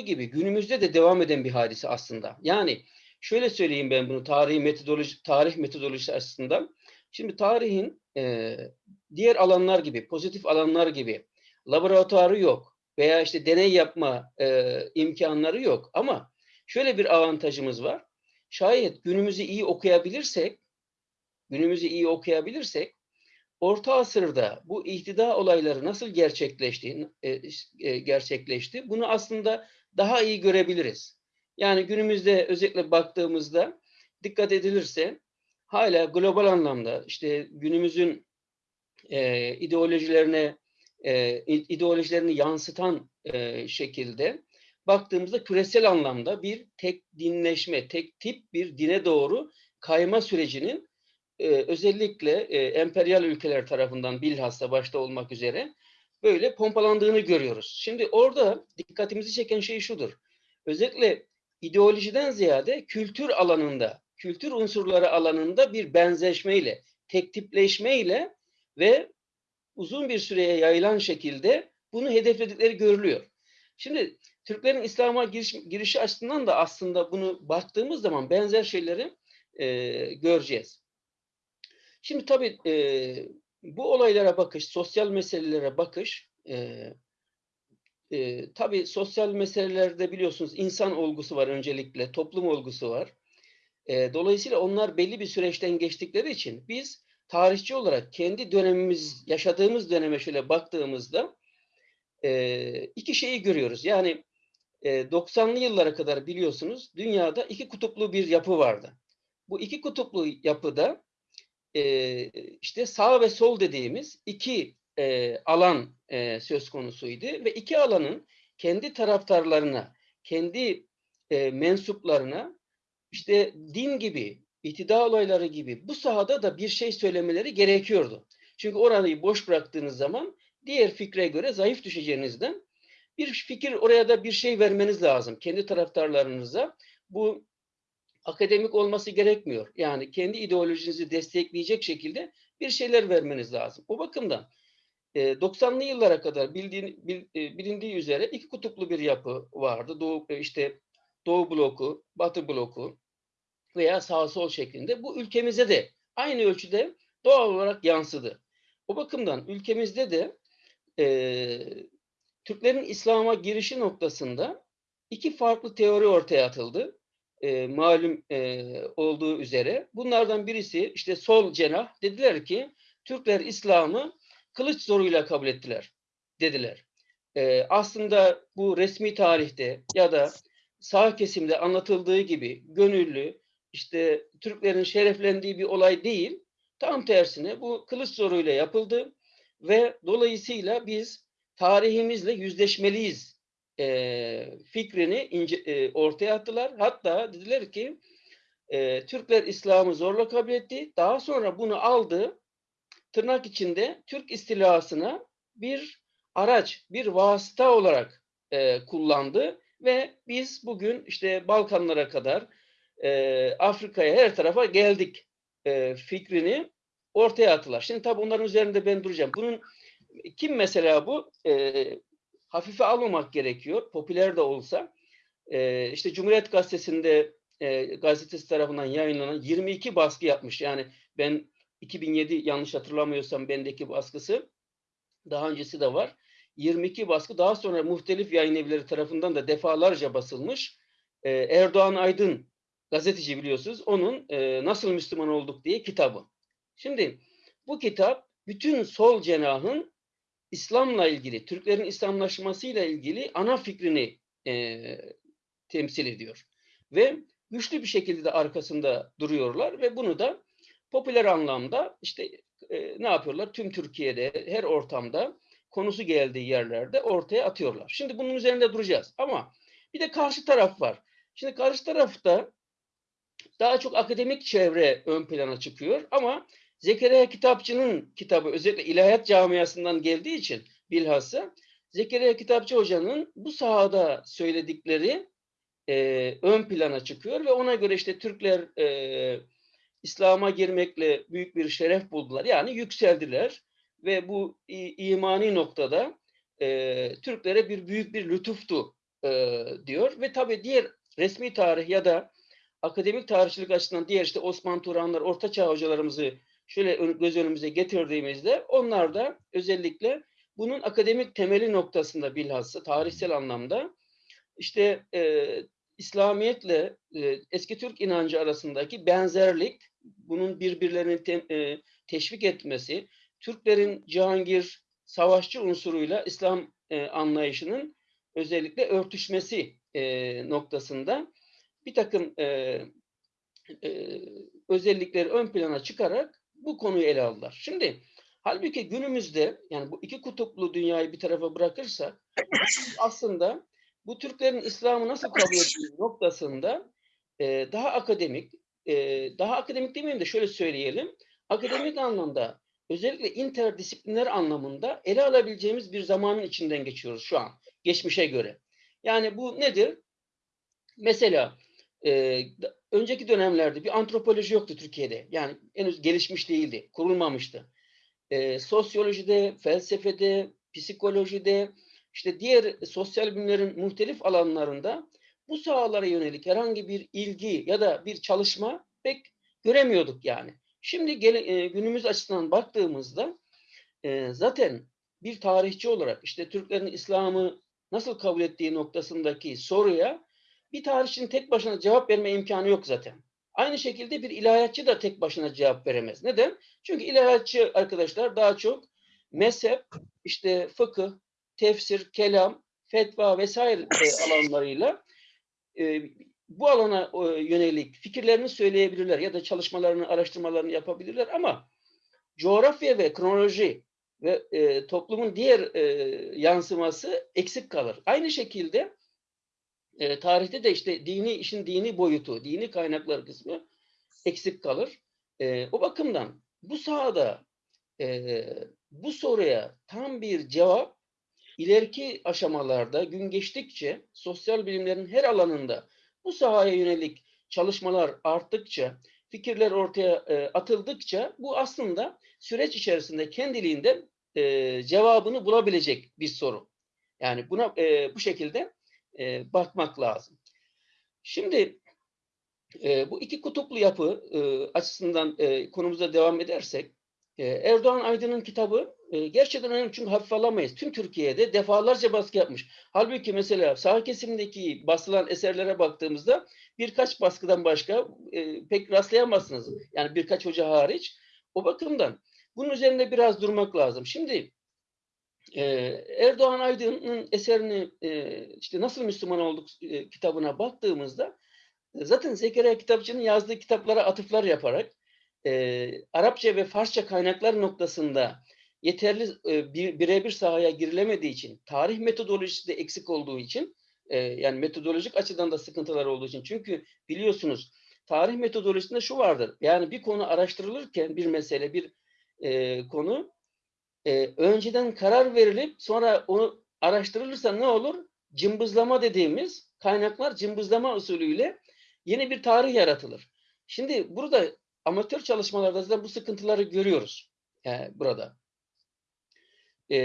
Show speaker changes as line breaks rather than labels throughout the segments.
gibi günümüzde de devam eden bir hadise aslında. Yani şöyle söyleyeyim ben bunu tarih metodoloji tarih metodolojisi açısından. Şimdi tarihin e, diğer alanlar gibi, pozitif alanlar gibi laboratuvarı yok veya işte deney yapma e, imkanları yok. Ama şöyle bir avantajımız var. Şayet günümüzü iyi okuyabilirsek, günümüzü iyi okuyabilirsek, Orta Asır'da bu ihtida olayları nasıl gerçekleşti, e, e, gerçekleşti bunu aslında daha iyi görebiliriz. Yani günümüzde özellikle baktığımızda dikkat edilirse hala global anlamda işte günümüzün e, ideolojilerine e, ideolojilerini yansıtan e, şekilde baktığımızda küresel anlamda bir tek dinleşme, tek tip bir dine doğru kayma sürecinin e, özellikle e, emperyal ülkeler tarafından bilhassa başta olmak üzere böyle pompalandığını görüyoruz. Şimdi orada dikkatimizi çeken şey şudur. Özellikle ideolojiden ziyade kültür alanında, kültür unsurları alanında bir benzeşmeyle, tek tipleşmeyle ve uzun bir süreye yayılan şekilde bunu hedefledikleri görülüyor. Şimdi Türklerin İslam'a giriş, girişi açısından da aslında bunu baktığımız zaman benzer şeyleri e, göreceğiz. Şimdi tabii e, bu olaylara bakış, sosyal meselelere bakış, e, e, tabii sosyal meselelerde biliyorsunuz insan olgusu var öncelikle, toplum olgusu var. E, dolayısıyla onlar belli bir süreçten geçtikleri için biz tarihçi olarak kendi dönemimiz, yaşadığımız döneme şöyle baktığımızda e, iki şeyi görüyoruz. Yani e, 90'lı yıllara kadar biliyorsunuz dünyada iki kutuplu bir yapı vardı. Bu iki kutuplu yapıda e, işte sağ ve sol dediğimiz iki e, alan e, söz konusuydu ve iki alanın kendi taraftarlarına, kendi e, mensuplarına işte din gibi, iktidar olayları gibi bu sahada da bir şey söylemeleri gerekiyordu. Çünkü orayı boş bıraktığınız zaman diğer fikre göre zayıf düşeceğinizden bir fikir oraya da bir şey vermeniz lazım. Kendi taraftarlarınıza bu akademik olması gerekmiyor. Yani kendi ideolojinizi destekleyecek şekilde bir şeyler vermeniz lazım. O bakımdan 90'lı yıllara kadar bildiğin, bilindiği üzere iki kutuplu bir yapı vardı. Doğu, işte Doğu bloku, Batı bloku veya sağ sol şeklinde. Bu ülkemize de aynı ölçüde doğal olarak yansıdı. O bakımdan ülkemizde de e, Türklerin İslam'a girişi noktasında iki farklı teori ortaya atıldı. E, malum e, olduğu üzere. Bunlardan birisi işte sol cenah dediler ki Türkler İslam'ı kılıç zoruyla kabul ettiler dediler. E, aslında bu resmi tarihte ya da sağ kesimde anlatıldığı gibi gönüllü işte Türklerin şereflendiği bir olay değil. Tam tersine bu kılıç zoruyla yapıldı ve dolayısıyla biz tarihimizle yüzleşmeliyiz e, fikrini ince, e, ortaya attılar. Hatta dediler ki e, Türkler İslam'ı zorla kabul etti. Daha sonra bunu aldı tırnak içinde Türk istilasına bir araç, bir vasıta olarak e, kullandı ve biz bugün işte Balkanlara kadar e, Afrika'ya her tarafa geldik e, fikrini ortaya attılar. Şimdi tabii onların üzerinde ben duracağım. Bunun kim mesela bu? E, hafife almamak gerekiyor. Popüler de olsa. E, işte Cumhuriyet Gazetesi'nde e, gazetesi tarafından yayınlanan 22 baskı yapmış. Yani ben 2007 yanlış hatırlamıyorsam bendeki baskısı daha öncesi de var. 22 baskı daha sonra muhtelif yayın evleri tarafından da defalarca basılmış. Ee, Erdoğan Aydın gazeteci biliyorsunuz. Onun e, Nasıl Müslüman Olduk diye kitabı. Şimdi bu kitap bütün sol cenahın İslam'la ilgili, Türklerin İslamlaşmasıyla ilgili ana fikrini e, temsil ediyor. Ve güçlü bir şekilde de arkasında duruyorlar ve bunu da popüler anlamda işte e, ne yapıyorlar? Tüm Türkiye'de her ortamda konusu geldiği yerlerde ortaya atıyorlar. Şimdi bunun üzerinde duracağız. Ama bir de karşı taraf var. Şimdi karşı tarafta daha çok akademik çevre ön plana çıkıyor ama Zekeriya Kitapçı'nın kitabı özellikle ilahiyat camiasından geldiği için bilhassa Zekeriya Kitapçı Hoca'nın bu sahada söyledikleri e, ön plana çıkıyor ve ona göre işte Türkler e, İslam'a girmekle büyük bir şeref buldular. Yani yükseldiler ve bu imani noktada e, Türklere bir büyük bir lütuftu e, diyor ve tabii diğer resmi tarih ya da akademik tarihçilik açısından diğer işte Osman Turanlar, Orta Çağ hocalarımızı şöyle göz önümüze getirdiğimizde onlar da özellikle bunun akademik temeli noktasında bilhassa tarihsel anlamda işte e, İslamiyetle e, eski Türk inancı arasındaki benzerlik, bunun birbirlerini te- e, teşvik etmesi, Türklerin Cihangir savaşçı unsuruyla İslam e, anlayışının özellikle örtüşmesi e, noktasında bir takım e, e, özellikleri ön plana çıkarak bu konuyu ele aldılar. Şimdi halbuki günümüzde yani bu iki kutuplu dünyayı bir tarafa bırakırsak aslında bu Türklerin İslam'ı nasıl kabul ettiği noktasında e, daha akademik, e, daha akademik demeyeyim de şöyle söyleyelim, akademik anlamda özellikle interdisipliner anlamında ele alabileceğimiz bir zamanın içinden geçiyoruz şu an, geçmişe göre. Yani bu nedir? Mesela e, önceki dönemlerde bir antropoloji yoktu Türkiye'de. Yani henüz gelişmiş değildi, kurulmamıştı. E, sosyolojide, felsefede, psikolojide, işte diğer sosyal bilimlerin muhtelif alanlarında bu sahalara yönelik herhangi bir ilgi ya da bir çalışma pek göremiyorduk yani. Şimdi gele- e, günümüz açısından baktığımızda e, zaten bir tarihçi olarak işte Türklerin İslam'ı nasıl kabul ettiği noktasındaki soruya bir tarihçinin tek başına cevap verme imkanı yok zaten. Aynı şekilde bir ilahiyatçı da tek başına cevap veremez. Neden? Çünkü ilahiyatçı arkadaşlar daha çok mezhep, işte fıkıh, tefsir, kelam, fetva vesaire alanlarıyla e, bu alana e, yönelik fikirlerini söyleyebilirler ya da çalışmalarını, araştırmalarını yapabilirler ama coğrafya ve kronoloji ve e, toplumun diğer e, yansıması eksik kalır. Aynı şekilde e, tarihte de işte dini işin dini boyutu, dini kaynaklar kısmı eksik kalır. E, o bakımdan bu sahada e, bu soruya tam bir cevap ileriki aşamalarda gün geçtikçe sosyal bilimlerin her alanında bu sahaya yönelik çalışmalar arttıkça, fikirler ortaya e, atıldıkça bu aslında süreç içerisinde kendiliğinden e, cevabını bulabilecek bir soru. Yani buna e, bu şekilde e, bakmak lazım. Şimdi e, bu iki kutuplu yapı e, açısından e, konumuza devam edersek e, Erdoğan Aydın'ın kitabı e, gerçekten önemli çünkü hafife alamayız. Tüm Türkiye'de defalarca baskı yapmış. Halbuki mesela sağ kesimdeki basılan eserlere baktığımızda birkaç baskıdan başka e, pek rastlayamazsınız. Yani birkaç hoca hariç. O bakımdan bunun üzerinde biraz durmak lazım. Şimdi e, Erdoğan Aydın'ın eserini e, işte Nasıl Müslüman Olduk e, kitabına baktığımızda e, zaten Zekeriya Kitapçı'nın yazdığı kitaplara atıflar yaparak e, Arapça ve Farsça kaynaklar noktasında yeterli e, bir, birebir sahaya girilemediği için, tarih metodolojisi de eksik olduğu için, e, yani metodolojik açıdan da sıkıntılar olduğu için. Çünkü biliyorsunuz tarih metodolojisinde şu vardır. Yani bir konu araştırılırken bir mesele, bir e, konu e, önceden karar verilip sonra onu araştırılırsa ne olur? Cımbızlama dediğimiz kaynaklar cımbızlama usulüyle yeni bir tarih yaratılır. Şimdi burada amatör çalışmalarda zaten bu sıkıntıları görüyoruz yani burada. E,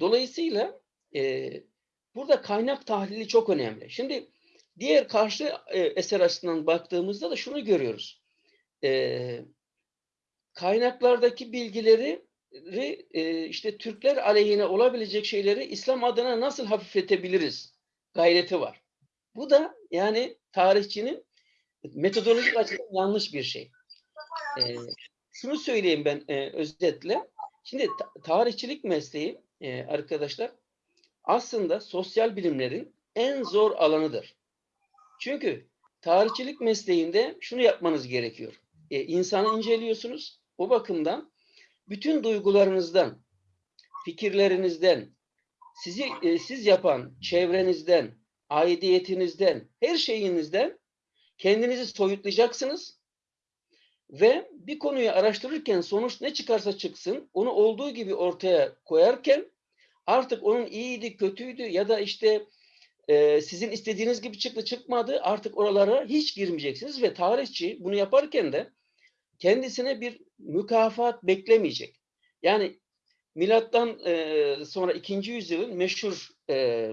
dolayısıyla e, burada kaynak tahlili çok önemli. Şimdi diğer karşı e, eser açısından baktığımızda da şunu görüyoruz. E, kaynaklardaki bilgileri e, işte Türkler aleyhine olabilecek şeyleri İslam adına nasıl hafifletebiliriz gayreti var. Bu da yani tarihçinin metodolojik açıdan yanlış bir şey. E, şunu söyleyeyim ben e, özetle. Şimdi ta- tarihçilik mesleği e, arkadaşlar aslında sosyal bilimlerin en zor alanıdır. Çünkü tarihçilik mesleğinde şunu yapmanız gerekiyor. E, insanı inceliyorsunuz. O bakımdan bütün duygularınızdan, fikirlerinizden, sizi e, siz yapan çevrenizden, aidiyetinizden, her şeyinizden kendinizi soyutlayacaksınız ve bir konuyu araştırırken sonuç ne çıkarsa çıksın onu olduğu gibi ortaya koyarken artık onun iyiydi, kötüydü ya da işte e, sizin istediğiniz gibi çıktı çıkmadı artık oralara hiç girmeyeceksiniz ve tarihçi bunu yaparken de kendisine bir mükafat beklemeyecek. Yani milattan e, sonra ikinci yüzyılın meşhur e,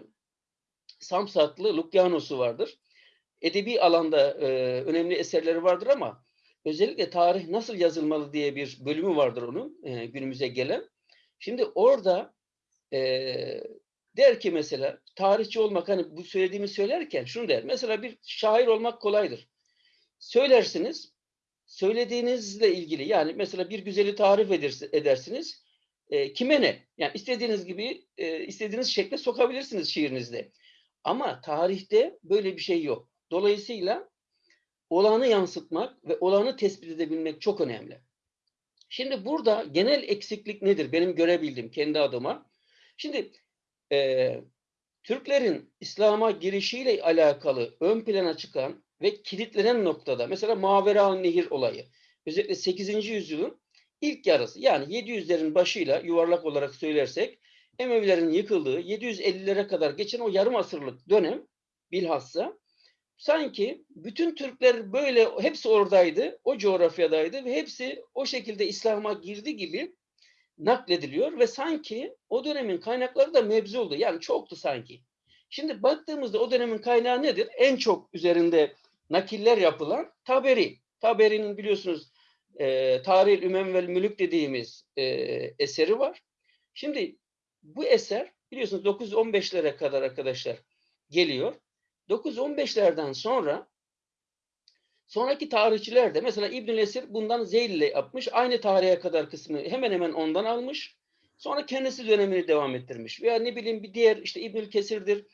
Samsatlı Lukyanos'u vardır. Edebi alanda e, önemli eserleri vardır ama özellikle tarih nasıl yazılmalı diye bir bölümü vardır onun e, günümüze gelen. Şimdi orada e, der ki mesela tarihçi olmak hani bu söylediğimi söylerken şunu der. Mesela bir şair olmak kolaydır. Söylersiniz söylediğinizle ilgili yani mesela bir güzeli tarif edersiniz. E, kime ne? Yani istediğiniz gibi e, istediğiniz şekle sokabilirsiniz şiirinizde. Ama tarihte böyle bir şey yok. Dolayısıyla olanı yansıtmak ve olanı tespit edebilmek çok önemli. Şimdi burada genel eksiklik nedir? Benim görebildiğim kendi adıma. Şimdi e, Türklerin İslam'a girişiyle alakalı ön plana çıkan ve kilitlenen noktada mesela Mavera Nehir olayı özellikle 8. yüzyılın ilk yarısı yani 700'lerin başıyla yuvarlak olarak söylersek Emevilerin yıkıldığı 750'lere kadar geçen o yarım asırlık dönem bilhassa sanki bütün Türkler böyle hepsi oradaydı, o coğrafyadaydı ve hepsi o şekilde İslam'a girdi gibi naklediliyor ve sanki o dönemin kaynakları da mevzu oldu. Yani çoktu sanki. Şimdi baktığımızda o dönemin kaynağı nedir? En çok üzerinde nakiller yapılan Taberi. Taberi'nin biliyorsunuz e, Tarih-i Ümem vel Mülük dediğimiz e, eseri var. Şimdi bu eser biliyorsunuz 915'lere kadar arkadaşlar geliyor. 915'lerden sonra sonraki tarihçiler de mesela İbnül Esir bundan Zeyl'le yapmış. Aynı tarihe kadar kısmı hemen hemen ondan almış. Sonra kendisi dönemini devam ettirmiş. Veya ne bileyim bir diğer işte İbnül Kesir'dir.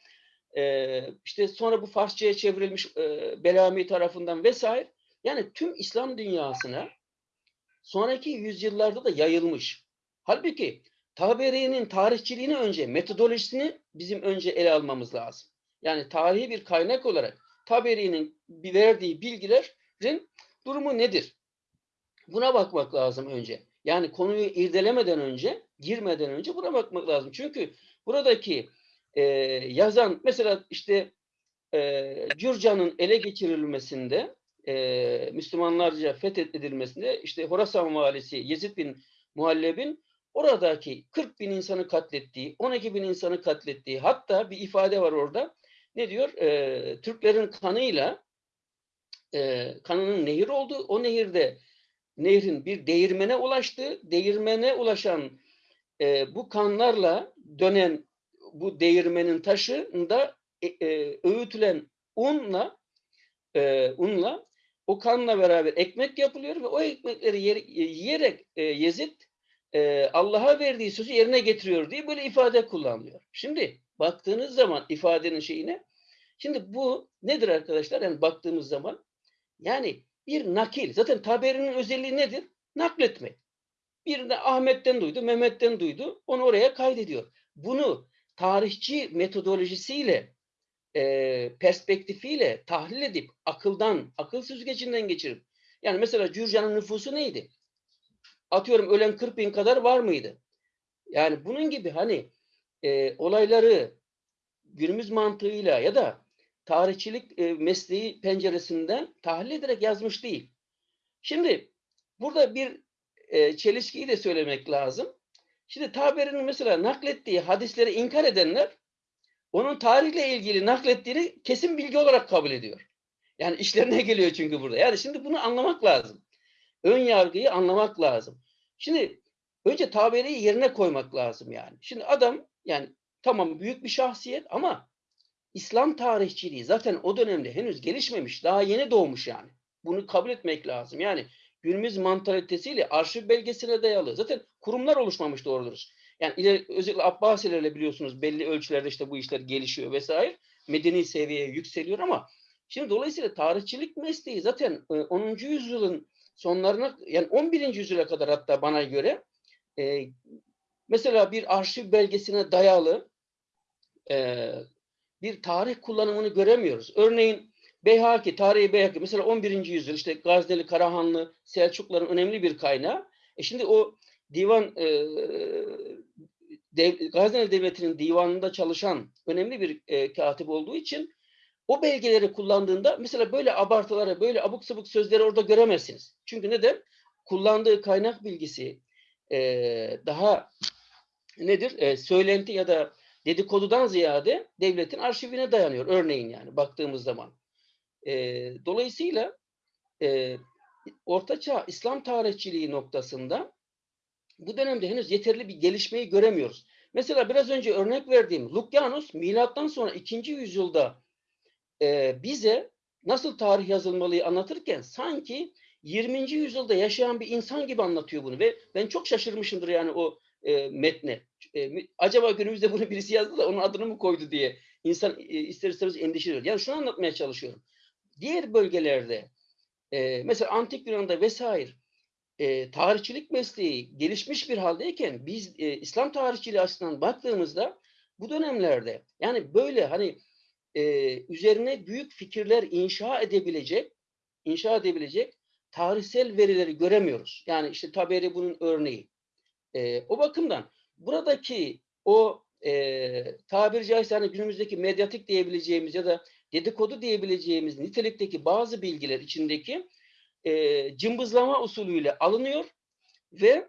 Ee, işte sonra bu Farsçaya çevrilmiş e, Belami tarafından vesaire. Yani tüm İslam dünyasına sonraki yüzyıllarda da yayılmış. Halbuki Taberi'nin tarihçiliğini önce, metodolojisini bizim önce ele almamız lazım. Yani tarihi bir kaynak olarak Taberi'nin verdiği bilgilerin durumu nedir? Buna bakmak lazım önce. Yani konuyu irdelemeden önce, girmeden önce buna bakmak lazım. Çünkü buradaki e, yazan mesela işte e, Cürcan'ın ele geçirilmesinde e, Müslümanlarca fethedilmesinde işte Horasan valisi Yezid bin Muhalleb'in oradaki 40 bin insanı katlettiği, 12 bin insanı katlettiği hatta bir ifade var orada. Ne diyor? E, Türklerin kanıyla e, kanının nehir oldu. O nehirde nehrin bir değirmene ulaştı. Değirmene ulaşan e, bu kanlarla dönen bu değirmenin taşında e, e, öğütülen unla e, unla o kanla beraber ekmek yapılıyor ve o ekmekleri yer, yiyerek e, Yezid e, Allah'a verdiği sözü yerine getiriyor diye böyle ifade kullanılıyor. Şimdi baktığınız zaman ifadenin şeyine şimdi bu nedir arkadaşlar? Yani baktığımız zaman yani bir nakil. Zaten taberinin özelliği nedir? Nakletmek. Bir de Ahmet'ten duydu, Mehmet'ten duydu. Onu oraya kaydediyor. Bunu tarihçi metodolojisiyle e, perspektifiyle tahlil edip akıldan, akıl süzgecinden geçirip yani mesela Cürcan'ın nüfusu neydi? Atıyorum ölen 40 bin kadar var mıydı? Yani bunun gibi hani e, olayları günümüz mantığıyla ya da tarihçilik e, mesleği penceresinden tahlil ederek yazmış değil. Şimdi burada bir e, çelişkiyi de söylemek lazım. Şimdi Taberi'nin mesela naklettiği hadisleri inkar edenler onun tarihle ilgili naklettiğini kesin bilgi olarak kabul ediyor. Yani işlerine geliyor çünkü burada. Yani şimdi bunu anlamak lazım. Ön yargıyı anlamak lazım. Şimdi önce taberiyi yerine koymak lazım yani. Şimdi adam yani tamam büyük bir şahsiyet ama İslam tarihçiliği zaten o dönemde henüz gelişmemiş. Daha yeni doğmuş yani. Bunu kabul etmek lazım. Yani günümüz mantalitesiyle arşiv belgesine dayalı. Zaten kurumlar oluşmamış doğru dürüst. Yani ileri, özellikle Abbasilerle biliyorsunuz belli ölçülerde işte bu işler gelişiyor vesaire. Medeni seviyeye yükseliyor ama şimdi dolayısıyla tarihçilik mesleği zaten 10. E, yüzyılın sonlarına yani 11. yüzyıla kadar hatta bana göre e, mesela bir arşiv belgesine dayalı e, bir tarih kullanımını göremiyoruz. Örneğin Beyhaki, tarihi Beyhaki mesela 11. yüzyıl işte Gazneli, Karahanlı, Selçukluların önemli bir kaynağı. E şimdi o divan e, dev, Gazneli Devleti'nin divanında çalışan önemli bir e, katip olduğu için o belgeleri kullandığında mesela böyle abartılara, böyle abuk sabuk sözleri orada göremezsiniz. Çünkü neden? Kullandığı kaynak bilgisi e, daha nedir? E, söylenti ya da dedikodudan ziyade devletin arşivine dayanıyor. Örneğin yani baktığımız zaman. E, dolayısıyla e, Ortaçağ İslam tarihçiliği noktasında bu dönemde henüz yeterli bir gelişmeyi göremiyoruz. Mesela biraz önce örnek verdiğim Lukyanus milattan sonra 2. yüzyılda e, bize nasıl tarih yazılmalıyı anlatırken sanki 20. yüzyılda yaşayan bir insan gibi anlatıyor bunu ve ben çok şaşırmışımdır yani o e, metne. E, acaba günümüzde bunu birisi yazdı da onun adını mı koydu diye insan e, ister istemez endişe Yani şunu anlatmaya çalışıyorum. Diğer bölgelerde e, mesela Antik Yunan'da vesaire e, tarihçilik mesleği gelişmiş bir haldeyken biz e, İslam tarihçiliği açısından baktığımızda bu dönemlerde yani böyle hani e, üzerine büyük fikirler inşa edebilecek inşa edebilecek tarihsel verileri göremiyoruz. Yani işte Taberi bunun örneği. E, o bakımdan buradaki o e, tabiri caizse hani günümüzdeki medyatik diyebileceğimiz ya da dedikodu diyebileceğimiz nitelikteki bazı bilgiler içindeki e, cımbızlama usulüyle alınıyor ve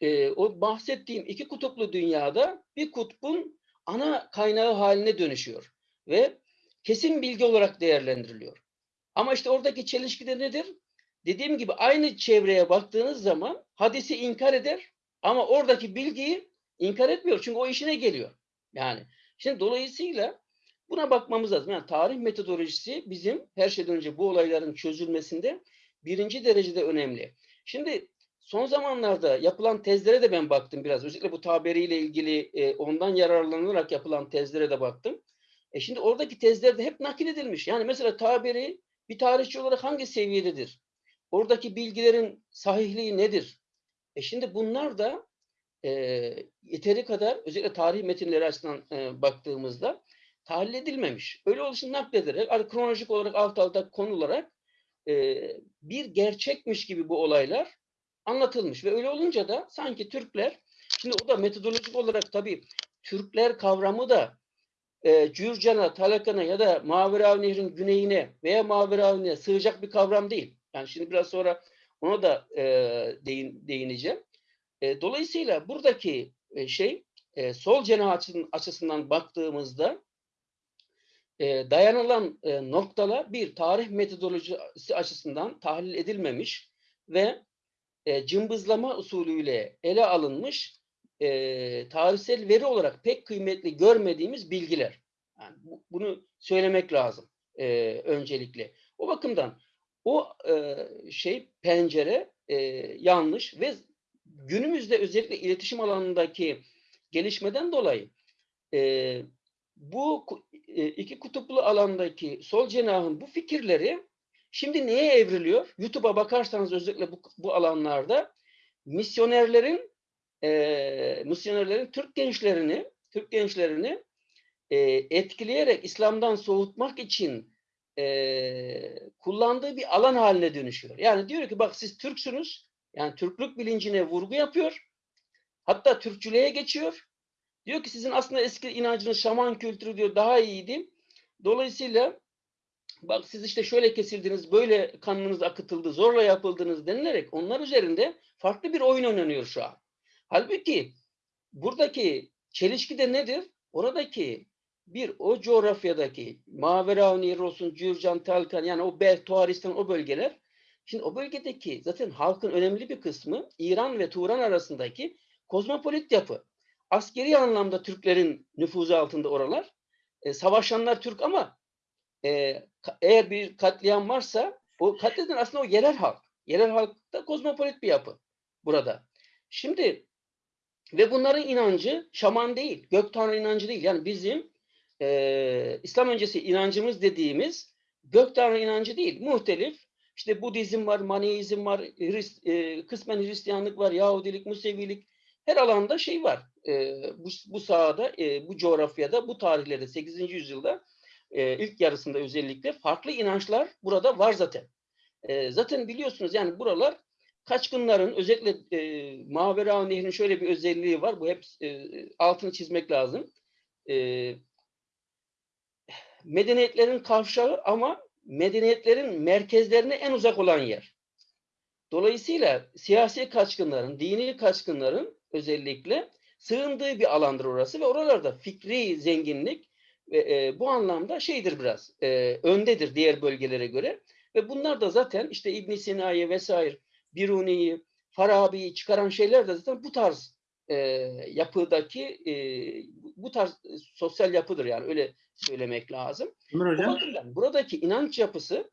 e, o bahsettiğim iki kutuplu dünyada bir kutbun ana kaynağı haline dönüşüyor ve kesin bilgi olarak değerlendiriliyor. Ama işte oradaki çelişki de nedir? Dediğim gibi aynı çevreye baktığınız zaman hadisi inkar eder ama oradaki bilgiyi inkar etmiyor. Çünkü o işine geliyor. Yani şimdi dolayısıyla buna bakmamız lazım. Yani tarih metodolojisi bizim her şeyden önce bu olayların çözülmesinde birinci derecede önemli. Şimdi son zamanlarda yapılan tezlere de ben baktım biraz. Özellikle bu taberiyle ilgili e, ondan yararlanarak yapılan tezlere de baktım. E şimdi oradaki tezlerde hep nakil edilmiş. Yani mesela taberi bir tarihçi olarak hangi seviyededir? Oradaki bilgilerin sahihliği nedir? E şimdi bunlar da e, yeteri kadar özellikle tarih metinleri açısından e, baktığımızda tahlil edilmemiş. Öyle oluşunu naklederek kronolojik olarak alt alta konularak e, bir gerçekmiş gibi bu olaylar anlatılmış ve öyle olunca da sanki Türkler şimdi o da metodolojik olarak tabii Türkler kavramı da e, Cürcan'a, Talakan'a ya da Maveravi Nehri'nin güneyine veya Maveravi'ne sığacak bir kavram değil. Yani şimdi biraz sonra ona da e, değin, değineceğim. E, dolayısıyla buradaki e, şey e, sol cenah açısından baktığımızda e, dayanılan e, noktalar bir tarih metodolojisi açısından tahlil edilmemiş ve e, cımbızlama usulüyle ele alınmış e, tarihsel veri olarak pek kıymetli görmediğimiz bilgiler. Yani bu, bunu söylemek lazım e, öncelikle. O bakımdan o e, şey pencere e, yanlış ve günümüzde özellikle iletişim alanındaki gelişmeden dolayı e, bu iki kutuplu alandaki sol cenahın bu fikirleri şimdi neye evriliyor? YouTube'a bakarsanız özellikle bu, bu alanlarda misyonerlerin e, misyonerlerin Türk gençlerini Türk gençlerini e, etkileyerek İslam'dan soğutmak için e, kullandığı bir alan haline dönüşüyor. Yani diyor ki bak siz Türksünüz. Yani Türklük bilincine vurgu yapıyor. Hatta Türkçülüğe geçiyor. Diyor ki sizin aslında eski inancınız şaman kültürü diyor daha iyiydi. Dolayısıyla bak siz işte şöyle kesildiniz, böyle kanınız akıtıldı, zorla yapıldınız denilerek onlar üzerinde farklı bir oyun oynanıyor şu an. Halbuki buradaki çelişki de nedir? Oradaki bir o coğrafyadaki Mavera Nehri olsun, Cürcan, Talkan yani o Bel, Tuaristan o bölgeler şimdi o bölgedeki zaten halkın önemli bir kısmı İran ve Turan arasındaki kozmopolit yapı. Askeri anlamda Türklerin nüfuzu altında oralar. E, savaşanlar Türk ama e, eğer bir katliam varsa o katleden aslında o yerel halk. Yerel halk da kozmopolit bir yapı burada. Şimdi ve bunların inancı şaman değil, gök tanrı inancı değil. Yani bizim e, İslam öncesi inancımız dediğimiz gök tanrı inancı değil, muhtelif. İşte Budizm var, Maneizm var, Hrist, e, kısmen Hristiyanlık var, Yahudilik, Musevilik. Her alanda şey var. E, bu, bu sahada, e, bu coğrafyada, bu tarihlerde 8. yüzyılda e, ilk yarısında özellikle farklı inançlar burada var zaten. E, zaten biliyorsunuz yani buralar kaçkınların özellikle e, Mavera Nehri'nin şöyle bir özelliği var. Bu hep e, altını çizmek lazım. E, medeniyetlerin kavşağı ama medeniyetlerin merkezlerine en uzak olan yer. Dolayısıyla siyasi kaçkınların, dini kaçkınların özellikle sığındığı bir alandır orası ve oralarda fikri zenginlik ve e, bu anlamda şeydir biraz e, öndedir diğer bölgelere göre ve bunlar da zaten işte İbn Sina'yı vesaire Biruni'yi, Farabi'yi çıkaran şeyler de zaten bu tarz e, yapıdaki e, bu tarz sosyal yapıdır yani öyle söylemek lazım.
Ömer Hocam.
bakımdan buradaki inanç yapısı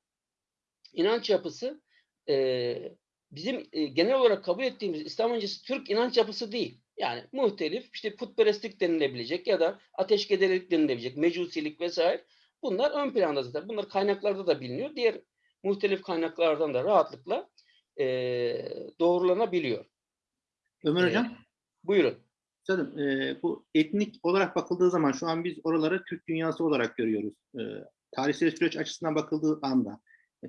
inanç yapısı e, bizim e, genel olarak kabul ettiğimiz İslam öncesi Türk inanç yapısı değil. Yani muhtelif işte putperestlik denilebilecek ya da ateşkederlik denilebilecek, mecusilik vesaire. Bunlar ön planda zaten. Bunlar kaynaklarda da biliniyor. Diğer muhtelif kaynaklardan da rahatlıkla e, doğrulanabiliyor.
Ömer
E,
Hocam.
buyurun.
Üstadım, e, bu etnik olarak bakıldığı zaman şu an biz oraları Türk dünyası olarak görüyoruz. E, tarihsel süreç açısından bakıldığı anda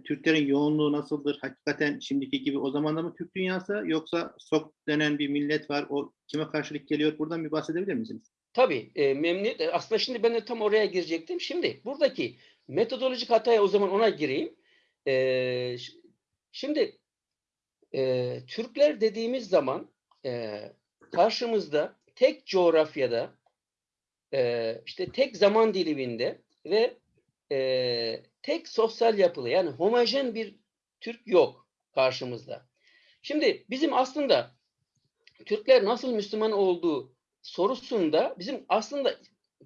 Türklerin yoğunluğu nasıldır? Hakikaten şimdiki gibi o zaman da mı Türk dünyası yoksa Sok denen bir millet var. O kime karşılık geliyor? Buradan bir bahsedebilir misiniz?
Tabii e, memnuniyet. e, Aslında şimdi ben de tam oraya girecektim. Şimdi buradaki metodolojik hataya o zaman ona gireyim. E, şimdi e, Türkler dediğimiz zaman e, karşımızda tek coğrafyada e, işte tek zaman diliminde ve e, tek sosyal yapılı yani homojen bir Türk yok karşımızda. Şimdi bizim aslında Türkler nasıl Müslüman olduğu sorusunda bizim aslında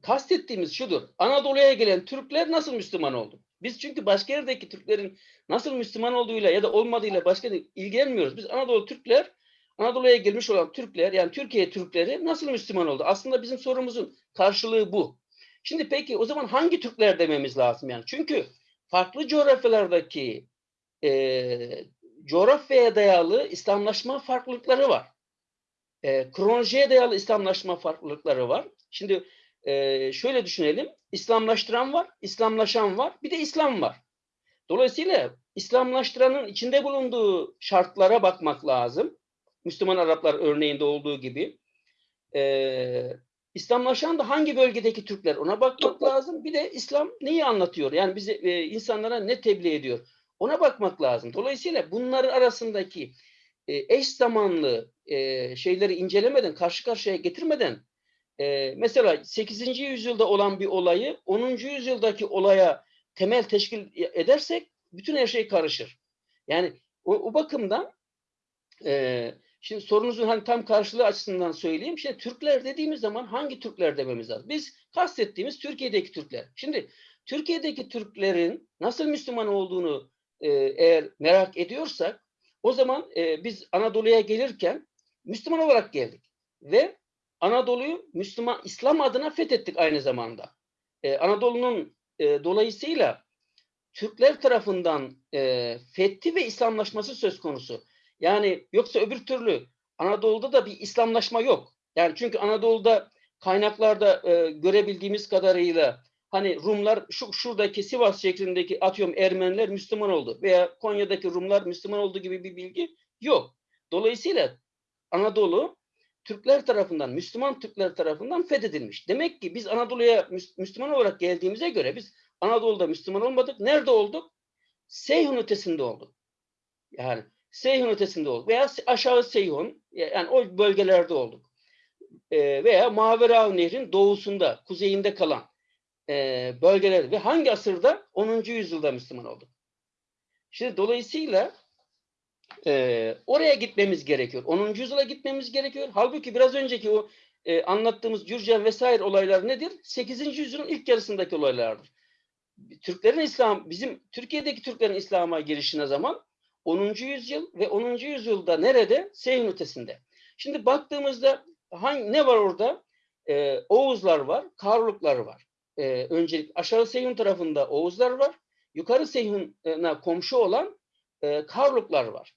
kastettiğimiz şudur. Anadolu'ya gelen Türkler nasıl Müslüman oldu? Biz çünkü başka yerdeki Türklerin nasıl Müslüman olduğuyla ya da olmadığıyla başka ilgilenmiyoruz. Biz Anadolu Türkler, Anadolu'ya gelmiş olan Türkler yani Türkiye Türkleri nasıl Müslüman oldu? Aslında bizim sorumuzun karşılığı bu. Şimdi peki o zaman hangi Türkler dememiz lazım yani? Çünkü farklı coğrafyalardaki e, coğrafyaya dayalı İslamlaşma farklılıkları var. E, kronolojiye dayalı İslamlaşma farklılıkları var. Şimdi e, şöyle düşünelim. İslamlaştıran var, İslamlaşan var, bir de İslam var. Dolayısıyla İslamlaştıranın içinde bulunduğu şartlara bakmak lazım. Müslüman Araplar örneğinde olduğu gibi. E, İslamlaşan da hangi bölgedeki Türkler ona bakmak lazım. Bir de İslam neyi anlatıyor? Yani bize e, insanlara ne tebliğ ediyor? Ona bakmak lazım. Dolayısıyla bunların arasındaki e, eş zamanlı e, şeyleri incelemeden, karşı karşıya getirmeden e, mesela 8. yüzyılda olan bir olayı 10. yüzyıldaki olaya temel teşkil edersek bütün her şey karışır. Yani o, o bakımdan e, şimdi sorunuzun hani tam karşılığı açısından söyleyeyim. Şimdi Türkler dediğimiz zaman hangi Türkler dememiz lazım? Biz kastettiğimiz Türkiye'deki Türkler. Şimdi Türkiye'deki Türklerin nasıl Müslüman olduğunu e, eğer merak ediyorsak o zaman e, biz Anadolu'ya gelirken Müslüman olarak geldik ve Anadolu'yu Müslüman İslam adına fethettik aynı zamanda. E, Anadolu'nun e, dolayısıyla Türkler tarafından e, fethi ve İslamlaşması söz konusu. Yani yoksa öbür türlü Anadolu'da da bir İslamlaşma yok. Yani çünkü Anadolu'da kaynaklarda e, görebildiğimiz kadarıyla hani Rumlar şu şuradaki Sivas şeklindeki atıyorum Ermeniler Müslüman oldu veya Konya'daki Rumlar Müslüman oldu gibi bir bilgi yok. Dolayısıyla Anadolu Türkler tarafından, Müslüman Türkler tarafından fethedilmiş. Demek ki biz Anadolu'ya Müs- Müslüman olarak geldiğimize göre biz Anadolu'da Müslüman olmadık. Nerede olduk? Seyhun ötesinde olduk. Yani Seyhun ötesinde olduk. Veya aşağı Seyhun, yani o bölgelerde olduk. Ee, veya Mavera Nehri'nin doğusunda, kuzeyinde kalan e, bölgelerde ve hangi asırda? 10. yüzyılda Müslüman olduk. Şimdi dolayısıyla e, oraya gitmemiz gerekiyor. 10. yüzyıla gitmemiz gerekiyor. Halbuki biraz önceki o e, anlattığımız Gürcen vesaire olaylar nedir? 8. yüzyılın ilk yarısındaki olaylardır. Türklerin İslam, bizim Türkiye'deki Türklerin İslam'a girişine zaman 10. yüzyıl ve 10. yüzyılda nerede? Seyhun ötesinde. Şimdi baktığımızda hangi, ne var orada? Ee, Oğuzlar var, Karluklar var. Ee, öncelik aşağı Seyhun tarafında Oğuzlar var. Yukarı Seyhun'a komşu olan e, Karluklar var.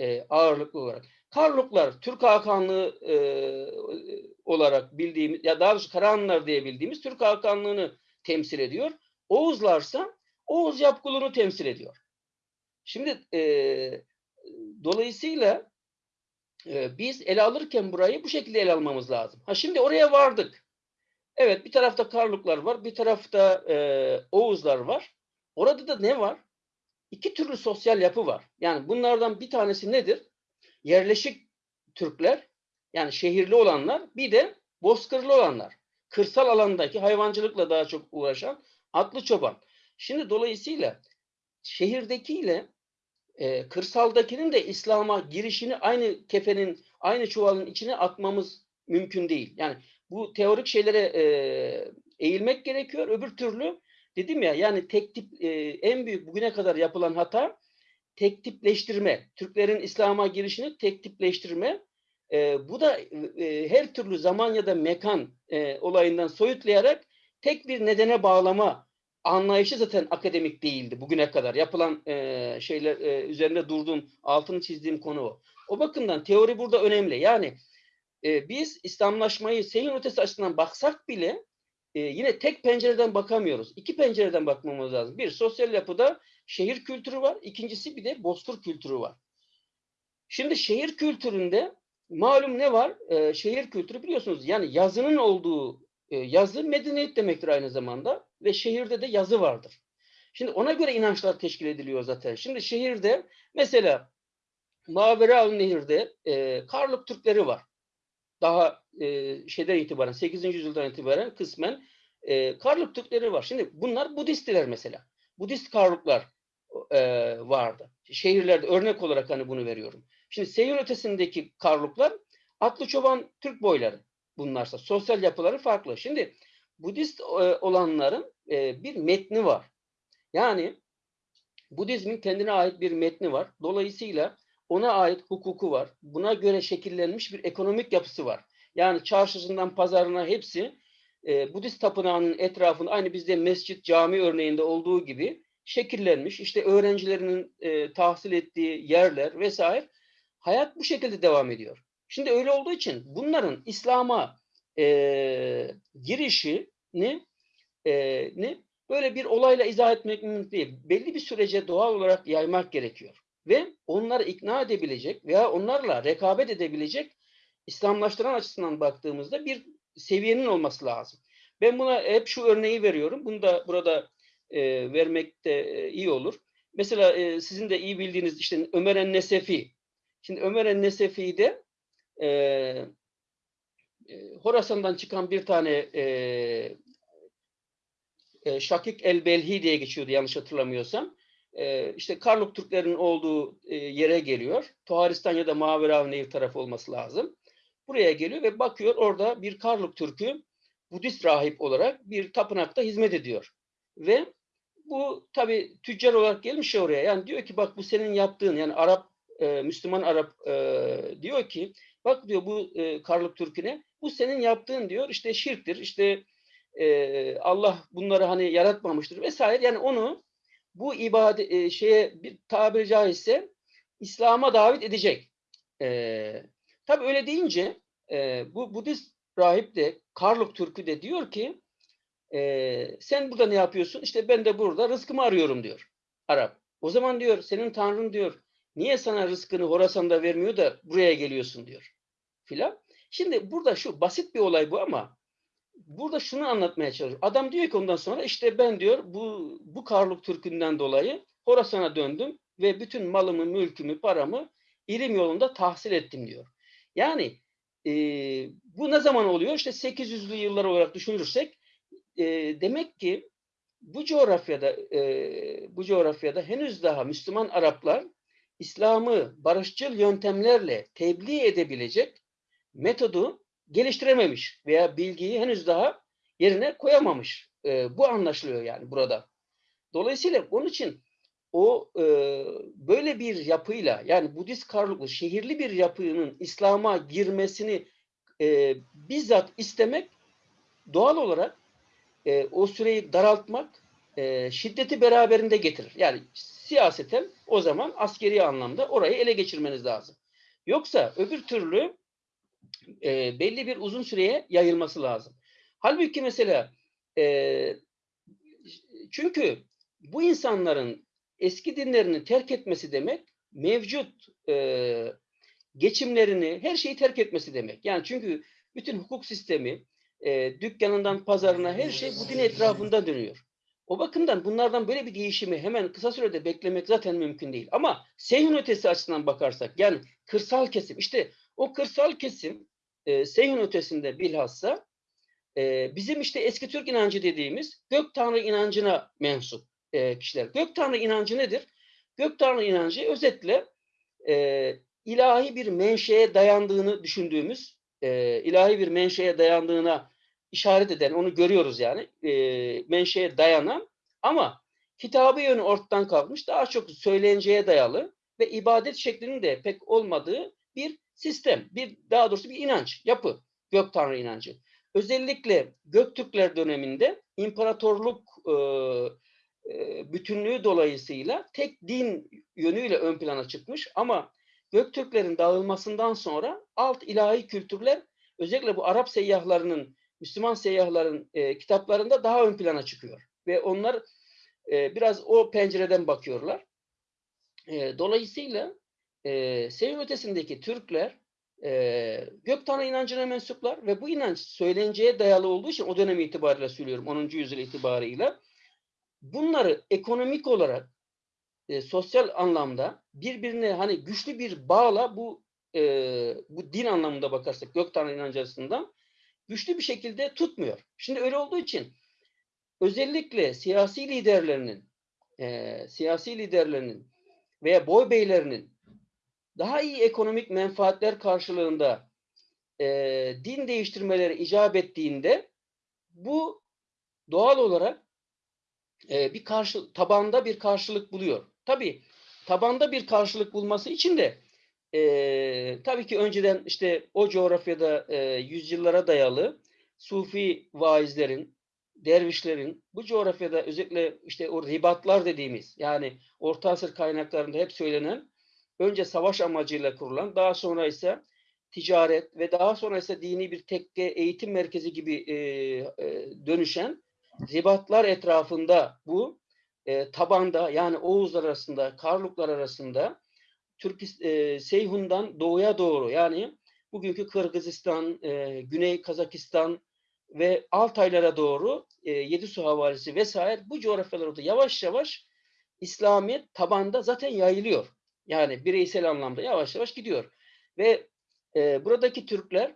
E, ağırlıklı olarak. Karluklar Türk Hakanlığı e, olarak bildiğimiz ya daha doğrusu Karahanlılar diye bildiğimiz Türk Hakanlığını temsil ediyor. Oğuzlarsa Oğuz yapgulunu temsil ediyor. Şimdi e, dolayısıyla e, biz ele alırken burayı bu şekilde ele almamız lazım. Ha şimdi oraya vardık. Evet bir tarafta Karluklar var, bir tarafta e, Oğuzlar var. Orada da ne var? İki türlü sosyal yapı var. Yani bunlardan bir tanesi nedir? Yerleşik Türkler, Yani şehirli olanlar bir de bozkırlı olanlar. Kırsal alandaki hayvancılıkla daha çok uğraşan atlı çoban. Şimdi dolayısıyla şehirdekiyle e, kırsaldakinin de İslam'a girişini aynı kefenin, aynı çuvalın içine atmamız mümkün değil. Yani bu teorik şeylere e, eğilmek gerekiyor. Öbür türlü dedim ya yani tek tip e, en büyük bugüne kadar yapılan hata tek tipleştirme. Türklerin İslam'a girişini tek tipleştirme. E, bu da e, her türlü zaman ya da mekan e, olayından soyutlayarak tek bir nedene bağlama anlayışı zaten akademik değildi bugüne kadar. Yapılan e, şeyler e, üzerinde durduğum, altını çizdiğim konu o. O bakımdan teori burada önemli. Yani e, biz İslamlaşmayı seyin ötesi açısından baksak bile e, yine tek pencereden bakamıyoruz. İki pencereden bakmamız lazım. Bir, sosyal yapıda şehir kültürü var. İkincisi bir de bozkır kültürü var. Şimdi şehir kültüründe malum ne var? E, şehir kültürü biliyorsunuz yani yazının olduğu e, yazı medeniyet demektir aynı zamanda ve şehirde de yazı vardır. Şimdi ona göre inançlar teşkil ediliyor zaten. Şimdi şehirde mesela Mavera Nehir'de e, Karlık Türkleri var. Daha e, şeyden itibaren 8. yüzyıldan itibaren kısmen e, Karlık Türkleri var. Şimdi bunlar Budistler mesela. Budist Karlıklar e, vardı. Şehirlerde örnek olarak hani bunu veriyorum. Şimdi seyir ötesindeki Karluklar atlı çoban Türk boyları bunlarsa. Sosyal yapıları farklı. Şimdi Budist e, olanların e, bir metni var. Yani Budizmin kendine ait bir metni var. Dolayısıyla ona ait hukuku var. Buna göre şekillenmiş bir ekonomik yapısı var. Yani çarşısından pazarına hepsi e, Budist tapınağının etrafında aynı bizde mescit, cami örneğinde olduğu gibi şekillenmiş. İşte öğrencilerinin tahsil ettiği yerler vesaire. Hayat bu şekilde devam ediyor. Şimdi öyle olduğu için bunların İslam'a e, girişini e, ne böyle bir olayla izah etmek mümkün değil. Belli bir sürece doğal olarak yaymak gerekiyor. Ve onları ikna edebilecek veya onlarla rekabet edebilecek İslamlaştıran açısından baktığımızda bir seviyenin olması lazım. Ben buna hep şu örneği veriyorum. Bunu da burada e, vermekte e, iyi olur. Mesela e, sizin de iyi bildiğiniz işte Ömer en-Nesefi. Şimdi Ömer en-Nesefi'de e, Horasan'dan çıkan bir tane e, e, Şakik el-Belhi diye geçiyordu yanlış hatırlamıyorsam. E, işte Karluk Türklerin olduğu e, yere geliyor. Tuharistan ya da Maverav Nehir tarafı olması lazım. Buraya geliyor ve bakıyor orada bir Karluk Türk'ü Budist rahip olarak bir tapınakta hizmet ediyor. Ve bu tabi tüccar olarak gelmiş ya oraya. Yani diyor ki bak bu senin yaptığın yani Arap, e, Müslüman Arap e, diyor ki bak diyor bu e, Karlık Türk'üne bu senin yaptığın diyor işte şirktir işte e, Allah bunları hani yaratmamıştır vesaire. Yani onu bu ibadet e, şeye bir tabiri caizse İslam'a davet edecek. E, tabi öyle deyince e, bu Budist rahip de Karluk Türk'ü de diyor ki e, sen burada ne yapıyorsun? İşte ben de burada rızkımı arıyorum diyor Arap. O zaman diyor senin tanrın diyor niye sana rızkını Horasan'da vermiyor da buraya geliyorsun diyor filan. Şimdi burada şu basit bir olay bu ama burada şunu anlatmaya çalışıyor. Adam diyor ki ondan sonra işte ben diyor bu bu Karluk Türk'ünden dolayı Horasan'a döndüm ve bütün malımı, mülkümü, paramı ilim yolunda tahsil ettim diyor. Yani e, bu ne zaman oluyor? İşte 800'lü yıllar olarak düşünürsek e, demek ki bu coğrafyada e, bu coğrafyada henüz daha Müslüman Araplar İslam'ı barışçıl yöntemlerle tebliğ edebilecek metodu geliştirememiş veya bilgiyi henüz daha yerine koyamamış. E, bu anlaşılıyor yani burada. Dolayısıyla onun için o e, böyle bir yapıyla yani Budist karlıklı şehirli bir yapının İslam'a girmesini e, bizzat istemek doğal olarak e, o süreyi daraltmak e, şiddeti beraberinde getirir. Yani siyaseten o zaman askeri anlamda orayı ele geçirmeniz lazım. Yoksa öbür türlü e, belli bir uzun süreye yayılması lazım. Halbuki mesela e, çünkü bu insanların eski dinlerini terk etmesi demek mevcut e, geçimlerini, her şeyi terk etmesi demek. Yani çünkü bütün hukuk sistemi, e, dükkanından pazarına her şey bu din etrafında dönüyor. O bakımdan bunlardan böyle bir değişimi hemen kısa sürede beklemek zaten mümkün değil. Ama seyhun ötesi açısından bakarsak yani kırsal kesim işte o kırsal kesim e, Seyhun ötesinde bilhassa e, bizim işte eski Türk inancı dediğimiz gök tanrı inancına mensup e, kişiler. Gök tanrı inancı nedir? Gök tanrı inancı özetle e, ilahi bir menşeye dayandığını düşündüğümüz, e, ilahi bir menşeye dayandığına işaret eden, onu görüyoruz yani, e, menşeye dayanan ama kitabı yönü ortadan kalkmış, daha çok söylenceye dayalı ve ibadet şeklinin de pek olmadığı bir sistem, bir daha doğrusu bir inanç, yapı, gök tanrı inancı. Özellikle Göktürkler döneminde imparatorluk e, e, bütünlüğü dolayısıyla tek din yönüyle ön plana çıkmış ama Göktürklerin dağılmasından sonra alt ilahi kültürler özellikle bu Arap seyyahlarının, Müslüman seyyahların e, kitaplarında daha ön plana çıkıyor. Ve onlar e, biraz o pencereden bakıyorlar. E, dolayısıyla e, Seyir ötesindeki Türkler e, gök tanrı inancına mensuplar ve bu inanç söylenceye dayalı olduğu için o dönem itibariyle söylüyorum 10. yüzyıl itibarıyla bunları ekonomik olarak e, sosyal anlamda birbirine hani güçlü bir bağla bu e, bu din anlamında bakarsak gök tanrı inancı açısından güçlü bir şekilde tutmuyor. Şimdi öyle olduğu için özellikle siyasi liderlerinin e, siyasi liderlerinin veya boy beylerinin daha iyi ekonomik menfaatler karşılığında e, din değiştirmeleri icap ettiğinde bu doğal olarak e, bir karşı tabanda bir karşılık buluyor. Tabii tabanda bir karşılık bulması için de e, tabii ki önceden işte o coğrafyada e, yüzyıllara dayalı Sufi vaizlerin, dervişlerin bu coğrafyada özellikle işte o ribatlar dediğimiz yani Orta Asır kaynaklarında hep söylenen önce savaş amacıyla kurulan daha sonra ise ticaret ve daha sonra ise dini bir tekke eğitim merkezi gibi e, e, dönüşen ribatlar etrafında bu e, tabanda yani Oğuzlar arasında, Karluklar arasında Türk e, Seyhun'dan doğuya doğru yani bugünkü Kırgızistan, e, Güney Kazakistan ve Altaylara doğru e, Yedisu havalisi vesaire bu coğrafyalarda yavaş yavaş İslamiyet tabanda zaten yayılıyor. Yani bireysel anlamda yavaş yavaş gidiyor. Ve e, buradaki Türkler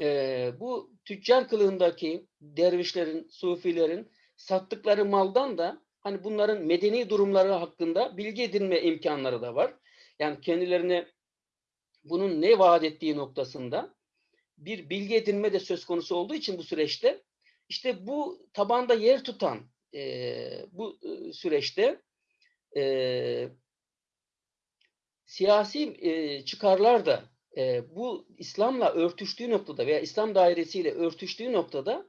e, bu tüccar kılığındaki dervişlerin, sufilerin sattıkları maldan da hani bunların medeni durumları hakkında bilgi edinme imkanları da var. Yani kendilerine bunun ne vaat ettiği noktasında bir bilgi edinme de söz konusu olduğu için bu süreçte işte bu tabanda yer tutan e, bu e, süreçte e, siyasi e, çıkarlar da e, bu İslam'la örtüştüğü noktada veya İslam dairesiyle örtüştüğü noktada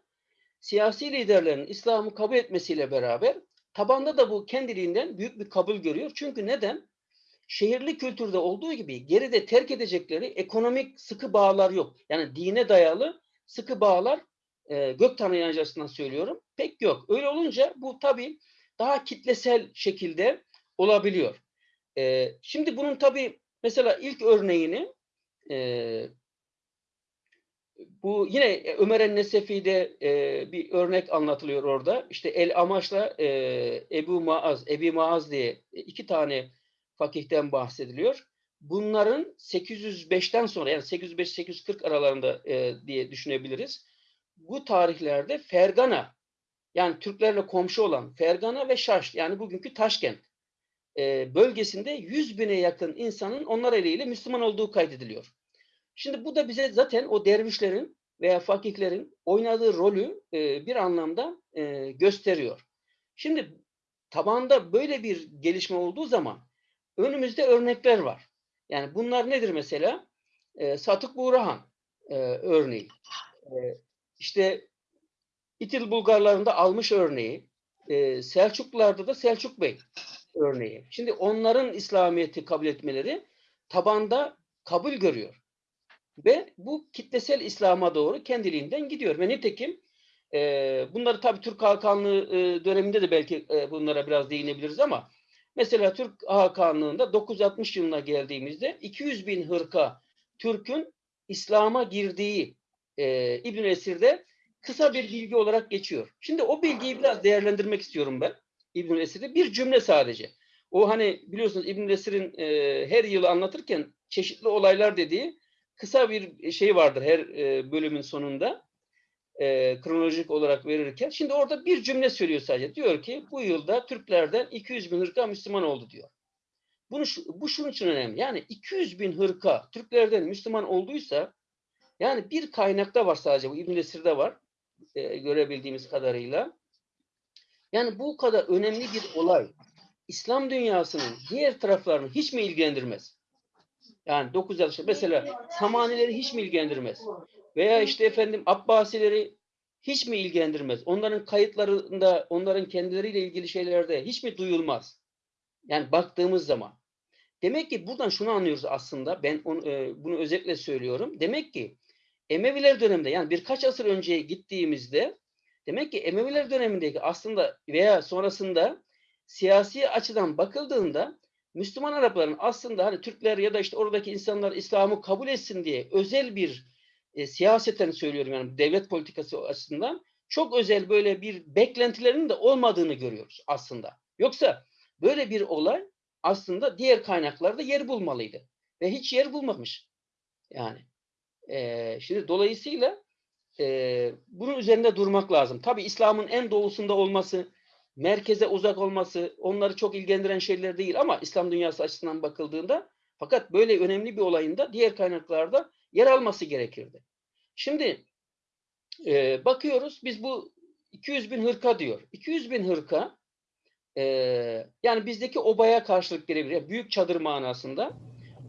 siyasi liderlerin İslam'ı kabul etmesiyle beraber tabanda da bu kendiliğinden büyük bir kabul görüyor. Çünkü neden? Şehirli kültürde olduğu gibi geride terk edecekleri ekonomik sıkı bağlar yok. Yani dine dayalı sıkı bağlar e, gök tanrı açısından söylüyorum. Pek yok. Öyle olunca bu tabii daha kitlesel şekilde olabiliyor. E, şimdi bunun tabii mesela ilk örneğini e, bu yine Ömer el-Nesefi'de e, bir örnek anlatılıyor orada. İşte El Amaş'la e, Ebu Maaz, Ebi Maaz diye iki tane fakihten bahsediliyor. Bunların 805'ten sonra yani 805-840 aralarında e, diye düşünebiliriz. Bu tarihlerde Fergana yani Türklerle komşu olan Fergana ve Şaş yani bugünkü Taşkent e, bölgesinde 100 bine yakın insanın onlar eliyle Müslüman olduğu kaydediliyor. Şimdi bu da bize zaten o dervişlerin veya fakihlerin oynadığı rolü e, bir anlamda e, gösteriyor. Şimdi tabanda böyle bir gelişme olduğu zaman önümüzde örnekler var. Yani bunlar nedir mesela? E, Satık Buğrahan e, örneği. E, işte İtil Bulgarlarında almış örneği. E, Selçuklularda da Selçuk Bey örneği. Şimdi onların İslamiyet'i kabul etmeleri tabanda kabul görüyor. Ve bu kitlesel İslam'a doğru kendiliğinden gidiyor. Ve nitekim e, bunları tabii Türk Hakanlığı e, döneminde de belki e, bunlara biraz değinebiliriz ama mesela Türk Hakanlığı'nda 960 yılına geldiğimizde 200 bin hırka Türk'ün İslam'a girdiği e, İbn Esir'de kısa bir bilgi olarak geçiyor. Şimdi o bilgiyi biraz değerlendirmek istiyorum ben. İbn Esir'de bir cümle sadece. O hani biliyorsunuz İbn Esir'in e, her yılı anlatırken çeşitli olaylar dediği kısa bir şey vardır her e, bölümün sonunda e, kronolojik olarak verirken. Şimdi orada bir cümle söylüyor sadece. Diyor ki bu yılda Türklerden 200 bin hırka Müslüman oldu diyor. Bunu, bu şunun için önemli. Yani 200 bin hırka Türklerden Müslüman olduysa yani bir kaynakta var sadece. Bu İbn-i Esir'de var. e, görebildiğimiz kadarıyla. Yani bu kadar önemli bir olay İslam dünyasının diğer taraflarını hiç mi ilgilendirmez? Yani 9 yaş mesela Samanileri hiç mi ilgilendirmez? Veya işte efendim Abbasileri hiç mi ilgilendirmez? Onların kayıtlarında, onların kendileriyle ilgili şeylerde hiç mi duyulmaz? Yani baktığımız zaman. Demek ki buradan şunu anlıyoruz aslında. Ben onu, e, bunu özetle söylüyorum. Demek ki Emeviler döneminde yani birkaç asır önceye gittiğimizde demek ki Emeviler dönemindeki aslında veya sonrasında siyasi açıdan bakıldığında Müslüman Arapların aslında hani Türkler ya da işte oradaki insanlar İslam'ı kabul etsin diye özel bir e, siyaseten söylüyorum yani devlet politikası açısından çok özel böyle bir beklentilerinin de olmadığını görüyoruz aslında. Yoksa böyle bir olay aslında diğer kaynaklarda yer bulmalıydı ve hiç yer bulmamış. Yani e, şimdi dolayısıyla e, bunun üzerinde durmak lazım. Tabii İslam'ın en doğusunda olması, merkeze uzak olması onları çok ilgilendiren şeyler değil ama İslam dünyası açısından bakıldığında fakat böyle önemli bir olayın da diğer kaynaklarda yer alması gerekirdi. Şimdi e, bakıyoruz biz bu 200 bin hırka diyor. 200 bin hırka e, yani bizdeki obaya karşılık gelebilir. Yani büyük çadır manasında.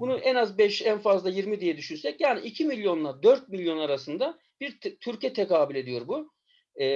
Bunu en az 5 en fazla 20 diye düşünsek yani 2 milyonla 4 milyon arasında bir Türkiye tekabül ediyor bu. E,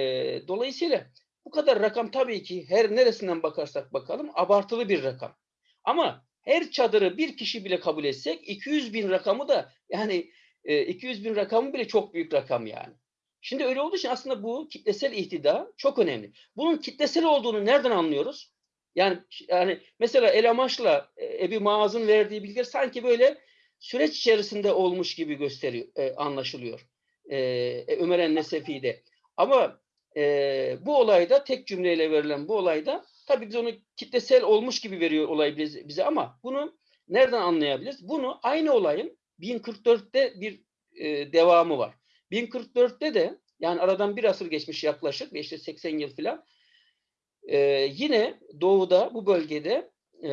dolayısıyla bu kadar rakam tabii ki her neresinden bakarsak bakalım abartılı bir rakam. Ama her çadırı bir kişi bile kabul etsek 200 bin rakamı da yani e, 200 bin rakamı bile çok büyük rakam yani. Şimdi öyle olduğu için aslında bu kitlesel ihtida çok önemli. Bunun kitlesel olduğunu nereden anlıyoruz? Yani yani mesela El Amaş'la e, Ebi Maaz'ın verdiği bilgiler sanki böyle süreç içerisinde olmuş gibi gösteriyor, e, anlaşılıyor. E, e, Ömer en-Nesefi'de. Ama e, bu olayda tek cümleyle verilen bu olayda tabii biz onu kitlesel olmuş gibi veriyor olay bize, bize ama bunu nereden anlayabiliriz? Bunu aynı olayın 1044'te bir e, devamı var. 1044'te de yani aradan bir asır geçmiş yaklaşık işte 80 yıl falan e, yine doğuda bu bölgede e,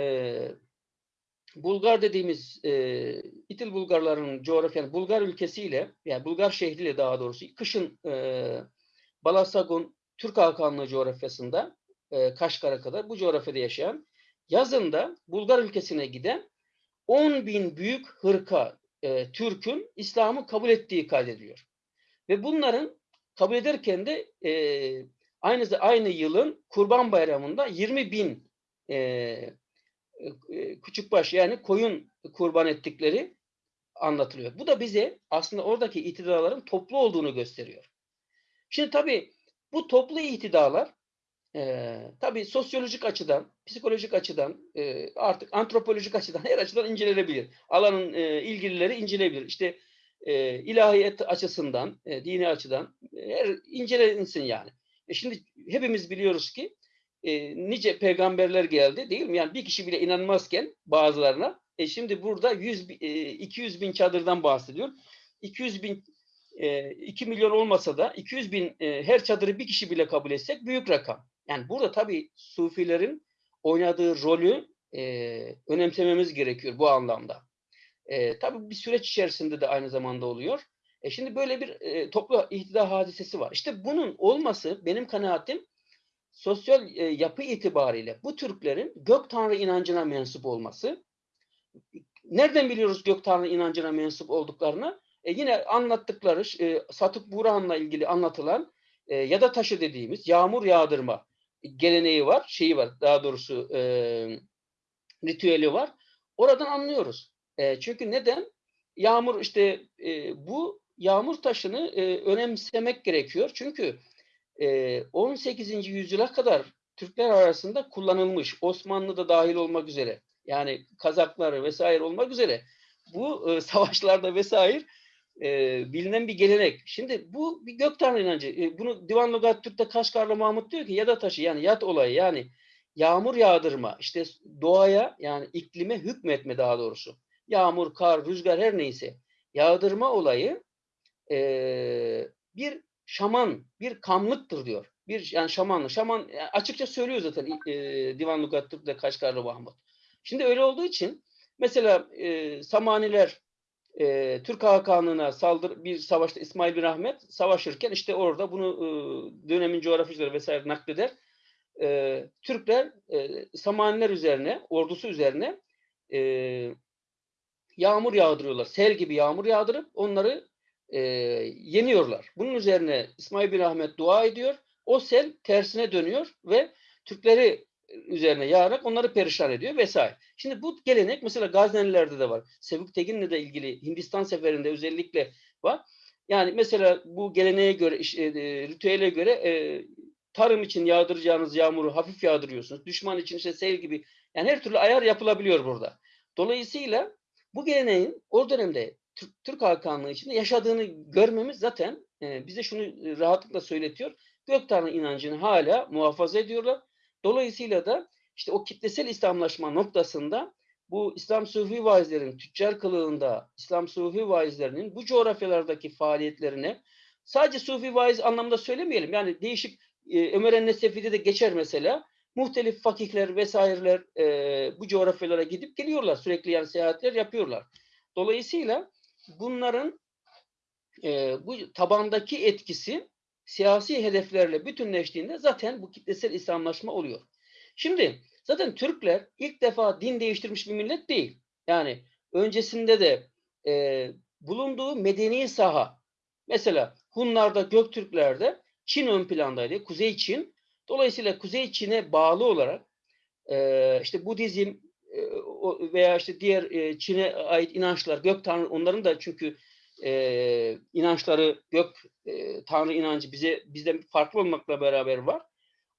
Bulgar dediğimiz e, İtil Bulgarların coğrafyanın Bulgar ülkesiyle yani Bulgar şehriyle daha doğrusu kışın e, Balasagun Türk Hakanlığı coğrafyasında e, Kaşgar'a kadar bu coğrafyada yaşayan yazında Bulgar ülkesine giden 10 bin büyük hırka e, Türk'ün İslam'ı kabul ettiği kaydediliyor. Ve bunların kabul ederken de e, aynı aynı yılın Kurban Bayramı'nda 20 bin e, e, küçükbaş yani koyun kurban ettikleri anlatılıyor. Bu da bize aslında oradaki itidaların toplu olduğunu gösteriyor. Şimdi tabii bu toplu itidalar e, tabii sosyolojik açıdan, psikolojik açıdan, e, artık antropolojik açıdan her açıdan incelenebilir. Alanın e, ilgilileri inceleyebilir. İşte e, ilahiyet açısından, e, dini açıdan e, her incelensin yani. E şimdi hepimiz biliyoruz ki e, nice peygamberler geldi değil mi? Yani bir kişi bile inanmazken bazılarına e şimdi burada 100 e, 200 bin çadırdan bahsediyor. 200 bin e, 2 milyon olmasa da 200 bin e, her çadırı bir kişi bile kabul etsek büyük rakam. Yani burada tabii Sufilerin oynadığı rolü e, önemsememiz gerekiyor bu anlamda. E, tabii bir süreç içerisinde de aynı zamanda oluyor. E şimdi böyle bir e, toplu ihtida hadisesi var. İşte bunun olması benim kanaatim sosyal e, yapı itibariyle bu Türklerin gök tanrı inancına mensup olması. Nereden biliyoruz gök tanrı inancına mensup olduklarını? E, yine anlattıkları e, Satık Burhan'la ilgili anlatılan e, ya da taşı dediğimiz yağmur yağdırma geleneği var, şeyi var daha doğrusu e, ritüeli var. Oradan anlıyoruz. E, çünkü neden? Yağmur işte e, bu yağmur taşını e, önemsemek gerekiyor. Çünkü e, 18. yüzyıla kadar Türkler arasında kullanılmış. Osmanlı da dahil olmak üzere. Yani Kazaklar vesaire olmak üzere. Bu e, savaşlarda vesaire e, bilinen bir gelenek. Şimdi bu bir gök tanrı inancı. E, bunu Divan Lugat Türk'te Kaşgarlı Mahmut diyor ki ya da taşı yani yat olayı yani yağmur yağdırma işte doğaya yani iklime hükmetme daha doğrusu. Yağmur, kar, rüzgar her neyse. yağdırma olayı e, bir şaman, bir kamlıktır diyor. Bir yani şamanlı. Şaman yani açıkça söylüyor zaten e, Divan Lugat Türk'te Kaşgarlı Mahmut. Şimdi öyle olduğu için mesela e, Samaniler e, Türk Hakanlığı'na saldır bir savaşta İsmail bin Ahmet savaşırken işte orada bunu e, dönemin coğrafyacıları vesaire nakleder. E, Türkler e, Samaniler üzerine, ordusu üzerine e, yağmur yağdırıyorlar. Sel gibi yağmur yağdırıp onları e, yeniyorlar. Bunun üzerine İsmail bin Ahmet dua ediyor. O sel tersine dönüyor ve Türkleri üzerine yağarak onları perişan ediyor vesaire. Şimdi bu gelenek mesela Gaznelilerde de var. Sevuk Tegin'le de ilgili Hindistan seferinde özellikle var. Yani mesela bu geleneğe göre, e, ritüele göre e, tarım için yağdıracağınız yağmuru hafif yağdırıyorsunuz. Düşman için işte sel gibi. Yani her türlü ayar yapılabiliyor burada. Dolayısıyla bu geleneğin o dönemde Türk, Türk Hakanlığı içinde yaşadığını görmemiz zaten e, bize şunu rahatlıkla söyletiyor. Gök Tanrı inancını hala muhafaza ediyorlar. Dolayısıyla da işte o kitlesel İslamlaşma noktasında bu İslam Sufi vaizlerin tüccar kılığında İslam Sufi vaizlerinin bu coğrafyalardaki faaliyetlerine sadece Sufi vaiz anlamda söylemeyelim. Yani değişik e, Ömer en-Nesefi'de de geçer mesela. Muhtelif fakihler vesaireler e, bu coğrafyalara gidip geliyorlar. Sürekli yani seyahatler yapıyorlar. Dolayısıyla bunların e, bu tabandaki etkisi siyasi hedeflerle bütünleştiğinde zaten bu kitlesel İslamlaşma oluyor. Şimdi zaten Türkler ilk defa din değiştirmiş bir millet değil. Yani öncesinde de e, bulunduğu medeni saha mesela Hunlarda, Göktürklerde Çin ön plandaydı. Kuzey Çin. Dolayısıyla Kuzey Çin'e bağlı olarak e, işte Budizm e, veya işte diğer e, Çin'e ait inançlar, gök tanrı onların da çünkü e, inançları, gök e, tanrı inancı bize bizden farklı olmakla beraber var.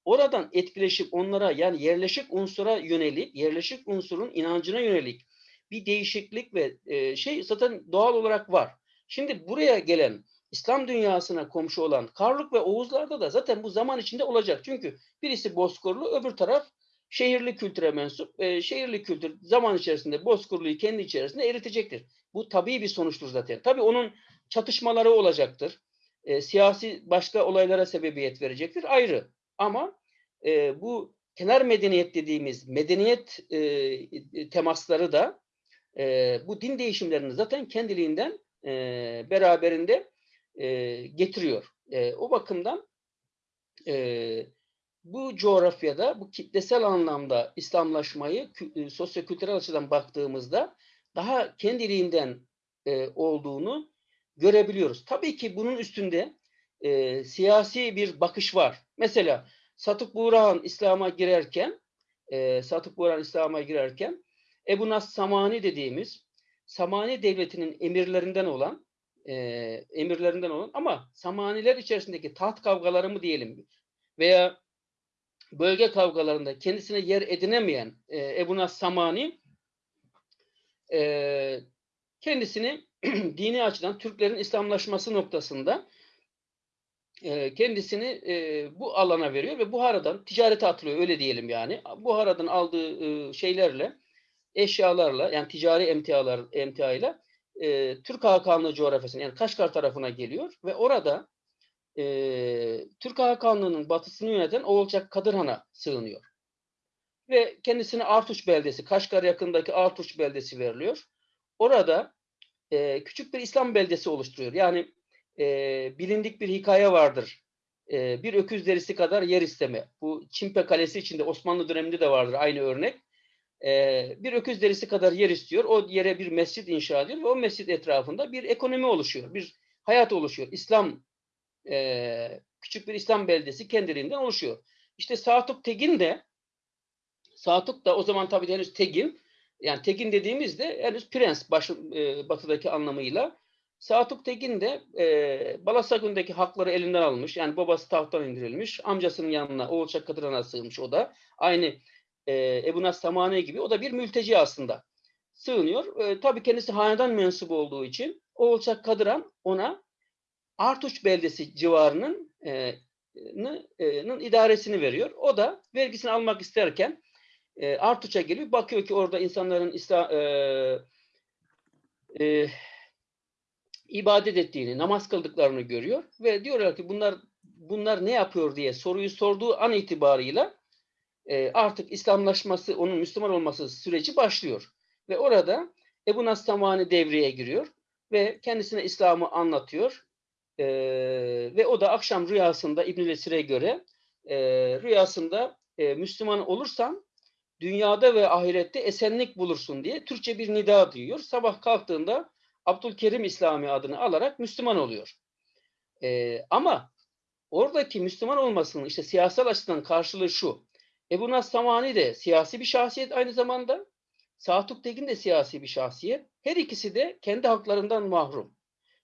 Oradan etkileşip onlara yani yerleşik unsura yönelik, yerleşik unsurun inancına yönelik bir değişiklik ve e, şey zaten doğal olarak var. Şimdi buraya gelen İslam dünyasına komşu olan Karluk ve Oğuzlarda da zaten bu zaman içinde olacak. Çünkü birisi Bozkırlı, öbür taraf şehirli kültüre mensup. E, şehirli kültür zaman içerisinde Bozkırlı'yı kendi içerisinde eritecektir. Bu tabii bir sonuçtur zaten. Tabii onun çatışmaları olacaktır. E, siyasi başka olaylara sebebiyet verecektir. Ayrı. Ama e, bu kenar medeniyet dediğimiz medeniyet e, temasları da e, bu din değişimlerini zaten kendiliğinden e, beraberinde e, getiriyor. E, o bakımdan e, bu coğrafyada bu kitlesel anlamda İslamlaşmayı e, sosyokültürel açıdan baktığımızda daha kendiliğinden e, olduğunu görebiliyoruz. Tabii ki bunun üstünde e, siyasi bir bakış var. Mesela Satık Buğrahan İslam'a girerken e, Satık Buğrahan İslam'a girerken Ebu Nas Samani dediğimiz Samani devletinin emirlerinden olan e, emirlerinden olan ama Samaniler içerisindeki taht kavgaları mı diyelim veya bölge kavgalarında kendisine yer edinemeyen e, Ebu Nas Samani e, kendisini dini açıdan Türklerin İslamlaşması noktasında e, kendisini e, bu alana veriyor ve Buhara'dan ticarete atılıyor öyle diyelim yani. Buhara'dan aldığı e, şeylerle eşyalarla yani ticari emtialar emtiayla e, Türk Hakanlığı coğrafyasına yani Kaşgar tarafına geliyor ve orada e, Türk Hakanlığı'nın batısını yöneten Oğulcak Kadırhan'a sığınıyor. Ve kendisine Artuç beldesi, Kaşgar yakındaki Artuç beldesi veriliyor. Orada e, küçük bir İslam beldesi oluşturuyor. Yani e, bilindik bir hikaye vardır. E, bir öküz derisi kadar yer isteme. Bu Çimpe Kalesi içinde Osmanlı döneminde de vardır aynı örnek e, bir öküz derisi kadar yer istiyor. O yere bir mescit inşa ediyor ve o mescit etrafında bir ekonomi oluşuyor. Bir hayat oluşuyor. İslam e, küçük bir İslam beldesi kendiliğinden oluşuyor. İşte Satuk Tegin de Satuk da o zaman tabii henüz Tegin yani Tegin dediğimizde henüz prens baş, e, batıdaki anlamıyla Satuk Tegin de e, Balasagün'deki hakları elinden almış. Yani babası tahttan indirilmiş. Amcasının yanına Oğulçak Kadıran'a sığınmış o da. Aynı e, Ebu Nas Samani gibi o da bir mülteci aslında. Sığınıyor. E, tabii kendisi hanedan mensubu olduğu için Oğulçak Kadıran ona Artuç beldesi civarının e, nın idaresini veriyor. O da vergisini almak isterken e, Artuç'a geliyor. Bakıyor ki orada insanların İslam, e, e, ibadet ettiğini, namaz kıldıklarını görüyor ve diyorlar ki bunlar bunlar ne yapıyor diye soruyu sorduğu an itibarıyla e, artık İslamlaşması, onun Müslüman olması süreci başlıyor. Ve orada Ebu Nastamani devreye giriyor ve kendisine İslam'ı anlatıyor. E, ve o da akşam rüyasında İbn-i Vesir'e göre e, rüyasında e, Müslüman olursan dünyada ve ahirette esenlik bulursun diye Türkçe bir nida duyuyor. Sabah kalktığında Abdülkerim İslami adını alarak Müslüman oluyor. E, ama oradaki Müslüman olmasının işte siyasal açıdan karşılığı şu. Ebu Nas Samani de siyasi bir şahsiyet aynı zamanda. Satuk Tekin de siyasi bir şahsiyet. Her ikisi de kendi haklarından mahrum.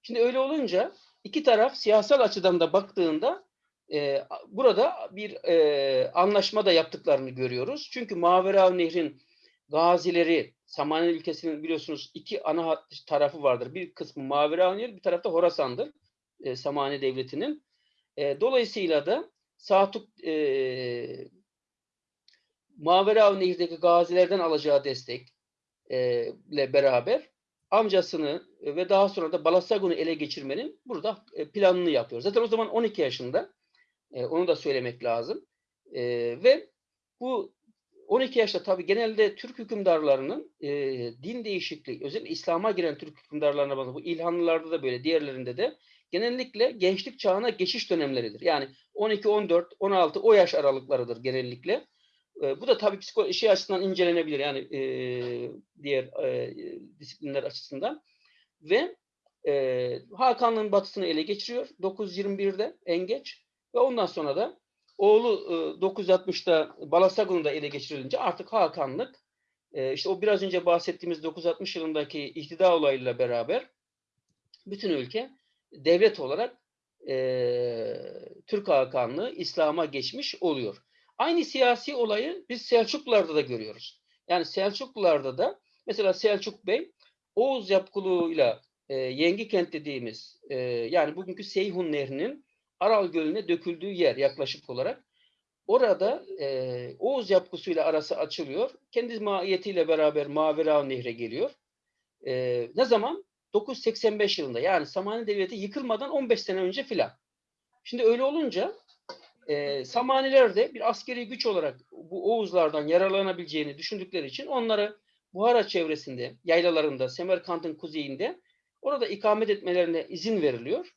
Şimdi öyle olunca iki taraf siyasal açıdan da baktığında e, burada bir e, anlaşma da yaptıklarını görüyoruz. Çünkü Mavera Nehrin gazileri, Samani ülkesinin biliyorsunuz iki ana tarafı vardır. Bir kısmı Mavera Nehir, bir tarafta Horasan'dır. E, Samani Devleti'nin. E, dolayısıyla da Satuk e, Mavera Nehir'deki gazilerden alacağı destekle beraber amcasını ve daha sonra da Balasagun'u ele geçirmenin burada e, planını yapıyor. Zaten o zaman 12 yaşında. E, onu da söylemek lazım. E, ve bu 12 yaşta tabii genelde Türk hükümdarlarının e, din değişikliği, özellikle İslam'a giren Türk hükümdarlarına bakın. Bu İlhanlılarda da böyle, diğerlerinde de genellikle gençlik çağına geçiş dönemleridir. Yani 12, 14, 16 o yaş aralıklarıdır genellikle. E, bu da tabii psiko şey açısından incelenebilir yani e, diğer e, disiplinler açısından. Ve e, Hakan'ın batısını ele geçiriyor 921'de en geç ve ondan sonra da oğlu e, 960'da Balasagun'u da ele geçirilince artık Hakanlık e, işte o biraz önce bahsettiğimiz 960 yılındaki ihtida olayıyla beraber bütün ülke devlet olarak e, Türk Hakanlığı İslam'a geçmiş oluyor. Aynı siyasi olayı biz Selçuklularda da görüyoruz. Yani Selçuklularda da mesela Selçuk Bey Oğuz yapkılığıyla e, Yengi Kent dediğimiz e, yani bugünkü Seyhun Nehri'nin Aral Gölü'ne döküldüğü yer yaklaşık olarak orada e, Oğuz yapgısıyla arası açılıyor. Kendi mahiyetiyle beraber Mavera Nehre geliyor. E, ne zaman? 985 yılında yani Samani Devleti yıkılmadan 15 sene önce filan. Şimdi öyle olunca e, Samaniler de bir askeri güç olarak bu Oğuzlardan yararlanabileceğini düşündükleri için onları Buhara çevresinde, yaylalarında, Semerkant'ın kuzeyinde orada ikamet etmelerine izin veriliyor.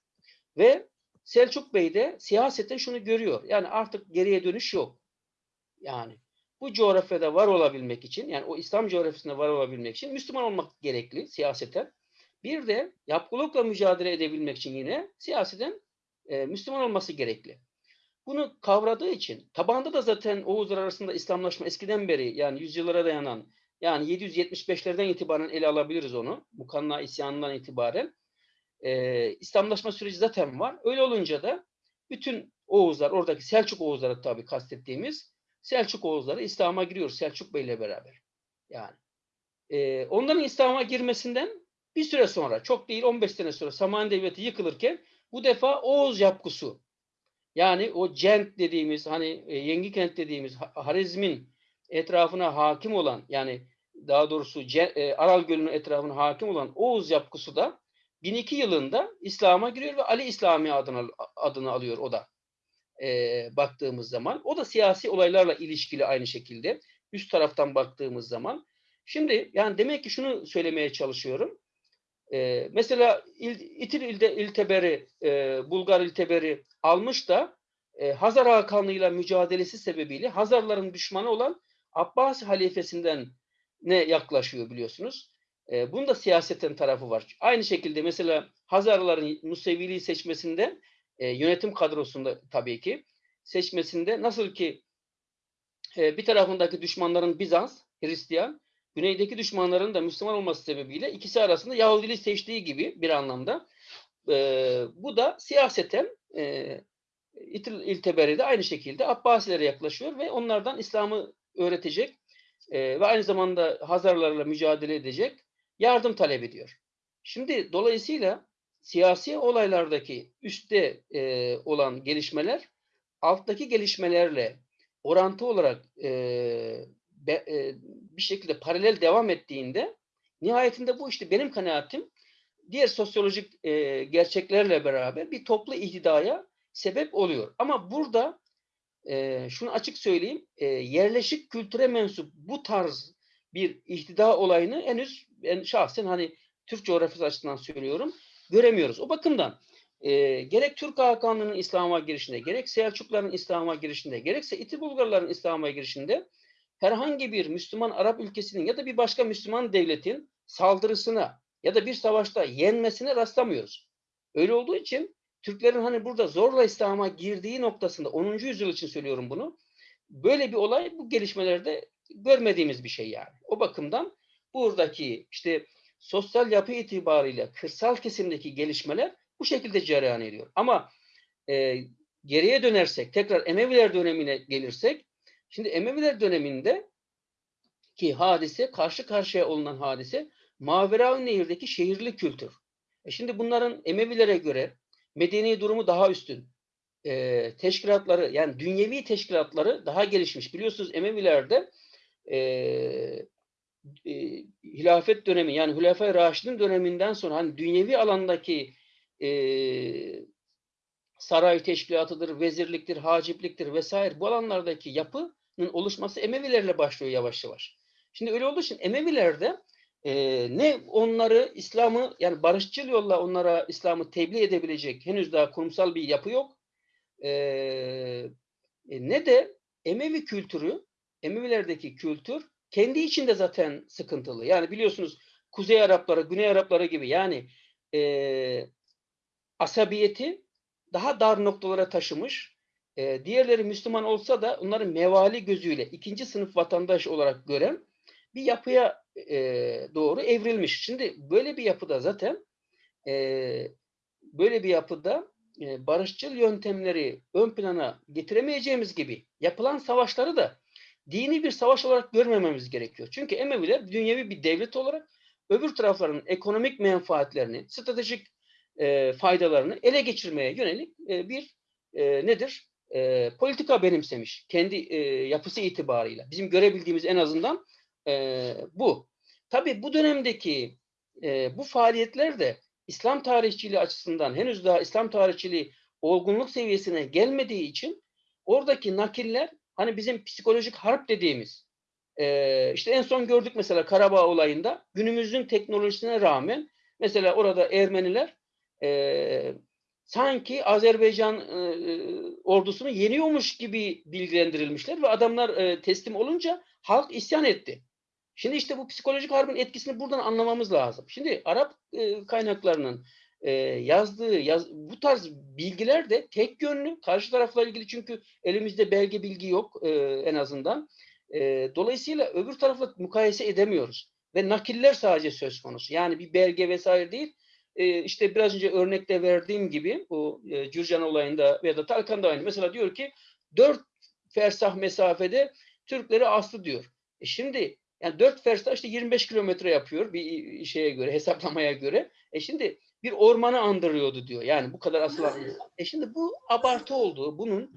Ve Selçuk Bey de siyasette şunu görüyor. Yani artık geriye dönüş yok. Yani bu coğrafyada var olabilmek için, yani o İslam coğrafyasında var olabilmek için Müslüman olmak gerekli siyaseten. Bir de yapkılıkla mücadele edebilmek için yine siyaseten e, Müslüman olması gerekli. Bunu kavradığı için tabanda da zaten Oğuzlar arasında İslamlaşma eskiden beri yani yüzyıllara dayanan yani 775'lerden itibaren ele alabiliriz onu. Mukanna isyanından itibaren. Ee, İslamlaşma süreci zaten var. Öyle olunca da bütün Oğuzlar, oradaki Selçuk Oğuzları tabii kastettiğimiz Selçuk Oğuzları İslam'a giriyor Selçuk Bey ile beraber. Yani e, onların İslam'a girmesinden bir süre sonra, çok değil 15 sene sonra Samani Devleti yıkılırken bu defa Oğuz yapgusu yani o Cent dediğimiz hani e, Yengi Kent dediğimiz Harizm'in etrafına hakim olan yani daha doğrusu e, Aral Gölü'nün etrafına hakim olan Oğuz yapgusu da 1002 yılında İslam'a giriyor ve Ali İslami adını, adını alıyor o da e, baktığımız zaman. O da siyasi olaylarla ilişkili aynı şekilde üst taraftan baktığımız zaman. Şimdi yani demek ki şunu söylemeye çalışıyorum. E, mesela İl, İtil İlde, İlteberi, e, Bulgar İlteberi almış da e, Hazar Hakanlığı'yla mücadelesi sebebiyle Hazarların düşmanı olan Abbas halifesinden ne yaklaşıyor biliyorsunuz. E, bunun da siyaseten tarafı var. Aynı şekilde mesela Hazarların Museviliği seçmesinde e, yönetim kadrosunda tabii ki seçmesinde nasıl ki e, bir tarafındaki düşmanların Bizans, Hristiyan, güneydeki düşmanların da Müslüman olması sebebiyle ikisi arasında Yahudiliği seçtiği gibi bir anlamda. E, bu da siyaseten e, İlteberi de aynı şekilde Abbasilere yaklaşıyor ve onlardan İslam'ı öğretecek e, ve aynı zamanda Hazarlarla mücadele edecek yardım talep ediyor. Şimdi dolayısıyla siyasi olaylardaki üstte e, olan gelişmeler alttaki gelişmelerle orantı olarak e, be, e, bir şekilde paralel devam ettiğinde nihayetinde bu işte benim kanaatim diğer sosyolojik e, gerçeklerle beraber bir toplu ihtidaya sebep oluyor. Ama burada e, şunu açık söyleyeyim, e, yerleşik kültüre mensup bu tarz bir ihtida olayını henüz ben şahsen hani Türk coğrafyası açısından söylüyorum göremiyoruz. O bakımdan e, gerek Türk Hakanlığı'nın İslam'a girişinde, gerek Selçukluların İslam'a girişinde, gerekse İti Bulgarların İslam'a girişinde herhangi bir Müslüman Arap ülkesinin ya da bir başka Müslüman devletin saldırısına ya da bir savaşta yenmesine rastlamıyoruz. Öyle olduğu için Türklerin hani burada zorla İslam'a girdiği noktasında 10. yüzyıl için söylüyorum bunu. Böyle bir olay bu gelişmelerde görmediğimiz bir şey yani. O bakımdan buradaki işte sosyal yapı itibariyle kırsal kesimdeki gelişmeler bu şekilde cereyan ediyor. Ama e, geriye dönersek, tekrar Emeviler dönemine gelirsek, şimdi Emeviler döneminde ki hadise, karşı karşıya olunan hadise Maveraun Nehir'deki şehirli kültür. E şimdi bunların Emevilere göre medeni durumu daha üstün. E, teşkilatları yani dünyevi teşkilatları daha gelişmiş. Biliyorsunuz Emevilerde e, e, hilafet dönemi yani Hülefai Raşid'in döneminden sonra hani dünyevi alandaki e, saray teşkilatıdır, vezirliktir, hacipliktir vesaire bu alanlardaki yapının oluşması Emevilerle başlıyor yavaş yavaş. Şimdi öyle olduğu için Emevilerde e, ne onları İslam'ı yani barışçıl yolla onlara İslam'ı tebliğ edebilecek henüz daha kurumsal bir yapı yok. E, ne de Emevi kültürü, Emevilerdeki kültür kendi içinde zaten sıkıntılı. Yani biliyorsunuz Kuzey Arapları, Güney Arapları gibi yani e, asabiyeti daha dar noktalara taşımış. E, diğerleri Müslüman olsa da onların mevali gözüyle ikinci sınıf vatandaş olarak gören bir yapıya e, doğru evrilmiş. Şimdi böyle bir yapıda zaten e, böyle bir yapıda e, barışçıl yöntemleri ön plana getiremeyeceğimiz gibi yapılan savaşları da dini bir savaş olarak görmememiz gerekiyor. Çünkü Emeviler dünyevi bir devlet olarak öbür tarafların ekonomik menfaatlerini, stratejik e, faydalarını ele geçirmeye yönelik e, bir e, nedir? E, politika benimsemiş. Kendi e, yapısı itibarıyla. Bizim görebildiğimiz en azından e, bu. Tabii bu dönemdeki e, bu faaliyetler de İslam tarihçiliği açısından henüz daha İslam tarihçiliği olgunluk seviyesine gelmediği için oradaki nakiller hani bizim psikolojik harp dediğimiz e, işte en son gördük mesela Karabağ olayında günümüzün teknolojisine rağmen mesela orada Ermeniler e, sanki Azerbaycan e, ordusunu yeniyormuş gibi bilgilendirilmişler ve adamlar e, teslim olunca halk isyan etti. Şimdi işte bu psikolojik harbin etkisini buradan anlamamız lazım. Şimdi Arap e, kaynaklarının e, yazdığı yaz, bu tarz bilgiler de tek yönlü karşı tarafla ilgili çünkü elimizde belge bilgi yok e, en azından. E, dolayısıyla öbür tarafla mukayese edemiyoruz ve nakiller sadece söz konusu. Yani bir belge vesaire değil. E, işte biraz önce örnekte verdiğim gibi bu e, Cürcan olayında veya da Talkan'da aynı. Mesela diyor ki dört fersah mesafede Türkleri astı diyor. E şimdi yani 4 fersah işte 25 kilometre yapıyor bir şeye göre, hesaplamaya göre. E şimdi bir ormanı andırıyordu diyor. Yani bu kadar asıl. E şimdi bu abartı oldu. Bunun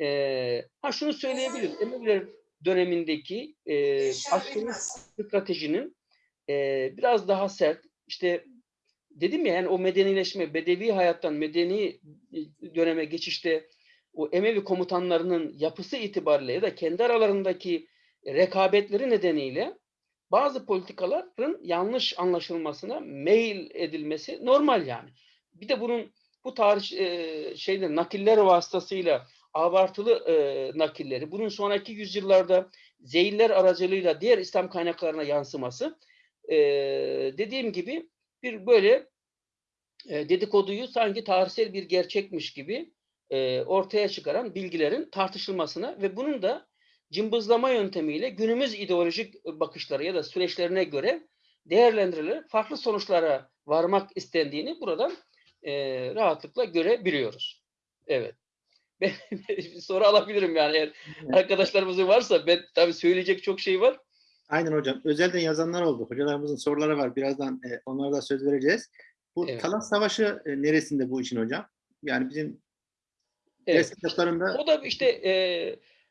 e, ha şunu söyleyebiliriz. Emeviler dönemindeki e, askeri stratejinin e, biraz daha sert. İşte dedim ya yani o medenileşme, bedevi hayattan medeni döneme geçişte o Emevi komutanlarının yapısı itibariyle ya da kendi aralarındaki rekabetleri nedeniyle bazı politikaların yanlış anlaşılmasına meyil edilmesi normal yani. Bir de bunun bu tarih e, şeyler nakiller vasıtasıyla abartılı e, nakilleri bunun sonraki yüzyıllarda zeyiller aracılığıyla diğer İslam kaynaklarına yansıması e, dediğim gibi bir böyle e, dedikoduyu sanki tarihsel bir gerçekmiş gibi e, ortaya çıkaran bilgilerin tartışılmasına ve bunun da cımbızlama yöntemiyle günümüz ideolojik bakışları ya da süreçlerine göre değerlendirilerek farklı sonuçlara varmak istendiğini buradan e, rahatlıkla görebiliyoruz. Evet. Ben soru alabilirim yani eğer arkadaşlarımızın varsa ben tabii söyleyecek çok şey var.
Aynen hocam. Özelden yazanlar oldu. Hocalarımızın soruları var. Birazdan e, onlara da söz vereceğiz. Bu
Evet.
Talas Savaşı e, neresinde bu için hocam? Yani bizim
Evet.
ders kitaplarında
O da işte e,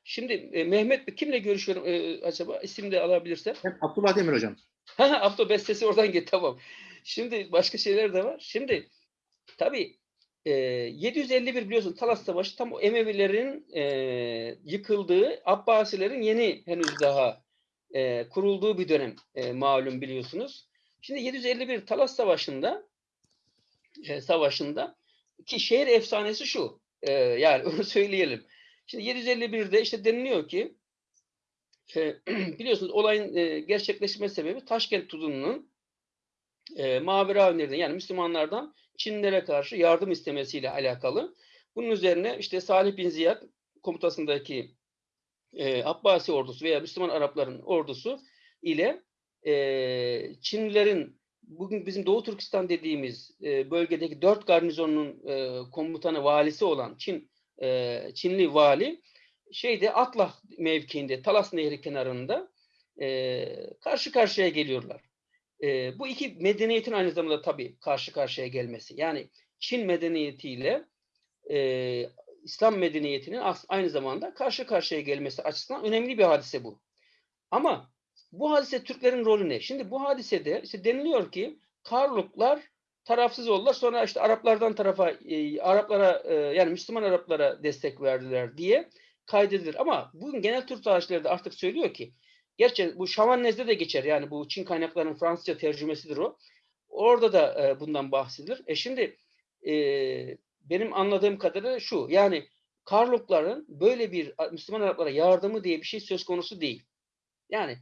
Şimdi e, Mehmet kimle görüşüyorum e, acaba? İsim de alabilirsem.
Ben Abdullah Demir hocam.
Ha, Abdo bestesi oradan git tamam. Şimdi başka şeyler de var. Şimdi tabii e, 751 biliyorsun Talas Savaşı tam o Emevilerin e, yıkıldığı, Abbasilerin yeni henüz daha e, kurulduğu bir dönem e, malum biliyorsunuz. Şimdi 751 Talas Savaşı'nda e, savaşında ki şehir efsanesi şu. e, yani onu söyleyelim. Şimdi 751'de işte deniliyor ki e, biliyorsunuz olayın e, gerçekleşme sebebi Taşkent Tuzunu'nun e, Mavera önerilen yani Müslümanlardan Çinlilere karşı yardım istemesiyle alakalı. Bunun üzerine işte Salih bin Ziyad komutasındaki e, Abbasi ordusu veya Müslüman Arapların ordusu ile e, Çinlilerin bugün bizim Doğu Türkistan dediğimiz e, bölgedeki dört garnizonun e, komutanı valisi olan Çin e, Çinli vali şeyde Atlah mevkiinde Talas Nehri kenarında e, karşı karşıya geliyorlar. E, bu iki medeniyetin aynı zamanda tabii karşı karşıya gelmesi. Yani Çin medeniyetiyle e, İslam medeniyetinin aynı zamanda karşı karşıya gelmesi açısından önemli bir hadise bu. Ama bu hadise Türklerin rolü ne? Şimdi bu hadisede işte deniliyor ki Karluklar tarafsız oldular. Sonra işte Araplardan tarafa e, Araplara e, yani Müslüman Araplara destek verdiler diye kaydedilir. Ama bugün genel Türk tarihçileri de artık söylüyor ki gerçi bu Şamannez'de de geçer. Yani bu Çin kaynaklarının Fransızca tercümesidir o. Orada da e, bundan bahsedilir. E şimdi e, benim anladığım kadarıyla şu. Yani Karlukların böyle bir Müslüman Araplara yardımı diye bir şey söz konusu değil. Yani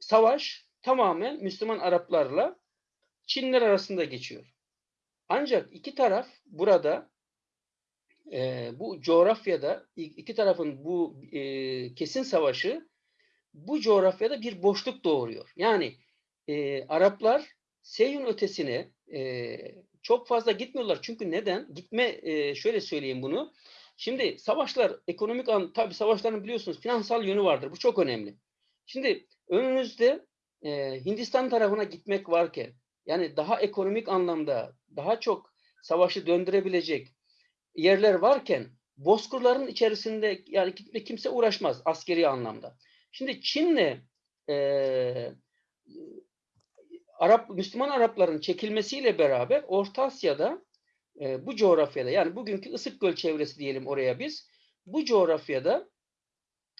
savaş tamamen Müslüman Araplarla Çinler arasında geçiyor. Ancak iki taraf burada e, bu coğrafyada iki tarafın bu e, kesin savaşı bu coğrafyada bir boşluk doğuruyor. Yani e, Araplar Seyhun ötesine e, çok fazla gitmiyorlar. Çünkü neden? Gitme e, şöyle söyleyeyim bunu. Şimdi savaşlar ekonomik an tabii savaşların biliyorsunuz finansal yönü vardır. Bu çok önemli. Şimdi önünüzde e, Hindistan tarafına gitmek varken yani daha ekonomik anlamda daha çok savaşı döndürebilecek yerler varken bozkırların içerisinde yani kimse uğraşmaz askeri anlamda. Şimdi Çin'le e, Arap Müslüman Arapların çekilmesiyle beraber Orta Asya'da e, bu coğrafyada yani bugünkü Isık Göl çevresi diyelim oraya biz bu coğrafyada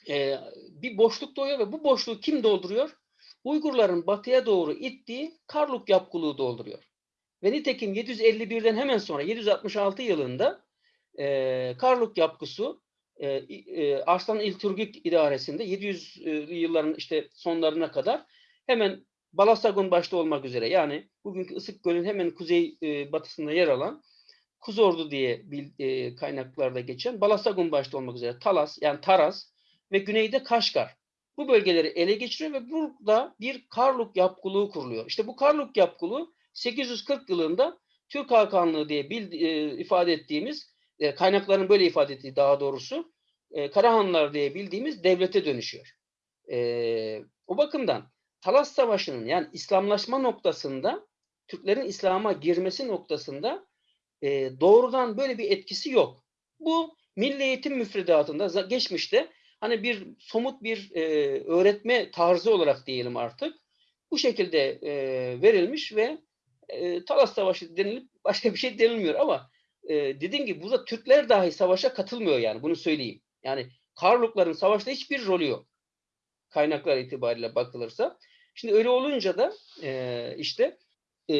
e, bir boşluk doğuyor ve bu boşluğu kim dolduruyor? Uygurların batıya doğru ittiği Karluk yapkılığı dolduruyor. Ve nitekim 751'den hemen sonra 766 yılında e, Karluk yapgısı e, e, Arslan İlturgik idaresinde 700'lü yılların işte sonlarına kadar hemen Balasagun başta olmak üzere yani bugünkü Isık Göl'ün hemen kuzey e, batısında yer alan Kuzordu diye bil, e, kaynaklarda geçen Balasagun başta olmak üzere Talas yani Taraz ve güneyde Kaşgar. Bu bölgeleri ele geçiriyor ve burada bir Karluk yapkılığı kuruluyor. İşte bu Karluk yapkılığı 840 yılında Türk Hakanlığı diye bil, e, ifade ettiğimiz e, kaynakların böyle ifade ettiği daha doğrusu e, Karahanlar diye bildiğimiz devlete dönüşüyor. E, o bakımdan Talas Savaşı'nın yani İslamlaşma noktasında Türklerin İslam'a girmesi noktasında e, doğrudan böyle bir etkisi yok. Bu milli eğitim müfredatında geçmişte hani bir somut bir e, öğretme tarzı olarak diyelim artık bu şekilde e, verilmiş ve e, Talas Savaşı denilip başka bir şey denilmiyor ama e, dediğim gibi burada Türkler dahi savaşa katılmıyor yani bunu söyleyeyim. Yani Karlukların savaşta hiçbir rolü yok. Kaynaklar itibariyle bakılırsa. Şimdi öyle olunca da e, işte e,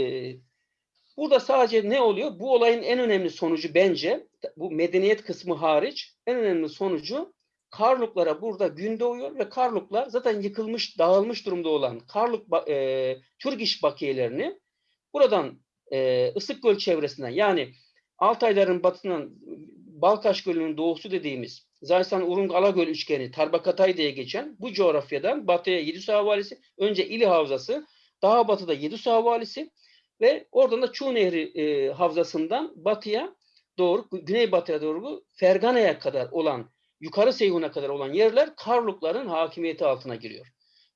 burada sadece ne oluyor? Bu olayın en önemli sonucu bence bu medeniyet kısmı hariç en önemli sonucu Karluklara burada gün doğuyor ve Karluklar zaten yıkılmış, dağılmış durumda olan Karluk e, Türk iş bakiyelerini buradan e, Isık Göl çevresinden yani Altayların batısından Balkaş Gölü'nün doğusu dediğimiz Zaysan Urung Alagöl üçgeni Tarbakatay diye geçen bu coğrafyadan batıya Yedüs Havalisi, önce İli Havzası, daha batıda Yedüs Havalisi ve oradan da Çuğ Nehri e, Havzası'ndan batıya doğru, güneybatıya doğru Fergana'ya kadar olan, yukarı Seyhun'a kadar olan yerler Karlukların hakimiyeti altına giriyor.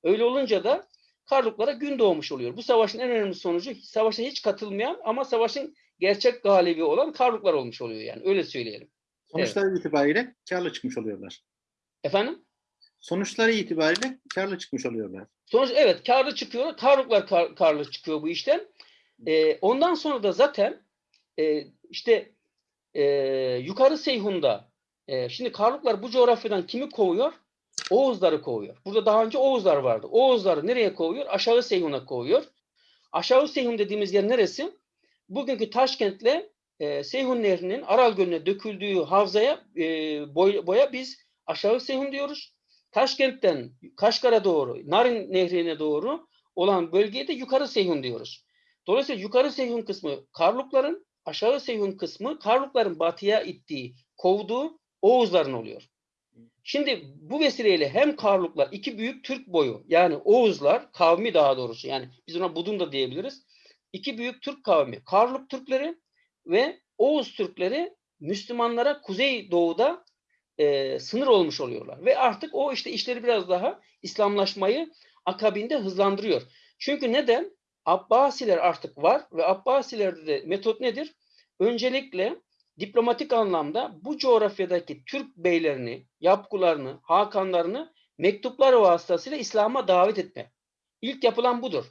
Öyle olunca da Karluklara gün doğmuş oluyor. Bu savaşın en önemli sonucu savaşa hiç katılmayan ama savaşın gerçek galibi olan Karluklar olmuş oluyor yani. Öyle söyleyelim.
Sonuçlar evet. itibariyle karlı çıkmış oluyorlar.
Efendim?
sonuçları itibariyle karlı çıkmış oluyorlar.
Sonuç evet karlı çıkıyor. Karluklar kar- karlı çıkıyor bu işten. Ee, ondan sonra da zaten e, işte e, yukarı Seyhun'da e, şimdi Karluklar bu coğrafyadan kimi kovuyor? Oğuzları kovuyor. Burada daha önce Oğuzlar vardı. Oğuzları nereye kovuyor? Aşağı Seyhun'a kovuyor. Aşağı Seyhun dediğimiz yer neresi? Bugünkü Taşkent'le e, Seyhun Nehri'nin Aral Gölü'ne döküldüğü havzaya e, boy- boya biz Aşağı Seyhun diyoruz. Taşkent'ten Kaşgar'a doğru, Narin Nehri'ne doğru olan bölgeye de Yukarı Seyhun diyoruz. Dolayısıyla Yukarı Seyhun kısmı Karlukların, aşağı Seyhun kısmı Karlukların batıya ittiği, kovduğu Oğuzların oluyor. Şimdi bu vesileyle hem Karluklar iki büyük Türk boyu yani Oğuzlar kavmi daha doğrusu yani biz ona Budun da diyebiliriz. İki büyük Türk kavmi Karluk Türkleri ve Oğuz Türkleri Müslümanlara Kuzey Doğu'da e, sınır olmuş oluyorlar. Ve artık o işte işleri biraz daha İslamlaşmayı akabinde hızlandırıyor. Çünkü neden? Abbasiler artık var ve Abbasilerde de metot nedir? Öncelikle diplomatik anlamda bu coğrafyadaki Türk beylerini, yapkularını, hakanlarını mektuplar vasıtasıyla İslam'a davet etme. İlk yapılan budur.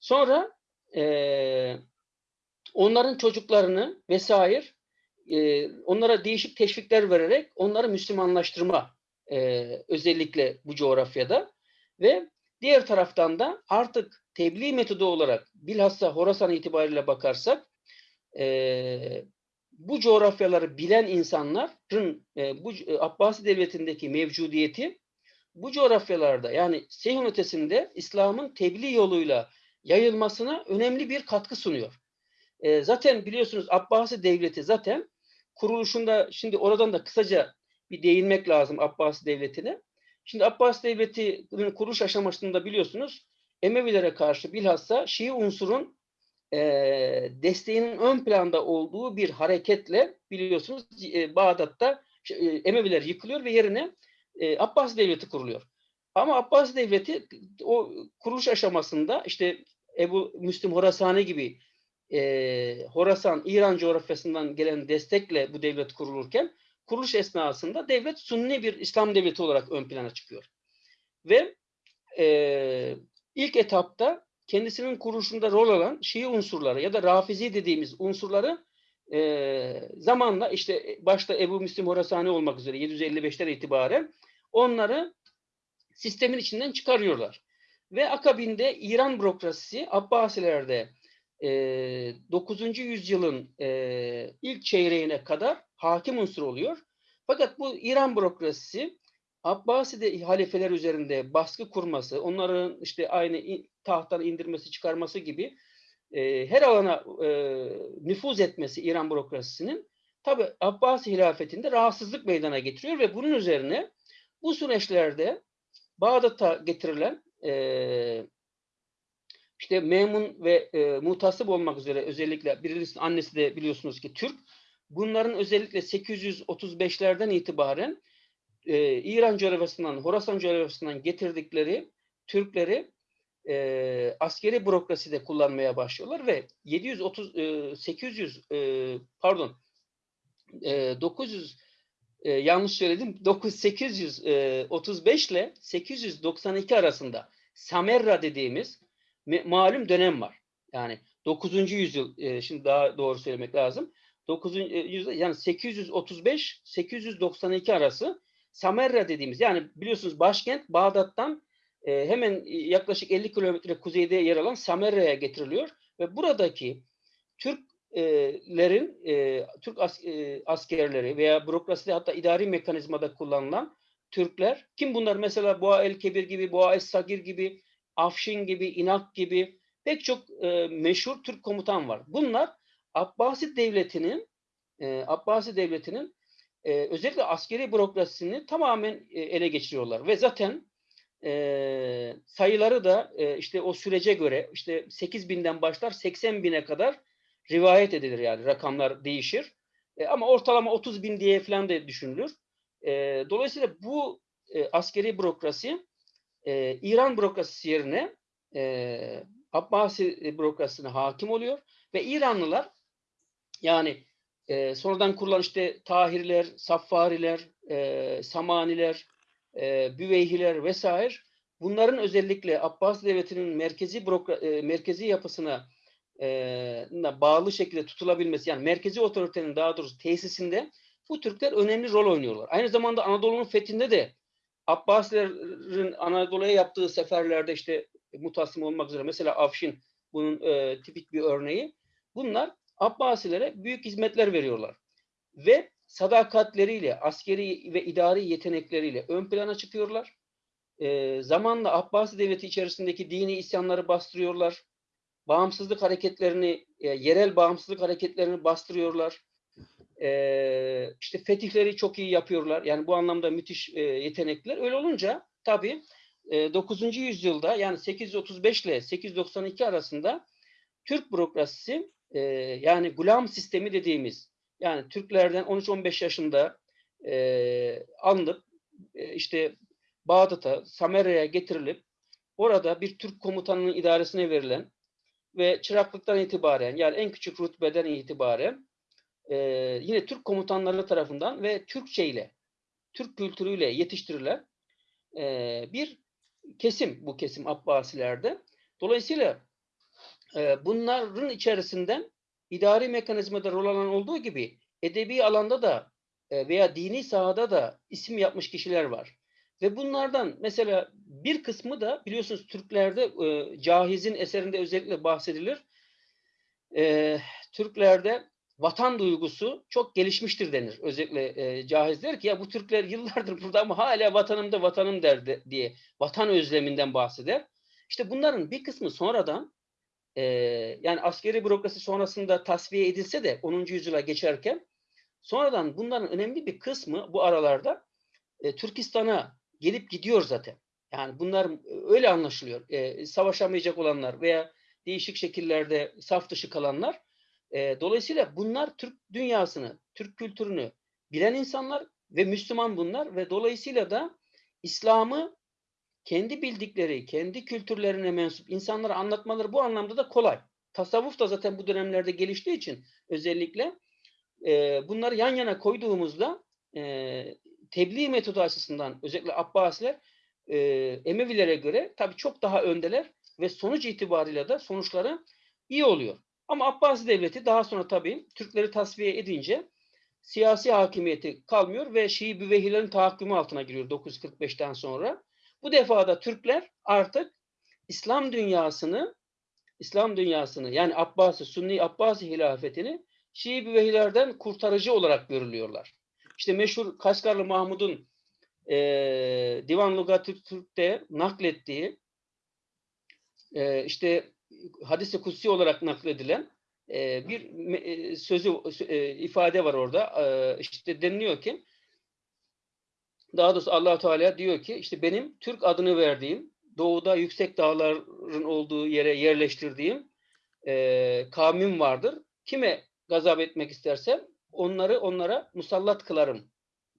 Sonra eee, onların çocuklarını vesaire e, onlara değişik teşvikler vererek onları Müslümanlaştırma e, özellikle bu coğrafyada ve diğer taraftan da artık tebliğ metodu olarak bilhassa Horasan itibariyle bakarsak e, bu coğrafyaları bilen insanların e, bu e, Abbasi devletindeki mevcudiyeti bu coğrafyalarda yani Seyhun ötesinde İslam'ın tebliğ yoluyla yayılmasına önemli bir katkı sunuyor. E, zaten biliyorsunuz Abbasi devleti zaten kuruluşunda şimdi oradan da kısaca bir değinmek lazım Abbasi devletine. Şimdi Abbasi devletinin kuruluş aşamasında biliyorsunuz Emevilere karşı bilhassa Şii unsurun e, desteğinin ön planda olduğu bir hareketle biliyorsunuz e, Bağdat'ta e, Emeviler yıkılıyor ve yerine e, Abbasi devleti kuruluyor. Ama Abbasi devleti o kuruluş aşamasında işte Ebu Müslim Horasani gibi e, Horasan, İran coğrafyasından gelen destekle bu devlet kurulurken kuruluş esnasında devlet Sunni bir İslam devleti olarak ön plana çıkıyor. Ve e, ilk etapta kendisinin kuruluşunda rol alan Şii unsurları ya da Rafizi dediğimiz unsurları e, zamanla işte başta Ebu Müslim Horasani olmak üzere 755'ten itibaren onları sistemin içinden çıkarıyorlar. Ve akabinde İran bürokrasisi Abbasilerde 9. yüzyılın ilk çeyreğine kadar hakim unsur oluyor. Fakat bu İran bürokrasisi Abbaside halifeler üzerinde baskı kurması, onların işte aynı tahttan indirmesi, çıkarması gibi e, her alana e, nüfuz etmesi İran bürokrasisinin tabi Abbasi hilafetinde rahatsızlık meydana getiriyor ve bunun üzerine bu süreçlerde Bağdat'a getirilen e, işte Memun ve e, Mutasip olmak üzere özellikle birisinin annesi de biliyorsunuz ki Türk. Bunların özellikle 835'lerden itibaren e, İran coğrafyasından, Horasan coğrafyasından getirdikleri Türkleri e, askeri bürokraside kullanmaya başlıyorlar ve 730 e, 800 e, pardon e, 900 e, yanlış söyledim 9 835 ile 892 arasında Samerra dediğimiz malum dönem var. Yani 9. yüzyıl e, şimdi daha doğru söylemek lazım. 9. yüzyıl yani 835 892 arası Samerra dediğimiz yani biliyorsunuz başkent Bağdat'tan e, hemen yaklaşık 50 kilometre kuzeyde yer alan Samerra'ya getiriliyor ve buradaki Türklerin e, Türk as, e, askerleri veya bürokraside hatta idari mekanizmada kullanılan Türkler kim bunlar mesela Boğa el Kebir gibi Boğa es Sagir gibi Afşin gibi İnak gibi pek çok e, meşhur Türk komutan var. Bunlar Abbasi devletinin e, Abbasi devletinin e, özellikle askeri bürokrasisini tamamen e, ele geçiriyorlar ve zaten e, sayıları da e, işte o sürece göre işte 8 binden başlar 80 bine kadar rivayet edilir yani rakamlar değişir. E, ama ortalama 30 bin diye falan da düşünülür. E, dolayısıyla bu e, askeri bürokrasi e, İran bürokrasisi yerine e, Abbasi bürokrasisine hakim oluyor ve İranlılar yani e, sonradan kurulan işte Tahirler, Saffariler, e, Samaniler, e, Büveyhiler vesaire bunların özellikle Abbas Devleti'nin merkezi bürokra- e, merkezi yapısına e, bağlı şekilde tutulabilmesi yani merkezi otoritenin daha doğrusu tesisinde bu Türkler önemli rol oynuyorlar. Aynı zamanda Anadolu'nun fethinde de Abbasilerin Anadolu'ya yaptığı seferlerde işte mutassim olmak üzere mesela Afşin bunun e, tipik bir örneği. Bunlar Abbasilere büyük hizmetler veriyorlar. Ve sadakatleriyle, askeri ve idari yetenekleriyle ön plana çıkıyorlar. E, zamanla Abbasi devleti içerisindeki dini isyanları bastırıyorlar. Bağımsızlık hareketlerini, e, yerel bağımsızlık hareketlerini bastırıyorlar. E, işte fetihleri çok iyi yapıyorlar. Yani bu anlamda müthiş e, yetenekler. Öyle olunca tabii e, 9. yüzyılda yani 835 ile 892 arasında Türk bürokrasisi e, yani gulam sistemi dediğimiz yani Türklerden 13-15 yaşında e, alınıp e, işte Bağdat'a, Samera'ya getirilip orada bir Türk komutanının idaresine verilen ve çıraklıktan itibaren yani en küçük rütbeden itibaren e, yine Türk komutanları tarafından ve Türkçe ile, Türk kültürüyle yetiştirilen e, bir kesim bu kesim Abbasilerde. Dolayısıyla e, bunların içerisinden idari mekanizmada rol alan olduğu gibi edebi alanda da e, veya dini sahada da isim yapmış kişiler var. Ve bunlardan mesela bir kısmı da biliyorsunuz Türklerde e, Cahiz'in eserinde özellikle bahsedilir. E, Türklerde vatan duygusu çok gelişmiştir denir. Özellikle e, Cahiz der ki ya bu Türkler yıllardır burada ama hala vatanımda vatanım der de, diye vatan özleminden bahseder. İşte bunların bir kısmı sonradan e, yani askeri bürokrasi sonrasında tasfiye edilse de 10. yüzyıla geçerken sonradan bunların önemli bir kısmı bu aralarda e, Türkistan'a gelip gidiyor zaten. Yani bunlar öyle anlaşılıyor. E, savaşamayacak olanlar veya değişik şekillerde saf dışı kalanlar. E, dolayısıyla bunlar Türk dünyasını, Türk kültürünü bilen insanlar ve Müslüman bunlar ve dolayısıyla da İslam'ı kendi bildikleri, kendi kültürlerine mensup insanlara anlatmaları bu anlamda da kolay. Tasavvuf da zaten bu dönemlerde geliştiği için özellikle e, bunları yan yana koyduğumuzda e, tebliğ metodu açısından özellikle Abbasiler e, Emevilere göre tabii çok daha öndeler ve sonuç itibariyle de sonuçları iyi oluyor. Ama Abbasi devleti daha sonra tabii Türkleri tasfiye edince siyasi hakimiyeti kalmıyor ve Şii Büvehilerin tahakkümü altına giriyor 945'ten sonra. Bu defa da Türkler artık İslam dünyasını İslam dünyasını yani Abbasi, Sunni Abbasi hilafetini Şii Büvehilerden kurtarıcı olarak görülüyorlar. İşte meşhur Kaşgarlı Mahmud'un e, Divan Lugatü Türk'te naklettiği e, işte hadis-i kutsi olarak nakledilen e, bir e, sözü e, ifade var orada. E, işte deniliyor ki daha doğrusu allah Teala diyor ki işte benim Türk adını verdiğim doğuda yüksek dağların olduğu yere yerleştirdiğim e, kavmim vardır. Kime gazap etmek istersem onları onlara musallat kılarım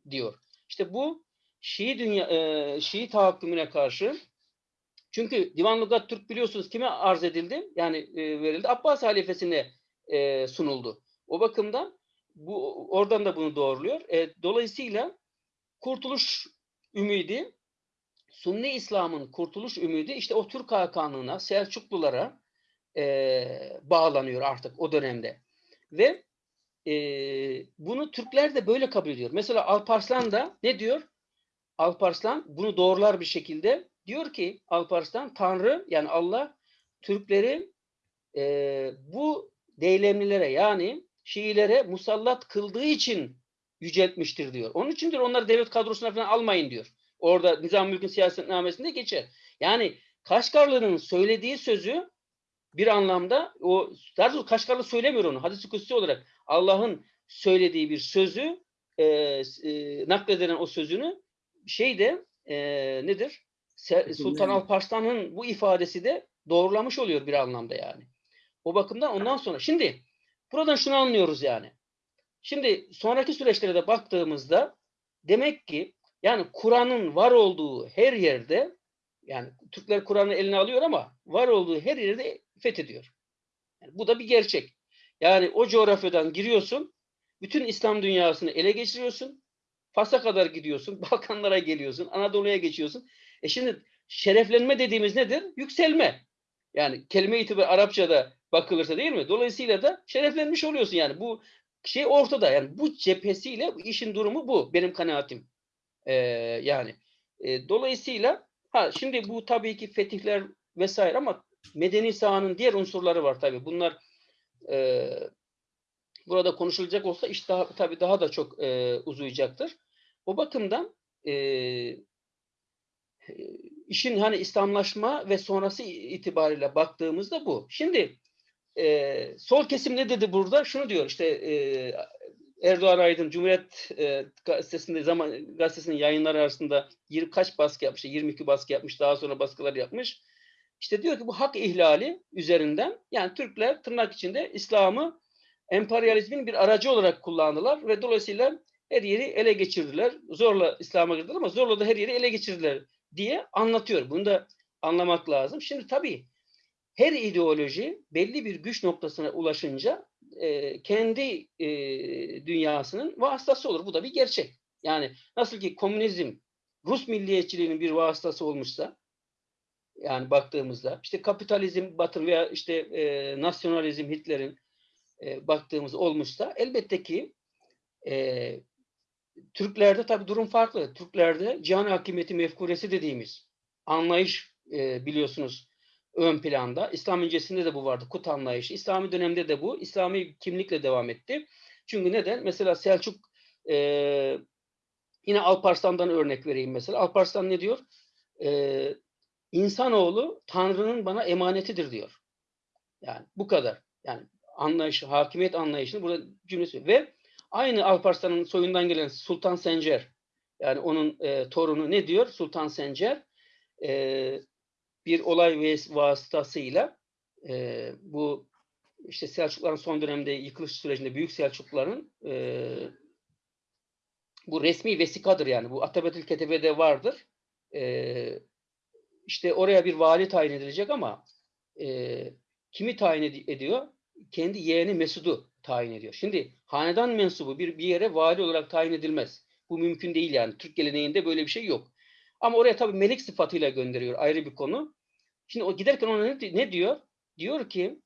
diyor. İşte bu Şii dünya e, Şii tahakkümüne karşı çünkü Divan Lugat Türk biliyorsunuz kime arz edildi? Yani e, verildi. Abbas halifesine e, sunuldu. O bakımdan bu oradan da bunu doğruluyor. E, dolayısıyla kurtuluş ümidi Sunni İslam'ın kurtuluş ümidi işte o Türk Hakanlığına, Selçuklulara e, bağlanıyor artık o dönemde. Ve e, bunu Türkler de böyle kabul ediyor. Mesela Alparslan da ne diyor? Alparslan bunu doğrular bir şekilde diyor ki Alparslan Tanrı yani Allah Türkleri e, bu deylemlilere yani Şiilere musallat kıldığı için yüceltmiştir diyor. Onun içindir onları devlet kadrosuna falan almayın diyor. Orada Nizam Mülk'ün siyasetnamesinde geçer. Yani Kaşgarlı'nın söylediği sözü bir anlamda o daha Kaşgarlı söylemiyor onu. Hadis-i Kutsi olarak Allah'ın söylediği bir sözü e, e, nakledilen o sözünü şeyde e, nedir? Sultan Alparslan'ın bu ifadesi de doğrulamış oluyor bir anlamda yani. O bakımdan ondan sonra şimdi buradan şunu anlıyoruz yani. Şimdi sonraki süreçlere de baktığımızda demek ki yani Kur'an'ın var olduğu her yerde yani Türkler Kur'an'ı eline alıyor ama var olduğu her yerde fethediyor. Yani bu da bir gerçek. Yani o coğrafyadan giriyorsun, bütün İslam dünyasını ele geçiriyorsun, Fas'a kadar gidiyorsun, Balkanlara geliyorsun, Anadolu'ya geçiyorsun. E şimdi şereflenme dediğimiz nedir? Yükselme. Yani kelime itibarı Arapçada bakılırsa değil mi? Dolayısıyla da şereflenmiş oluyorsun yani. Bu şey ortada. Yani bu cephesiyle işin durumu bu. Benim kanaatim. Ee, yani e, dolayısıyla ha şimdi bu tabii ki fetihler vesaire ama medeni sahanın diğer unsurları var tabii. Bunlar e, burada konuşulacak olsa iş daha tabii daha da çok e, uzayacaktır. O bakımdan e, işin hani İslamlaşma ve sonrası itibariyle baktığımızda bu. Şimdi e, sol kesim ne dedi burada? Şunu diyor işte e, Erdoğan Aydın Cumhuriyet e, gazetesinde zaman gazetesinin yayınları arasında 20 kaç baskı yapmış? 22 baskı yapmış. Daha sonra baskılar yapmış. İşte diyor ki bu hak ihlali üzerinden yani Türkler tırnak içinde İslam'ı emperyalizmin bir aracı olarak kullandılar ve dolayısıyla her yeri ele geçirdiler. Zorla İslam'a girdiler ama zorla da her yeri ele geçirdiler diye anlatıyor. Bunu da anlamak lazım. Şimdi tabii her ideoloji belli bir güç noktasına ulaşınca e, kendi e, dünyasının vasıtası olur. Bu da bir gerçek. Yani nasıl ki komünizm Rus milliyetçiliğinin bir vasıtası olmuşsa yani baktığımızda işte kapitalizm Batı veya işte e, nasyonalizm Hitler'in e, baktığımız olmuşsa elbette ki e, Türklerde tabii durum farklı. Türklerde cihan hakimiyeti mefkuresi dediğimiz anlayış e, biliyorsunuz ön planda. İslam öncesinde de bu vardı. Kut anlayışı. İslami dönemde de bu. İslami kimlikle devam etti. Çünkü neden? Mesela Selçuk e, yine Alparslan'dan örnek vereyim mesela. Alparslan ne diyor? E, İnsanoğlu Tanrı'nın bana emanetidir diyor. Yani bu kadar. Yani anlayışı, hakimiyet anlayışını burada cümlesi ve aynı Alparslan'ın soyundan gelen Sultan Sencer yani onun e, torunu ne diyor? Sultan Sencer e, bir olay vasıtasıyla e, bu işte Selçukluların son dönemde yıkılış sürecinde Büyük Selçukluların e, bu resmi vesikadır yani. Bu Atabetül Ketebe'de vardır. E, işte oraya bir vali tayin edilecek ama e, kimi tayin ed- ediyor? Kendi yeğeni Mesud'u tayin ediyor. Şimdi hanedan mensubu bir, bir yere vali olarak tayin edilmez. Bu mümkün değil yani. Türk geleneğinde böyle bir şey yok. Ama oraya tabii melik sıfatıyla gönderiyor. Ayrı bir konu. Şimdi o giderken ona ne, ne diyor? Diyor ki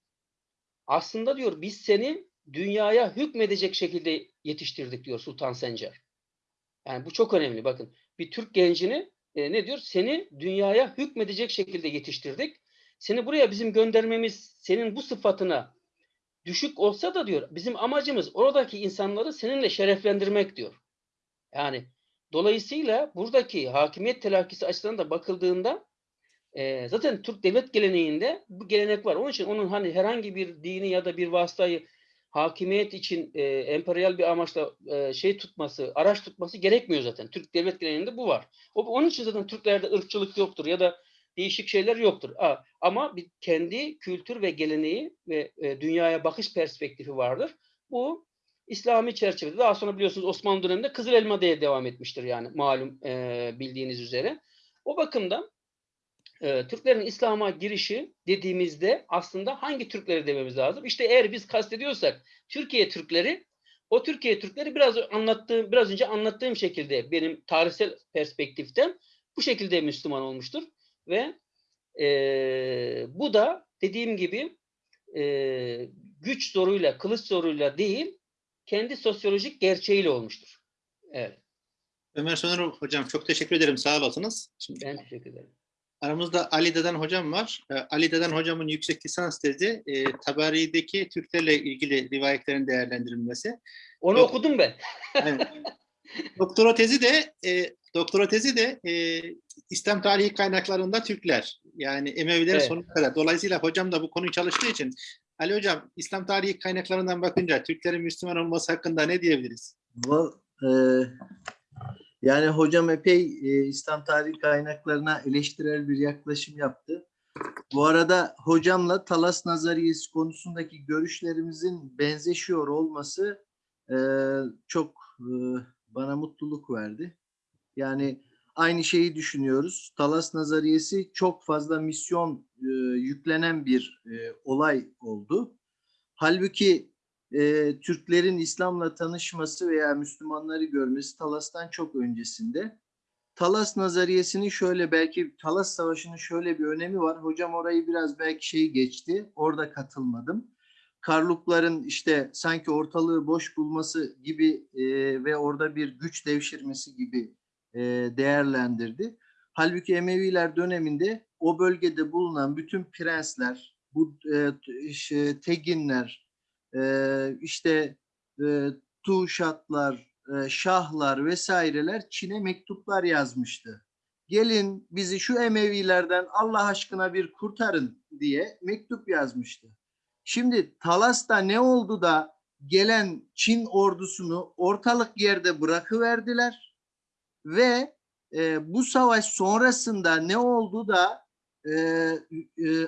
aslında diyor biz seni dünyaya hükmedecek şekilde yetiştirdik diyor Sultan Sencer. Yani bu çok önemli. Bakın bir Türk gencini e, ne diyor? Seni dünyaya hükmedecek şekilde yetiştirdik. Seni buraya bizim göndermemiz senin bu sıfatına düşük olsa da diyor bizim amacımız oradaki insanları seninle şereflendirmek diyor. Yani dolayısıyla buradaki hakimiyet telakkisi açısından da bakıldığında e, zaten Türk devlet geleneğinde bu gelenek var. Onun için onun hani herhangi bir dini ya da bir vasıtayı hakimiyet için e, emperyal bir amaçla e, şey tutması, araç tutması gerekmiyor zaten. Türk devlet geleneğinde bu var. O, onun için zaten Türklerde ırkçılık yoktur ya da değişik şeyler yoktur. Ama bir kendi kültür ve geleneği ve e, dünyaya bakış perspektifi vardır. Bu İslami çerçevede daha sonra biliyorsunuz Osmanlı döneminde Kızıl Elma diye devam etmiştir yani malum e, bildiğiniz üzere. O bakımdan e, Türklerin İslam'a girişi dediğimizde aslında hangi Türkleri dememiz lazım? İşte eğer biz kastediyorsak Türkiye Türkleri o Türkiye Türkleri biraz anlattığım biraz önce anlattığım şekilde benim tarihsel perspektiften bu şekilde Müslüman olmuştur ve e, bu da dediğim gibi e, güç zoruyla, kılıç zoruyla değil kendi sosyolojik gerçeğiyle olmuştur. Evet.
Ömer Soner hocam çok teşekkür ederim. Sağ olasınız. Şimdi
Ben teşekkür ederim.
Aramızda Ali Deden hocam var. Ee, Ali Deden hocamın yüksek lisans tezi e, Tabari'deki Türklerle ilgili rivayetlerin değerlendirilmesi.
Onu
Yok.
okudum ben.
Doktora tezi de e, doktora tezi de e, İslam tarihi kaynaklarında Türkler. Yani Emeviler
Evet.
sonuna kadar. Dolayısıyla hocam da bu konuyu çalıştığı için Ali hocam İslam tarihi kaynaklarından bakınca Türklerin Müslüman olması hakkında ne diyebiliriz?
Val- e, yani hocam epey e, İslam tarihi kaynaklarına eleştirel bir yaklaşım yaptı. Bu arada hocamla Talas Nazariyesi konusundaki görüşlerimizin benzeşiyor olması e, çok e, bana mutluluk verdi. Yani aynı şeyi düşünüyoruz. Talas Nazariyesi çok fazla misyon e, yüklenen bir e, olay oldu. Halbuki e, Türklerin İslam'la tanışması veya Müslümanları görmesi Talas'tan çok öncesinde. Talas nazariyesinin şöyle belki Talas Savaşı'nın şöyle bir önemi var. Hocam orayı biraz belki şey geçti. Orada katılmadım. Karlukların işte sanki ortalığı boş bulması gibi e, ve orada bir güç devşirmesi gibi e, değerlendirdi. Halbuki Emeviler döneminde o bölgede bulunan bütün prensler, bu e, Teginler, e, işte e, Tuşatlar, e, Şahlar vesaireler Çin'e mektuplar yazmıştı. Gelin bizi şu Emevilerden Allah aşkına bir kurtarın diye mektup yazmıştı. Şimdi Talas'ta ne oldu da gelen Çin ordusunu ortalık yerde bırakıverdiler ve e, bu savaş sonrasında ne oldu da e, e,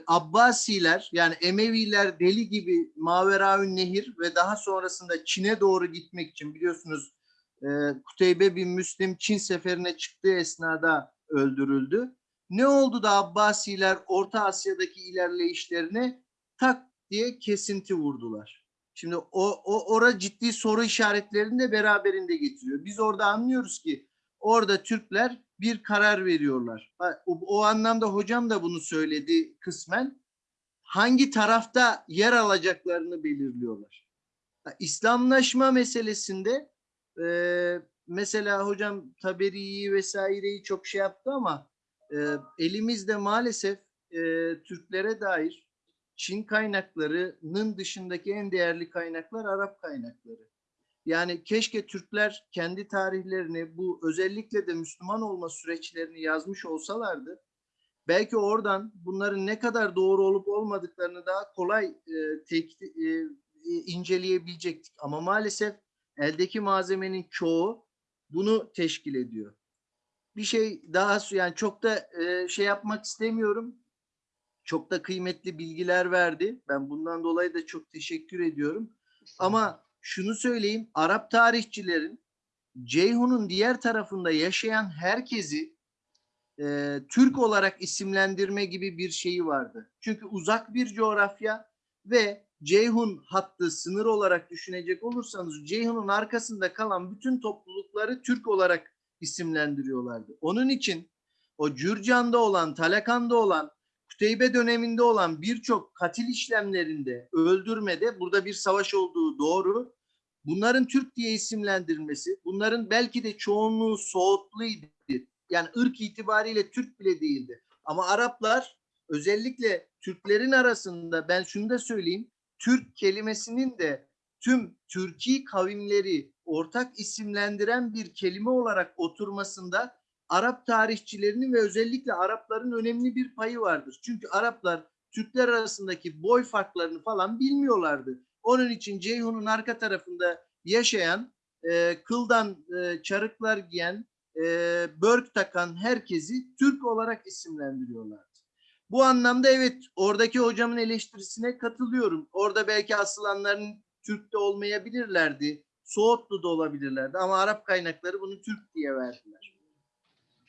Abbasiler yani Emeviler deli gibi Maveraün Nehir ve daha sonrasında Çin'e doğru gitmek için biliyorsunuz e, Kuteybe bin Müslim Çin seferine çıktığı esnada öldürüldü. Ne oldu da Abbasiler Orta Asya'daki ilerleyişlerine tak diye kesinti vurdular. Şimdi o, o ora ciddi soru işaretlerini de beraberinde getiriyor. Biz orada anlıyoruz ki orada Türkler bir karar veriyorlar. O, o anlamda hocam da bunu söyledi kısmen. Hangi tarafta yer alacaklarını belirliyorlar. İslamlaşma meselesinde e, mesela hocam Taberi'yi vesaireyi çok şey yaptı ama e, elimizde maalesef e, Türklere dair Çin kaynaklarının dışındaki en değerli kaynaklar Arap kaynakları. Yani keşke Türkler kendi tarihlerini bu özellikle de Müslüman olma süreçlerini yazmış olsalardı belki oradan bunların ne kadar doğru olup olmadıklarını daha kolay e, tek, e, inceleyebilecektik. Ama maalesef eldeki malzemenin çoğu bunu teşkil ediyor. Bir şey daha yani çok da e, şey yapmak istemiyorum. Çok da kıymetli bilgiler verdi. Ben bundan dolayı da çok teşekkür ediyorum. Ama şunu söyleyeyim, Arap tarihçilerin Ceyhun'un diğer tarafında yaşayan herkesi e, Türk olarak isimlendirme gibi bir şeyi vardı. Çünkü uzak bir coğrafya ve Ceyhun hattı sınır olarak düşünecek olursanız Ceyhun'un arkasında kalan bütün toplulukları Türk olarak isimlendiriyorlardı. Onun için o Cürcan'da olan, Talakan'da olan, Kuteybe döneminde olan birçok katil işlemlerinde, öldürmede burada bir savaş olduğu doğru. Bunların Türk diye isimlendirilmesi, bunların belki de çoğunluğu Soğutluydu. Yani ırk itibariyle Türk bile değildi. Ama Araplar özellikle Türklerin arasında ben şunu da söyleyeyim. Türk kelimesinin de tüm Türkiye kavimleri ortak isimlendiren bir kelime olarak oturmasında Arap tarihçilerinin ve özellikle Arapların önemli bir payı vardır. Çünkü Araplar Türkler arasındaki boy farklarını falan bilmiyorlardı. Onun için Ceyhun'un arka tarafında yaşayan, e, kıldan e, çarıklar giyen, e, börk takan herkesi Türk olarak isimlendiriyorlardı. Bu anlamda evet oradaki hocamın eleştirisine katılıyorum. Orada belki asılanların Türk de olmayabilirlerdi. Soğutlu da olabilirlerdi ama Arap kaynakları bunu Türk diye verdiler.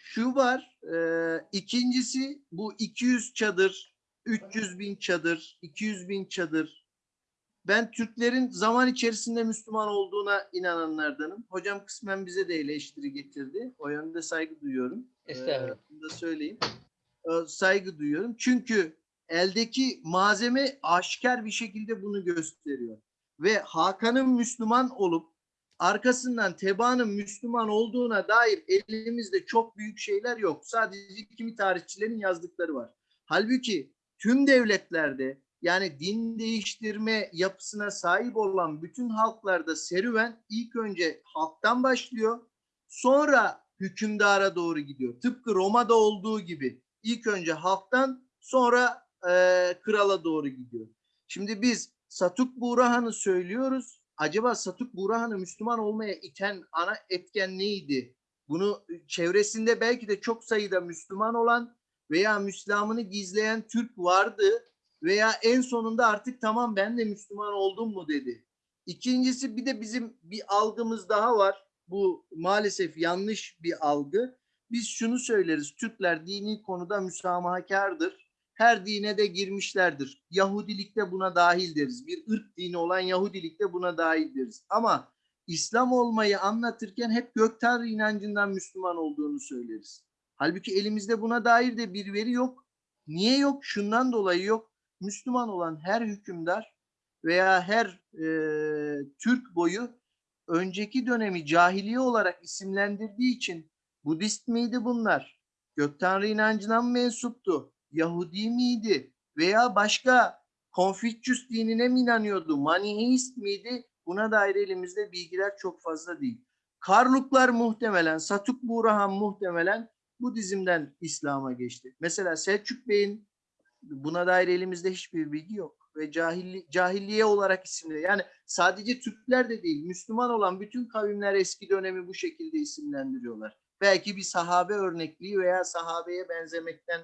Şu var, e, ikincisi bu 200 çadır, 300 bin çadır, 200 bin çadır. Ben Türklerin zaman içerisinde Müslüman olduğuna inananlardanım. Hocam kısmen bize de eleştiri getirdi. O yönde saygı duyuyorum.
Estağfurullah.
Ee, bunu da söyleyeyim. Ee, saygı duyuyorum. Çünkü eldeki malzeme aşikar bir şekilde bunu gösteriyor. Ve Hakan'ın Müslüman olup arkasından Teba'nın Müslüman olduğuna dair elimizde çok büyük şeyler yok. Sadece kimi tarihçilerin yazdıkları var. Halbuki tüm devletlerde yani din değiştirme yapısına sahip olan bütün halklarda serüven ilk önce halktan başlıyor. Sonra hükümdara doğru gidiyor. Tıpkı Roma'da olduğu gibi ilk önce halktan sonra e, krala doğru gidiyor. Şimdi biz Satuk Burahan'ı söylüyoruz. Acaba Satuk Burahan'ı Müslüman olmaya iten ana etken neydi? Bunu çevresinde belki de çok sayıda Müslüman olan veya Müslümanını gizleyen Türk vardı veya en sonunda artık tamam ben de Müslüman oldum mu dedi. İkincisi bir de bizim bir algımız daha var. Bu maalesef yanlış bir algı. Biz şunu söyleriz. Türkler dini konuda müsamahakardır. Her dine de girmişlerdir. Yahudilik de buna dahil deriz. Bir ırk dini olan Yahudilik de buna dahil deriz. Ama İslam olmayı anlatırken hep gök tanrı inancından Müslüman olduğunu söyleriz. Halbuki elimizde buna dair de bir veri yok. Niye yok? Şundan dolayı yok. Müslüman olan her hükümdar veya her e, Türk boyu önceki dönemi cahiliye olarak isimlendirdiği için Budist miydi bunlar? Gök Tanrı inancına mı mensuptu? Yahudi miydi? Veya başka Konfüçyüs dinine mi inanıyordu? Maniheist miydi? Buna dair elimizde bilgiler çok fazla değil. Karluklar muhtemelen, Satuk Burahan muhtemelen bu dizimden İslam'a geçti. Mesela Selçuk Bey'in buna dair elimizde hiçbir bilgi yok ve cahilli, cahilliye olarak isimli. Yani sadece Türkler de değil, Müslüman olan bütün kavimler eski dönemi bu şekilde isimlendiriyorlar. Belki bir sahabe örnekliği veya sahabeye benzemekten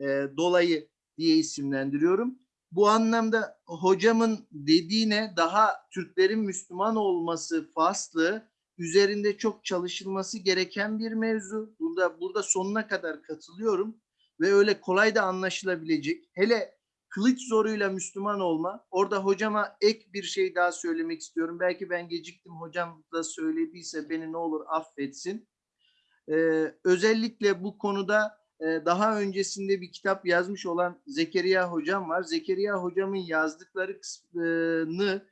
e, dolayı diye isimlendiriyorum. Bu anlamda hocamın dediğine daha Türklerin Müslüman olması faslı üzerinde çok çalışılması gereken bir mevzu. Burada burada sonuna kadar katılıyorum ve öyle kolay da anlaşılabilecek. Hele kılıç zoruyla Müslüman olma. Orada hocama ek bir şey daha söylemek istiyorum. Belki ben geciktim hocam da söylediyse beni ne olur affetsin. Ee, özellikle bu konuda daha öncesinde bir kitap yazmış olan Zekeriya hocam var. Zekeriya hocamın yazdıkları kısmını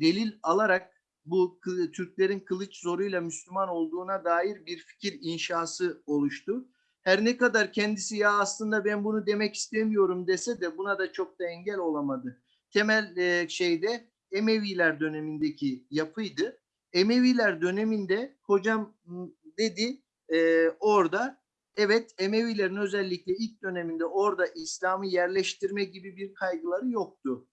delil alarak bu Türklerin kılıç zoruyla Müslüman olduğuna dair bir fikir inşası oluştu. Her ne kadar kendisi ya aslında ben bunu demek istemiyorum dese de buna da çok da engel olamadı. Temel şeyde Emeviler dönemindeki yapıydı. Emeviler döneminde hocam dedi orada evet Emevilerin özellikle ilk döneminde orada İslam'ı yerleştirme gibi bir kaygıları yoktu.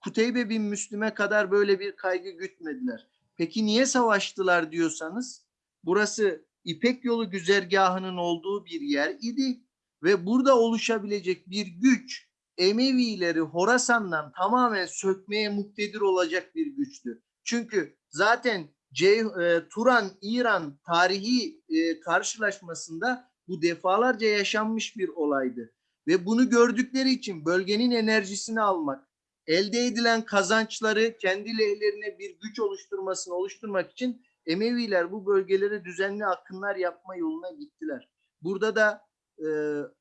Kuteybe bin Müslüme kadar böyle bir kaygı gütmediler. Peki niye savaştılar diyorsanız burası İpek yolu güzergahının olduğu bir yer idi ve burada oluşabilecek bir güç Emevileri Horasan'dan tamamen sökmeye muktedir olacak bir güçtü. Çünkü zaten Cey- e, Turan İran tarihi e, karşılaşmasında bu defalarca yaşanmış bir olaydı ve bunu gördükleri için bölgenin enerjisini almak, elde edilen kazançları kendi lehlerine bir güç oluşturmasını oluşturmak için Emeviler bu bölgelere düzenli akınlar yapma yoluna gittiler. Burada da e,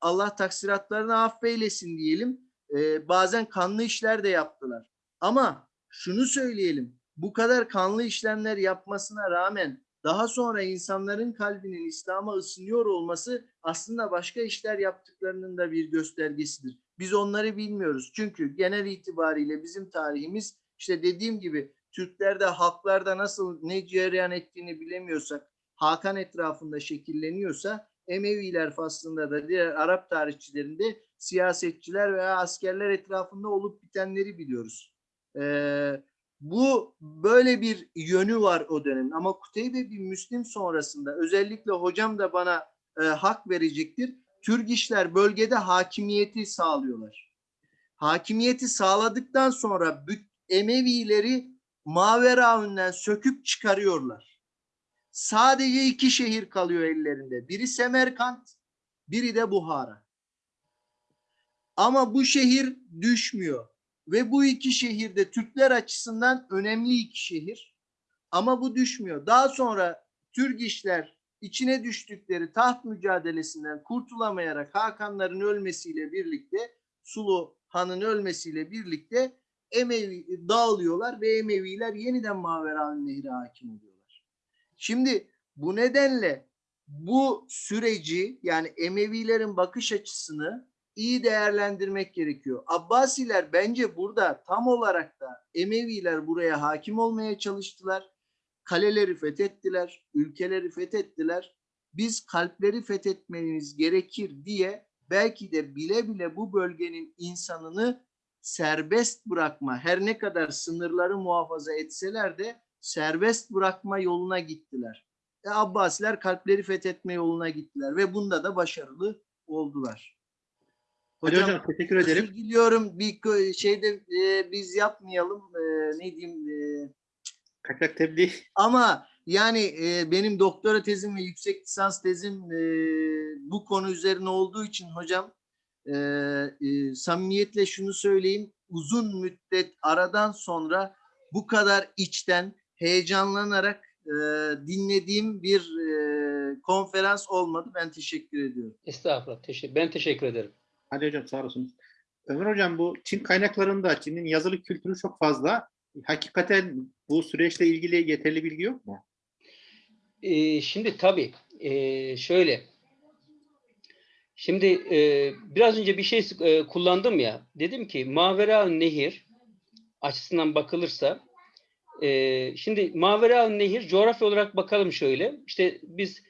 Allah taksiratlarını affeylesin diyelim. E, bazen kanlı işler de yaptılar. Ama şunu söyleyelim. Bu kadar kanlı işlemler yapmasına rağmen daha sonra insanların kalbinin İslam'a ısınıyor olması aslında başka işler yaptıklarının da bir göstergesidir. Biz onları bilmiyoruz. Çünkü genel itibariyle bizim tarihimiz işte dediğim gibi Türklerde, halklarda nasıl ne cereyan ettiğini bilemiyorsak, Hakan etrafında şekilleniyorsa Emeviler faslında da diğer Arap tarihçilerinde siyasetçiler veya askerler etrafında olup bitenleri biliyoruz. Ee, bu böyle bir yönü var o dönemin. Ama Kuteybe bin Müslim sonrasında özellikle hocam da bana e, hak verecektir. Türk işler bölgede hakimiyeti sağlıyorlar. Hakimiyeti sağladıktan sonra Emevileri Maveraun'dan söküp çıkarıyorlar. Sadece iki şehir kalıyor ellerinde. Biri Semerkant, biri de Buhara. Ama bu şehir düşmüyor. Ve bu iki şehirde Türkler açısından önemli iki şehir. Ama bu düşmüyor. Daha sonra Türk işler içine düştükleri taht mücadelesinden kurtulamayarak Hakanların ölmesiyle birlikte Sulu Han'ın ölmesiyle birlikte Emevi dağılıyorlar ve Emeviler yeniden Maveraun Nehri hakim oluyorlar. Şimdi bu nedenle bu süreci yani Emevilerin bakış açısını iyi değerlendirmek gerekiyor. Abbasiler bence burada tam olarak da Emeviler buraya hakim olmaya çalıştılar. Kaleleri fethettiler, ülkeleri fethettiler. Biz kalpleri fethetmemiz gerekir diye belki de bile bile bu bölgenin insanını serbest bırakma, her ne kadar sınırları muhafaza etseler de serbest bırakma yoluna gittiler. E, Abbasiler kalpleri fethetme yoluna gittiler ve bunda da başarılı oldular.
Ali Hocam, teşekkür ederim.
Özür diliyorum bir şeyde e, biz yapmayalım e, ne diyeyim e,
Kaçak tebliğ.
ama yani e, benim doktora tezim ve yüksek lisans tezim e, bu konu üzerine olduğu için hocam e, e, samimiyetle şunu söyleyeyim. Uzun müddet aradan sonra bu kadar içten, heyecanlanarak e, dinlediğim bir e, konferans olmadı. Ben teşekkür ediyorum.
Estağfurullah. Teşekkür, ben teşekkür ederim.
Hadi hocam sağ olasınız. Ömer hocam bu Çin kaynaklarında Çin'in yazılı kültürü çok fazla. Hakikaten bu süreçle ilgili yeterli bilgi yok mu?
Ee, şimdi tabii ee, şöyle. Şimdi ee, biraz önce bir şey ee, kullandım ya. Dedim ki Mavera Nehir açısından bakılırsa ee, şimdi Mavera Nehir coğrafya olarak bakalım şöyle. İşte biz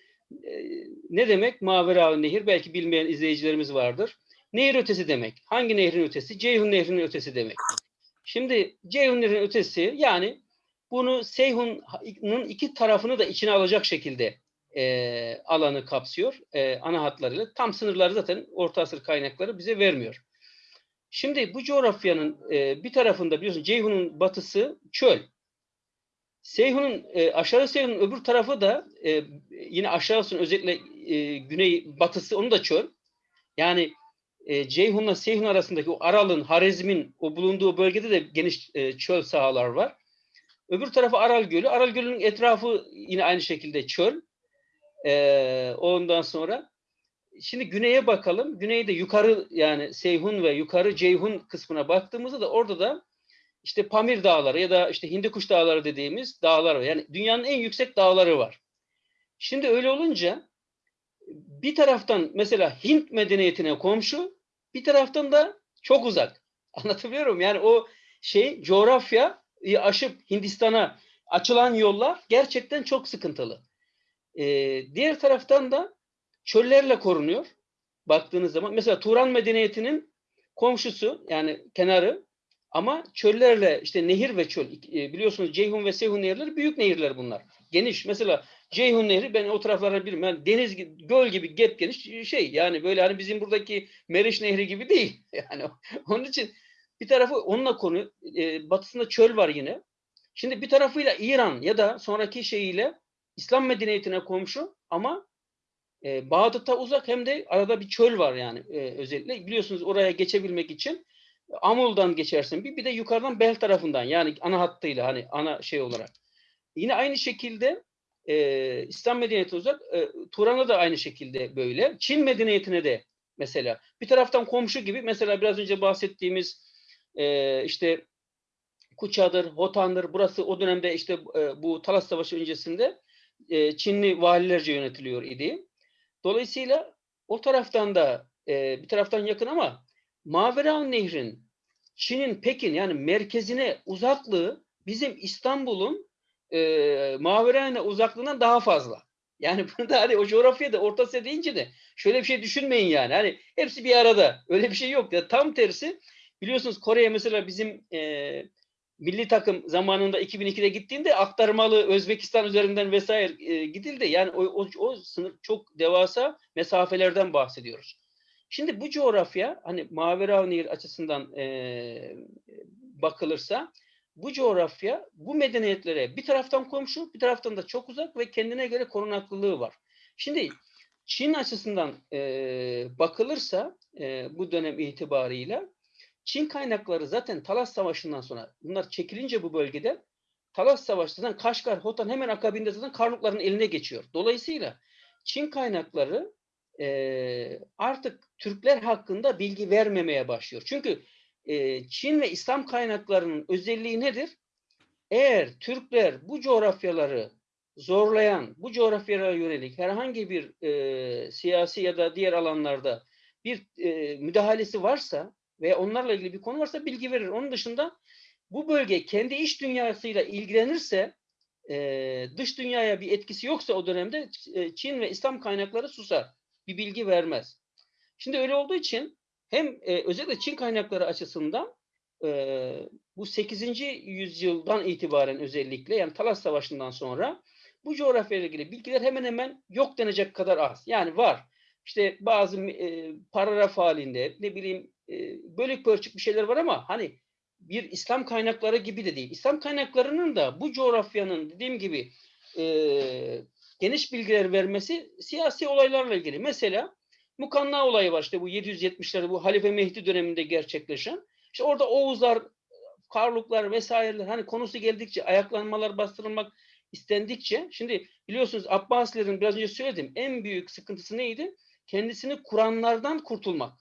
ee, ne demek Mavera Nehir? Belki bilmeyen izleyicilerimiz vardır. Nehir ötesi demek. Hangi nehrin ötesi? Ceyhun Nehri'nin ötesi demek. Şimdi Ceyhun Nehri'nin ötesi yani bunu Seyhun'un iki tarafını da içine alacak şekilde e, alanı kapsıyor e, ana hatlarıyla. Tam sınırları zaten Orta Asır kaynakları bize vermiyor. Şimdi bu coğrafyanın e, bir tarafında biliyorsun Ceyhun'un batısı çöl. Seyhun'un e, aşağı Seyhun'un öbür tarafı da e, yine aşağısının özellikle e, güney batısı onu da çöl. Yani e, Ceyhun'la Seyhun arasındaki o Aral'ın, Harezm'in o bulunduğu bölgede de geniş e, çöl sahalar var. Öbür tarafı Aral Gölü. Aral Gölü'nün etrafı yine aynı şekilde çöl. E, ondan sonra şimdi güneye bakalım. Güneyde yukarı yani Seyhun ve yukarı Ceyhun kısmına baktığımızda da orada da işte Pamir Dağları ya da işte Hindikuş Dağları dediğimiz dağlar var. Yani dünyanın en yüksek dağları var. Şimdi öyle olunca bir taraftan mesela Hint medeniyetine komşu, bir taraftan da çok uzak. Anlatabiliyorum yani o şey coğrafya aşıp Hindistan'a açılan yollar gerçekten çok sıkıntılı. Ee, diğer taraftan da çöllerle korunuyor. Baktığınız zaman mesela Turan medeniyetinin komşusu yani kenarı ama çöllerle işte nehir ve çöl e, biliyorsunuz Ceyhun ve Seyhun nehirleri büyük nehirler bunlar. Geniş. Mesela Ceyhun Nehri ben o taraflara bilirim. Yani deniz göl gibi geniş şey yani böyle hani bizim buradaki Meriç Nehri gibi değil. Yani onun için bir tarafı onunla konu e, batısında çöl var yine. Şimdi bir tarafıyla İran ya da sonraki şeyiyle İslam medeniyetine komşu ama e, Bağdat'a uzak hem de arada bir çöl var yani e, özellikle. Biliyorsunuz oraya geçebilmek için Amul'dan geçersin bir, bir de yukarıdan Bel tarafından yani ana hattıyla hani ana şey olarak. Yine aynı şekilde e, İslam medeniyeti uzak. E, Turan'a da aynı şekilde böyle. Çin medeniyetine de mesela bir taraftan komşu gibi mesela biraz önce bahsettiğimiz e, işte Kuça'dır, Hotan'dır. Burası o dönemde işte e, bu Talas Savaşı öncesinde e, Çinli valilerce yönetiliyor idi. Dolayısıyla o taraftan da e, bir taraftan yakın ama Mavera Nehrin Çin'in Pekin yani merkezine uzaklığı bizim İstanbul'un e, Maverane uzaklığından daha fazla. Yani burada hani o coğrafyada Orta Asya deyince de şöyle bir şey düşünmeyin yani. Hani hepsi bir arada. Öyle bir şey yok. Ya tam tersi biliyorsunuz Kore'ye mesela bizim e, milli takım zamanında 2002'de gittiğinde aktarmalı Özbekistan üzerinden vesaire e, gidildi. Yani o, o, o sınır çok devasa mesafelerden bahsediyoruz. Şimdi bu coğrafya hani Mavera Nehir açısından e, bakılırsa bu coğrafya bu medeniyetlere bir taraftan komşu bir taraftan da çok uzak ve kendine göre korunaklılığı var. Şimdi Çin açısından e, bakılırsa e, bu dönem itibarıyla Çin kaynakları zaten Talas Savaşı'ndan sonra bunlar çekilince bu bölgede Talas Savaşı'ndan Kaşgar, Hotan hemen akabinde zaten Karlukların eline geçiyor. Dolayısıyla Çin kaynakları e, artık Türkler hakkında bilgi vermemeye başlıyor. Çünkü e, Çin ve İslam kaynaklarının özelliği nedir? Eğer Türkler bu coğrafyaları zorlayan, bu coğrafyalara yönelik herhangi bir e, siyasi ya da diğer alanlarda bir e, müdahalesi varsa ve onlarla ilgili bir konu varsa bilgi verir. Onun dışında bu bölge kendi iç dünyasıyla ilgilenirse e, dış dünyaya bir etkisi yoksa o dönemde e, Çin ve İslam kaynakları susar. Bir bilgi vermez. Şimdi öyle olduğu için hem e, özellikle Çin kaynakları açısından e, bu 8. yüzyıldan itibaren özellikle yani Talas Savaşı'ndan sonra bu coğrafyayla ilgili bilgiler hemen hemen yok denecek kadar az. Yani var. İşte bazı e, paragraf halinde ne bileyim e, bölük pörçük bir şeyler var ama hani bir İslam kaynakları gibi de değil. İslam kaynaklarının da bu coğrafyanın dediğim gibi e, geniş bilgiler vermesi siyasi olaylarla ilgili. Mesela Mukanna olayı var işte bu 770'lerde bu Halife Mehdi döneminde gerçekleşen. İşte orada Oğuzlar, Karluklar vesaireler hani konusu geldikçe ayaklanmalar bastırılmak istendikçe şimdi biliyorsunuz Abbasilerin biraz önce söyledim en büyük sıkıntısı neydi? Kendisini kuranlardan kurtulmak.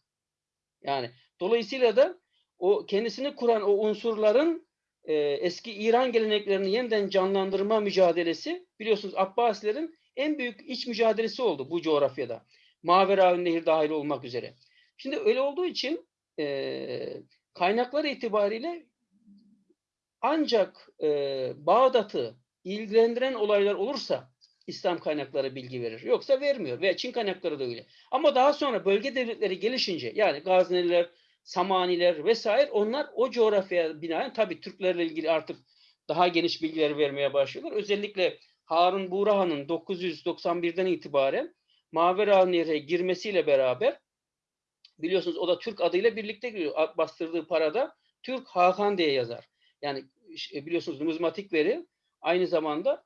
Yani dolayısıyla da o kendisini kuran o unsurların e, eski İran geleneklerini yeniden canlandırma mücadelesi biliyorsunuz Abbasilerin en büyük iç mücadelesi oldu bu coğrafyada. Mavera Nehir dahil olmak üzere. Şimdi öyle olduğu için e, kaynaklar itibariyle ancak e, Bağdat'ı ilgilendiren olaylar olursa İslam kaynakları bilgi verir. Yoksa vermiyor. Ve Çin kaynakları da öyle. Ama daha sonra bölge devletleri gelişince yani Gazneliler, Samaniler vesaire onlar o coğrafyaya binaen tabii Türklerle ilgili artık daha geniş bilgiler vermeye başlıyorlar. Özellikle Harun Burahan'ın 991'den itibaren Mavera Nehri'ne girmesiyle beraber biliyorsunuz o da Türk adıyla birlikte giriyor. Bastırdığı parada Türk Hakan diye yazar. Yani e, biliyorsunuz numizmatik veri aynı zamanda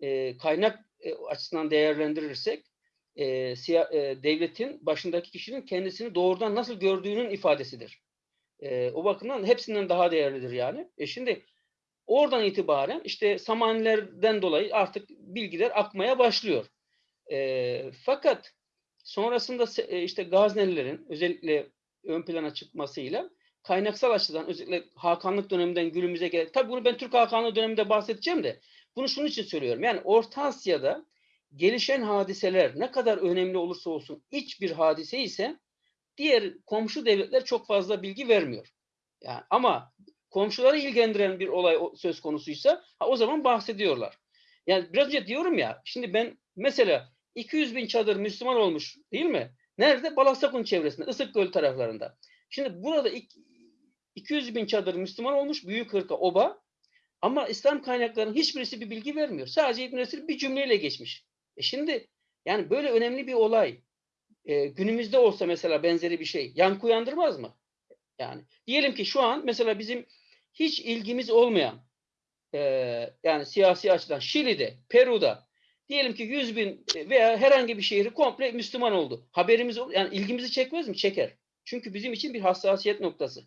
e, kaynak e, açısından değerlendirirsek e, siya, e, devletin başındaki kişinin kendisini doğrudan nasıl gördüğünün ifadesidir. E, o bakımdan hepsinden daha değerlidir yani. E şimdi oradan itibaren işte Samanilerden dolayı artık bilgiler akmaya başlıyor. E, fakat sonrasında e, işte Gaznelilerin özellikle ön plana çıkmasıyla kaynaksal açıdan özellikle Hakanlık döneminden günümüze gelen, tabii bunu ben Türk Hakanlığı döneminde bahsedeceğim de bunu şunun için söylüyorum. Yani Orta Asya'da gelişen hadiseler ne kadar önemli olursa olsun iç bir hadise ise diğer komşu devletler çok fazla bilgi vermiyor. Yani ama komşuları ilgilendiren bir olay söz konusuysa ha, o zaman bahsediyorlar. Yani biraz önce diyorum ya şimdi ben mesela 200 bin çadır Müslüman olmuş değil mi? Nerede? Balasakun çevresinde, Isıkgöl taraflarında. Şimdi burada 200 bin çadır Müslüman olmuş büyük hırka oba ama İslam kaynaklarının hiçbirisi bir bilgi vermiyor. Sadece İbn Esir bir cümleyle geçmiş. E şimdi yani böyle önemli bir olay e, günümüzde olsa mesela benzeri bir şey yankı uyandırmaz mı? Yani diyelim ki şu an mesela bizim hiç ilgimiz olmayan e, yani siyasi açıdan Şili'de, Peru'da diyelim ki 100 bin veya herhangi bir şehri komple Müslüman oldu. Haberimiz yani ilgimizi çekmez mi? Çeker. Çünkü bizim için bir hassasiyet noktası.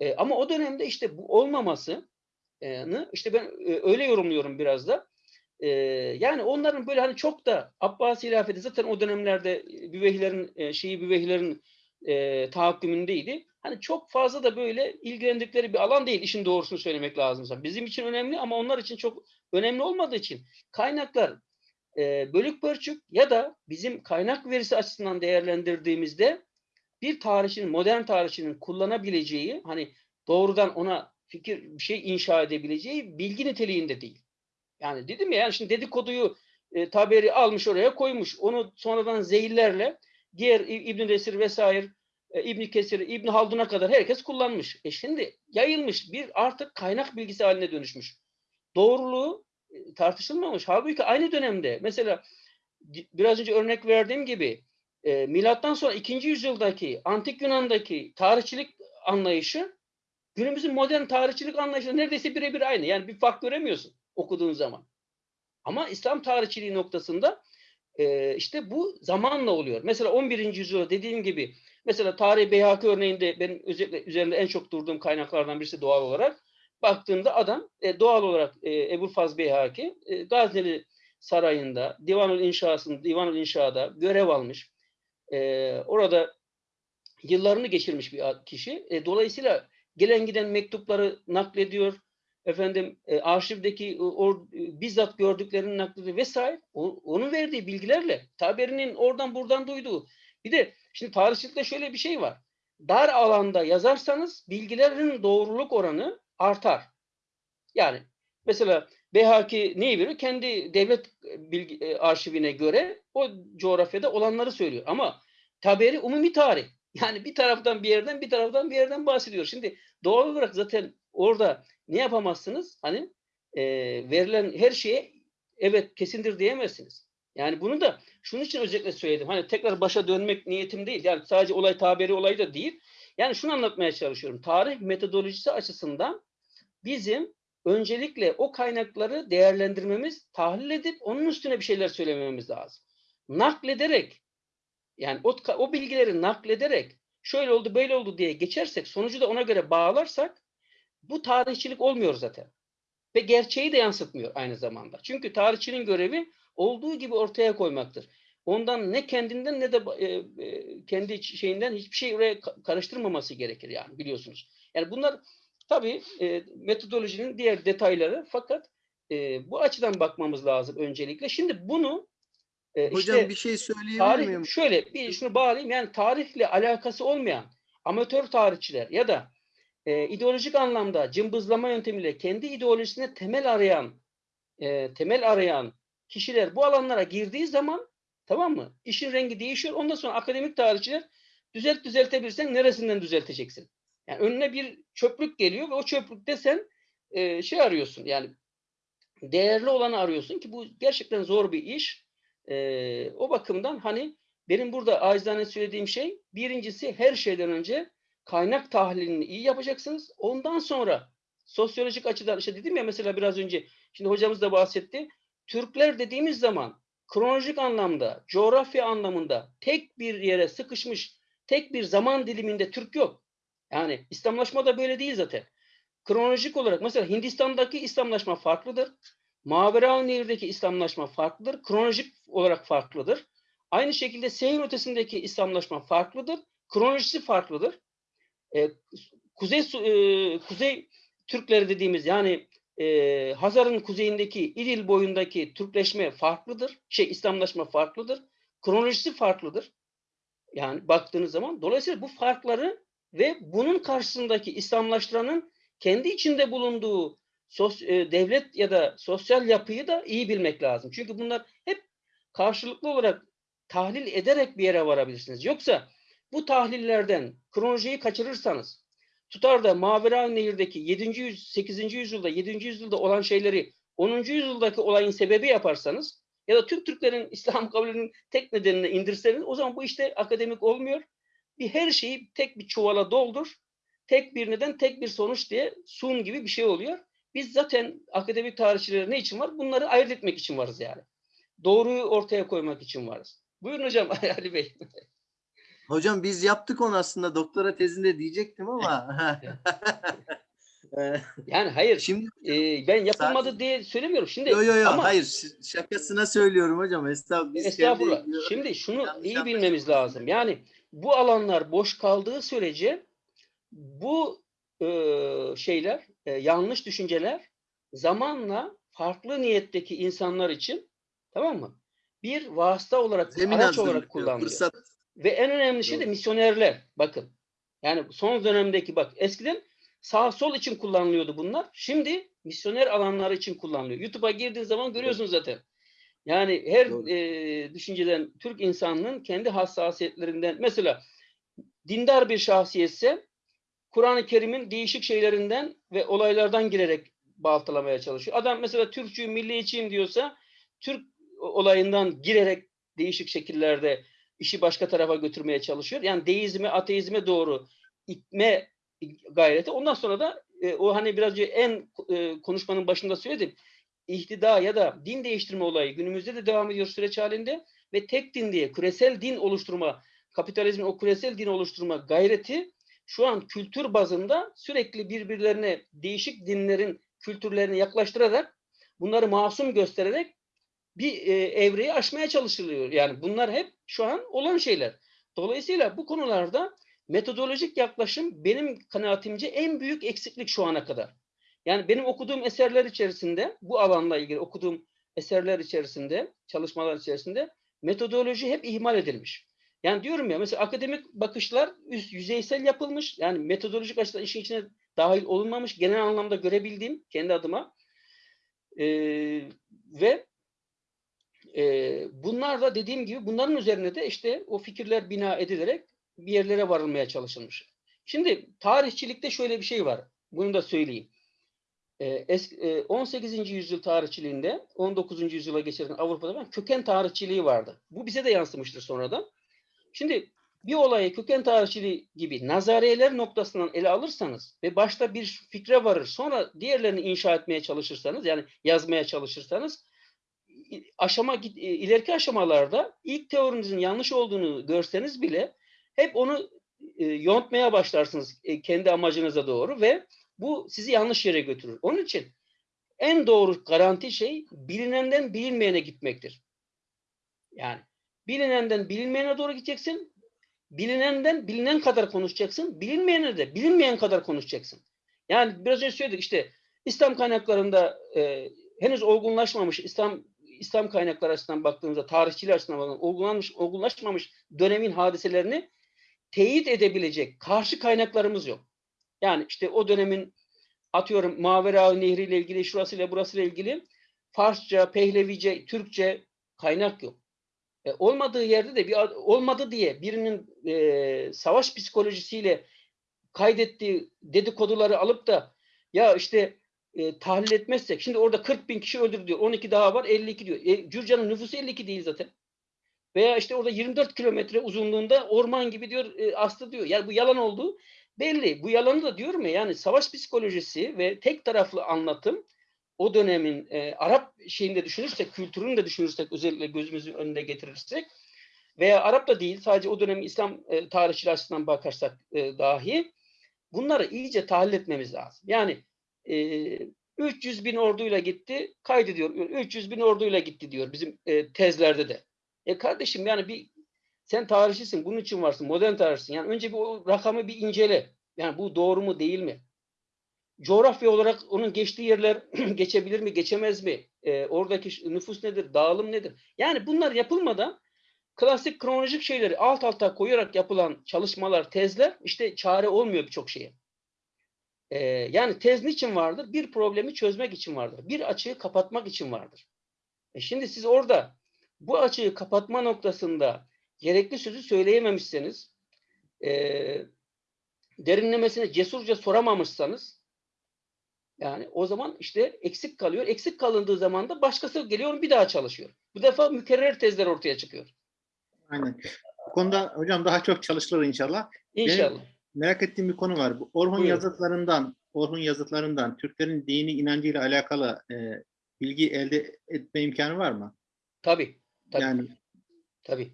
E, ama o dönemde işte bu olmaması işte ben öyle yorumluyorum biraz da. E, yani onların böyle hani çok da Abbasi hilafeti zaten o dönemlerde Büveyhilerin e, şeyi Büveyhilerin e, tahakkümündeydi. Hani çok fazla da böyle ilgilendikleri bir alan değil. işin doğrusunu söylemek lazımsa. Bizim için önemli ama onlar için çok önemli olmadığı için kaynaklar e, bölük pörçük ya da bizim kaynak verisi açısından değerlendirdiğimizde bir tarihçinin, modern tarihçinin kullanabileceği hani doğrudan ona fikir bir şey inşa edebileceği bilgi niteliğinde değil. Yani dedim ya yani şimdi dedikoduyu e, taberi almış oraya koymuş. Onu sonradan zehirlerle diğer İbn Resir vesaire e, İbn Kesir, İbn Haldun'a kadar herkes kullanmış. E şimdi yayılmış bir artık kaynak bilgisi haline dönüşmüş. Doğruluğu tartışılmamış. Halbuki aynı dönemde mesela biraz önce örnek verdiğim gibi e, milattan sonra 2. yüzyıldaki antik Yunan'daki tarihçilik anlayışı günümüzün modern tarihçilik anlayışı neredeyse birebir aynı. Yani bir fark göremiyorsun okuduğun zaman. Ama İslam tarihçiliği noktasında e, işte bu zamanla oluyor. Mesela 11. yüzyılda dediğim gibi mesela Tarih Beyhaki örneğinde benim özellikle üzerinde en çok durduğum kaynaklardan birisi doğal olarak baktığımda adam e, doğal olarak e, Ebu Faz Beyhaki e, Gazneli Sarayı'nda Divanul İnşası'nda Divanul İnşa'da görev almış. E, orada yıllarını geçirmiş bir kişi. E, dolayısıyla gelen giden mektupları naklediyor. Efendim e, arşivdeki o, bizzat gördüklerini naklediyor vesaire. O, onun verdiği bilgilerle taberinin oradan buradan duyduğu. Bir de şimdi tarihçilikte şöyle bir şey var. Dar alanda yazarsanız bilgilerin doğruluk oranı artar. Yani mesela Behaki neyi veriyor? Kendi devlet bilgi, e, arşivine göre o coğrafyada olanları söylüyor. Ama taberi umumi tarih. Yani bir taraftan bir yerden bir taraftan bir yerden bahsediyor. Şimdi doğal olarak zaten orada ne yapamazsınız? Hani e, verilen her şeye evet kesindir diyemezsiniz. Yani bunu da şunun için özellikle söyledim. Hani tekrar başa dönmek niyetim değil. Yani sadece olay tabiri olayı da değil. Yani şunu anlatmaya çalışıyorum. Tarih metodolojisi açısından bizim öncelikle o kaynakları değerlendirmemiz, tahlil edip onun üstüne bir şeyler söylememiz lazım. Naklederek Yani o, o bilgileri naklederek şöyle oldu böyle oldu diye geçersek sonucu da ona göre bağlarsak bu tarihçilik olmuyor zaten. Ve gerçeği de yansıtmıyor aynı zamanda. Çünkü tarihçinin görevi olduğu gibi ortaya koymaktır. Ondan ne kendinden ne de e, e, kendi şeyinden hiçbir şey oraya ka- karıştırmaması gerekir yani biliyorsunuz. Yani bunlar tabii e, metodolojinin diğer detayları fakat e, bu açıdan bakmamız lazım öncelikle. Şimdi bunu e,
Hocam
işte
bir şey söyleyebilir
tarih
miyim?
şöyle bir şunu bağlayayım yani tarihle alakası olmayan amatör tarihçiler ya da e, ideolojik anlamda cımbızlama yöntemiyle kendi ideolojisine temel arayan e, temel arayan kişiler bu alanlara girdiği zaman tamam mı? İşin rengi değişiyor. Ondan sonra akademik tarihçiler düzelt düzeltebilirsen neresinden düzelteceksin? Yani önüne bir çöplük geliyor ve o çöplükte sen e, şey arıyorsun. Yani değerli olanı arıyorsun ki bu gerçekten zor bir iş. E, o bakımdan hani benim burada acizane söylediğim şey birincisi her şeyden önce kaynak tahlilini iyi yapacaksınız. Ondan sonra sosyolojik açıdan işte dedim ya mesela biraz önce şimdi hocamız da bahsetti. Türkler dediğimiz zaman kronolojik anlamda, coğrafya anlamında tek bir yere sıkışmış, tek bir zaman diliminde Türk yok. Yani İslamlaşma da böyle değil zaten. Kronolojik olarak mesela Hindistan'daki İslamlaşma farklıdır. Maveraun Nehir'deki İslamlaşma farklıdır. Kronolojik olarak farklıdır. Aynı şekilde seyir ötesindeki İslamlaşma farklıdır. Kronolojisi farklıdır. Ee, Kuzey e, Kuzey Türkleri dediğimiz yani e, Hazar'ın kuzeyindeki İdil boyundaki Türkleşme farklıdır. Şey İslamlaşma farklıdır. Kronolojisi farklıdır. Yani baktığınız zaman dolayısıyla bu farkları ve bunun karşısındaki İslamlaştıranın kendi içinde bulunduğu sos, e, devlet ya da sosyal yapıyı da iyi bilmek lazım. Çünkü bunlar hep karşılıklı olarak tahlil ederek bir yere varabilirsiniz. Yoksa bu tahlillerden kronolojiyi kaçırırsanız tutar da Mavera Nehir'deki 7. yüz, 8. yüzyılda 7. yüzyılda olan şeyleri 10. yüzyıldaki olayın sebebi yaparsanız ya da tüm Türklerin İslam kabulünün tek nedenine indirseniz o zaman bu işte akademik olmuyor. Bir her şeyi tek bir çuvala doldur. Tek bir neden, tek bir sonuç diye sun gibi bir şey oluyor. Biz zaten akademik tarihçileri ne için var? Bunları ayırt etmek için varız yani. Doğruyu ortaya koymak için varız. Buyurun hocam Ali Bey.
Hocam biz yaptık onu aslında doktora tezinde diyecektim ama. Ee,
Yani hayır.
Şimdi
e, ben yapılmadı
Sadece-
diye söylemiyorum. Şimdi
yo yo yo
ama
hayır şakasına söylüyorum hocam. Estağfurullah.
Estağfurullah. Şimdi şunu
yanlış
iyi bilmemiz lazım. Yani bu alanlar boş kaldığı sürece bu e, şeyler, e, yanlış düşünceler zamanla farklı niyetteki insanlar için tamam mı? Bir vasıta olarak,
Zemin
araç olarak kullanılıyor.
Fırsat.
Ve en önemli şey de misyonerler. Bakın. Yani son dönemdeki bak eskiden sağ sol için kullanılıyordu bunlar. Şimdi misyoner alanları için kullanılıyor. YouTube'a girdiğiniz zaman görüyorsunuz zaten. Yani her
Doğru.
e, düşünceden Türk insanının kendi hassasiyetlerinden mesela dindar bir şahsiyetse Kur'an-ı Kerim'in değişik şeylerinden ve olaylardan girerek baltalamaya çalışıyor. Adam mesela Türkçüyüm, milliyetçiyim diyorsa Türk olayından girerek değişik şekillerde işi başka tarafa götürmeye çalışıyor. Yani deizme, ateizme doğru itme gayreti. Ondan sonra da e, o hani biraz önce en e, konuşmanın başında söyledim. İhtida ya da din değiştirme olayı günümüzde de devam ediyor süreç halinde ve tek din diye küresel din oluşturma, kapitalizmin o küresel din oluşturma gayreti şu an kültür bazında sürekli birbirlerine değişik dinlerin kültürlerini yaklaştırarak bunları masum göstererek bir e, evreyi aşmaya çalışılıyor. Yani bunlar hep şu an olan şeyler. Dolayısıyla bu konularda metodolojik yaklaşım benim kanaatimce en büyük eksiklik şu ana kadar. Yani benim okuduğum eserler içerisinde, bu alanla ilgili okuduğum eserler içerisinde, çalışmalar içerisinde metodoloji hep ihmal edilmiş. Yani diyorum ya mesela akademik bakışlar üst yüzeysel yapılmış. Yani metodolojik açıdan işin içine dahil olunmamış. Genel anlamda görebildiğim kendi adıma. Ee, ve e, bunlar da dediğim gibi bunların üzerine de işte o fikirler bina edilerek bir yerlere varılmaya çalışılmış. Şimdi tarihçilikte şöyle bir şey var. Bunu da söyleyeyim. Ee, e, 18. yüzyıl tarihçiliğinde 19. yüzyıla geçerken Avrupa'da köken tarihçiliği vardı. Bu bize de yansımıştır sonradan. Şimdi bir olayı köken tarihçiliği gibi nazariyeler noktasından ele alırsanız ve başta bir fikre varır sonra diğerlerini inşa etmeye çalışırsanız yani yazmaya çalışırsanız aşama ileriki aşamalarda ilk teorinizin yanlış olduğunu görseniz bile hep onu e, yontmaya başlarsınız e, kendi amacınıza doğru ve bu sizi yanlış yere götürür. Onun için en doğru garanti şey bilinenden bilinmeyene gitmektir. Yani bilinenden bilinmeyene doğru gideceksin. Bilinenden bilinen kadar konuşacaksın. Bilinmeyene de bilinmeyen kadar konuşacaksın. Yani biraz önce söyledik işte İslam kaynaklarında e, henüz olgunlaşmamış İslam İslam kaynakları açısından baktığımızda tarihçiler açısından baktığımızda olgunlanmış, olgunlaşmamış dönemin hadiselerini teyit edebilecek karşı kaynaklarımız yok. Yani işte o dönemin atıyorum Mavera Nehri ile ilgili şurasıyla burasıyla ilgili Farsça, Pehlevice, Türkçe kaynak yok. E, olmadığı yerde de bir ad- olmadı diye birinin e, savaş psikolojisiyle kaydettiği dedikoduları alıp da ya işte e, tahlil etmezsek şimdi orada 40 bin kişi öldürdü diyor. 12 daha var 52 diyor. E, Gürcan'ın nüfusu 52 değil zaten. Veya işte orada 24 kilometre uzunluğunda orman gibi diyor e, aslı diyor. Yani bu yalan olduğu belli. Bu yalanı da diyorum ya yani savaş psikolojisi ve tek taraflı anlatım o dönemin e, Arap şeyinde düşünürsek, kültürünü de düşünürsek özellikle gözümüzün önünde getirirsek veya Arap da değil sadece o dönemin İslam e, tarihçiler açısından bakarsak e, dahi bunları iyice tahlil etmemiz lazım. Yani e, 300 bin orduyla gitti, kaydediyor. 300 bin orduyla gitti diyor bizim e, tezlerde de. E kardeşim yani bir sen tarihçisin, bunun için varsın, modern tarihçisin. Yani önce bir o rakamı bir incele. Yani bu doğru mu değil mi? Coğrafya olarak onun geçtiği yerler geçebilir mi, geçemez mi? E, oradaki nüfus nedir, dağılım nedir? Yani bunlar yapılmadan klasik kronolojik şeyleri alt alta koyarak yapılan çalışmalar, tezler işte çare olmuyor birçok şeye. Ee, yani tez niçin vardır? Bir problemi çözmek için vardır. Bir açığı kapatmak için vardır. E şimdi siz orada bu açığı kapatma noktasında gerekli sözü söyleyememişseniz, e, derinlemesine cesurca soramamışsanız, yani o zaman işte eksik kalıyor. Eksik kalındığı zaman da başkası geliyor bir daha çalışıyor. Bu defa mükerrer tezler ortaya çıkıyor.
Aynen. Bu konuda hocam daha çok çalışılır inşallah.
İnşallah.
Merak ettiğim bir konu var. Bu Orhun
Buyurun.
yazıtlarından, Orhun yazıtlarından Türklerin dini inancıyla alakalı e, bilgi elde etme imkanı var mı?
Tabii. Tabii.
Yani
Tabii.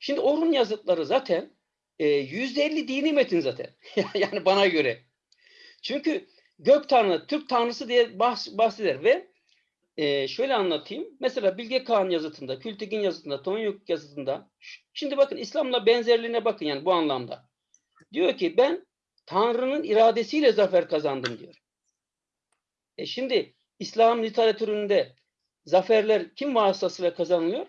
Şimdi Orhun yazıtları zaten e, %50 dini metin zaten. yani bana göre. Çünkü gök tanrı, Türk tanrısı diye bahs- bahseder ve e, şöyle anlatayım. Mesela Bilge Kağan yazıtında, Kültigin yazıtında, Tonyuk yazıtında. Şimdi bakın İslam'la benzerliğine bakın yani bu anlamda. Diyor ki ben Tanrı'nın iradesiyle zafer kazandım diyor. E şimdi İslam literatüründe zaferler kim vasıtasıyla kazanılıyor?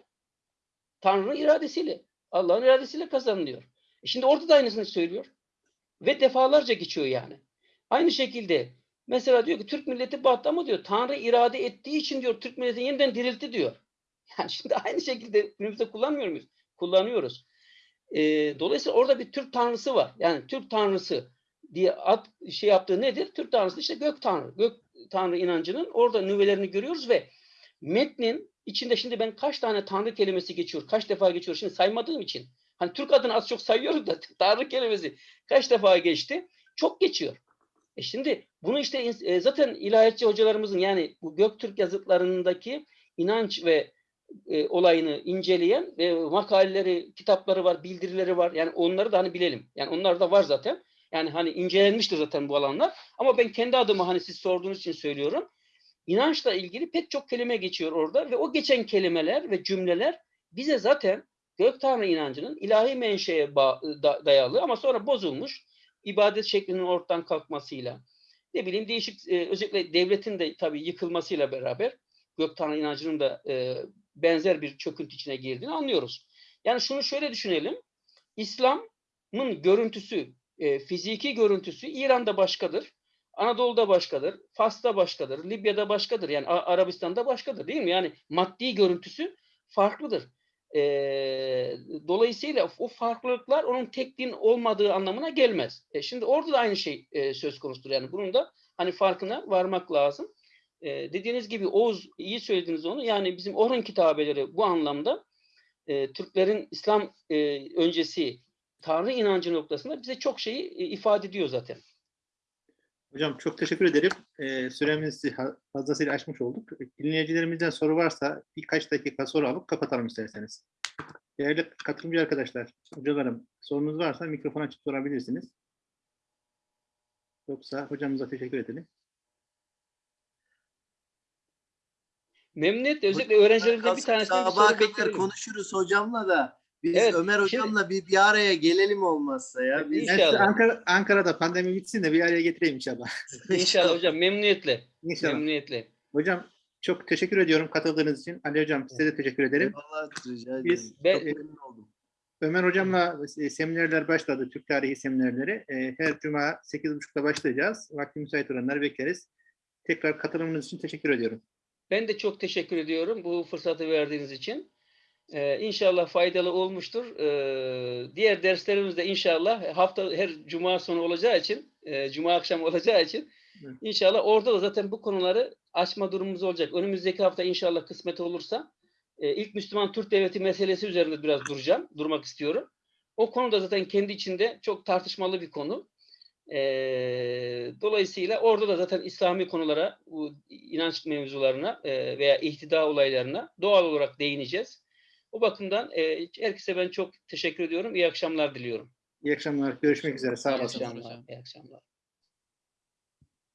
Tanrı'nın iradesiyle, Allah'ın iradesiyle kazanılıyor. E şimdi orada da aynısını söylüyor. Ve defalarca geçiyor yani. Aynı şekilde mesela diyor ki Türk milleti battı ama diyor Tanrı irade ettiği için diyor Türk milleti yeniden diriltti diyor. Yani şimdi aynı şekilde günümüzde kullanmıyor muyuz? Kullanıyoruz. E, dolayısıyla orada bir Türk tanrısı var. Yani Türk tanrısı diye ad, şey yaptığı nedir? Türk tanrısı işte gök tanrı. Gök tanrı inancının orada nüvelerini görüyoruz ve metnin içinde şimdi ben kaç tane tanrı kelimesi geçiyor, kaç defa geçiyor şimdi saymadığım için. Hani Türk adını az çok sayıyorum da tanrı kelimesi kaç defa geçti? Çok geçiyor. E şimdi bunu işte e, zaten ilahiyatçı hocalarımızın yani bu Göktürk yazıtlarındaki inanç ve e, olayını inceleyen ve makaleleri, kitapları var, bildirileri var. Yani onları da hani bilelim. Yani onlar da var zaten. Yani hani incelenmiştir zaten bu alanlar. Ama ben kendi adıma hani siz sorduğunuz için söylüyorum. İnançla ilgili pek çok kelime geçiyor orada ve o geçen kelimeler ve cümleler bize zaten gök tanrı inancının ilahi menşeye dayalı ama sonra bozulmuş ibadet şeklinin ortadan kalkmasıyla ne bileyim değişik e, özellikle devletin de tabii yıkılmasıyla beraber gök tanrı inancının da e, benzer bir çöküntü içine girdiğini anlıyoruz. Yani şunu şöyle düşünelim. İslam'ın görüntüsü, e, fiziki görüntüsü İran'da başkadır. Anadolu'da başkadır, Fas'ta başkadır, Libya'da başkadır. Yani Arabistan'da başkadır değil mi? Yani maddi görüntüsü farklıdır. E, dolayısıyla o farklılıklar onun tek din olmadığı anlamına gelmez. E, şimdi orada da aynı şey e, söz konusudur. Yani bunun da hani farkına varmak lazım. E, dediğiniz gibi Oğuz iyi söylediniz onu. Yani bizim Orhun kitabeleri bu anlamda e, Türklerin İslam e, öncesi Tanrı inancı noktasında bize çok şeyi e, ifade ediyor zaten.
Hocam çok teşekkür ederim. Ee, süremizi fazlasıyla aşmış olduk. Dinleyicilerimizden soru varsa birkaç dakika soru alıp kapatalım isterseniz. Değerli katılımcı arkadaşlar, hocalarım sorunuz varsa mikrofon açıp sorabilirsiniz. Yoksa hocamıza teşekkür edelim.
Memnuniyetle özellikle öğrencilerimizden bir tanesine bir soru beklerim.
konuşuruz hocamla da. Biz
Evet,
Ömer
şimdi-
hocamla bir, bir araya gelelim olmazsa ya. Biz,
İnşallah.
Ankara, Ankara'da pandemi bitsin de bir araya getireyim inşallah.
İnşallah hocam memnuniyetle.
İnşallah.
Memnuniyetle.
Hocam çok teşekkür ediyorum katıldığınız için. Ali hocam size de teşekkür ederim.
Eyvallah, rica ederim.
Biz-
Ben-
Çok memnun oldum.
Ömer hocamla e, seminerler başladı, Türk tarihi seminerleri. E, Her cuma 8.30'da başlayacağız. Vakti müsait olanları bekleriz. Tekrar katılımınız için teşekkür ediyorum.
Ben de çok teşekkür ediyorum bu fırsatı verdiğiniz için. Ee, inşallah faydalı olmuştur. Ee, diğer derslerimiz de inşallah hafta her cuma sonu olacağı için, e, cuma akşamı olacağı için
Evet.
inşallah orada da zaten bu konuları açma durumumuz olacak. Önümüzdeki hafta inşallah kısmet olursa e, ilk Müslüman Türk Devleti meselesi üzerinde biraz duracağım, durmak istiyorum. O konu da zaten kendi içinde çok tartışmalı bir konu. Ee, dolayısıyla orada da zaten İslami konulara, bu inanç mevzularına e, veya ihtida olaylarına doğal olarak değineceğiz. O bakımdan e, herkese ben çok teşekkür ediyorum. İyi akşamlar diliyorum.
İyi akşamlar. Görüşmek üzere. Sağ
İyi
olasınız.
akşamlar. İyi akşamlar.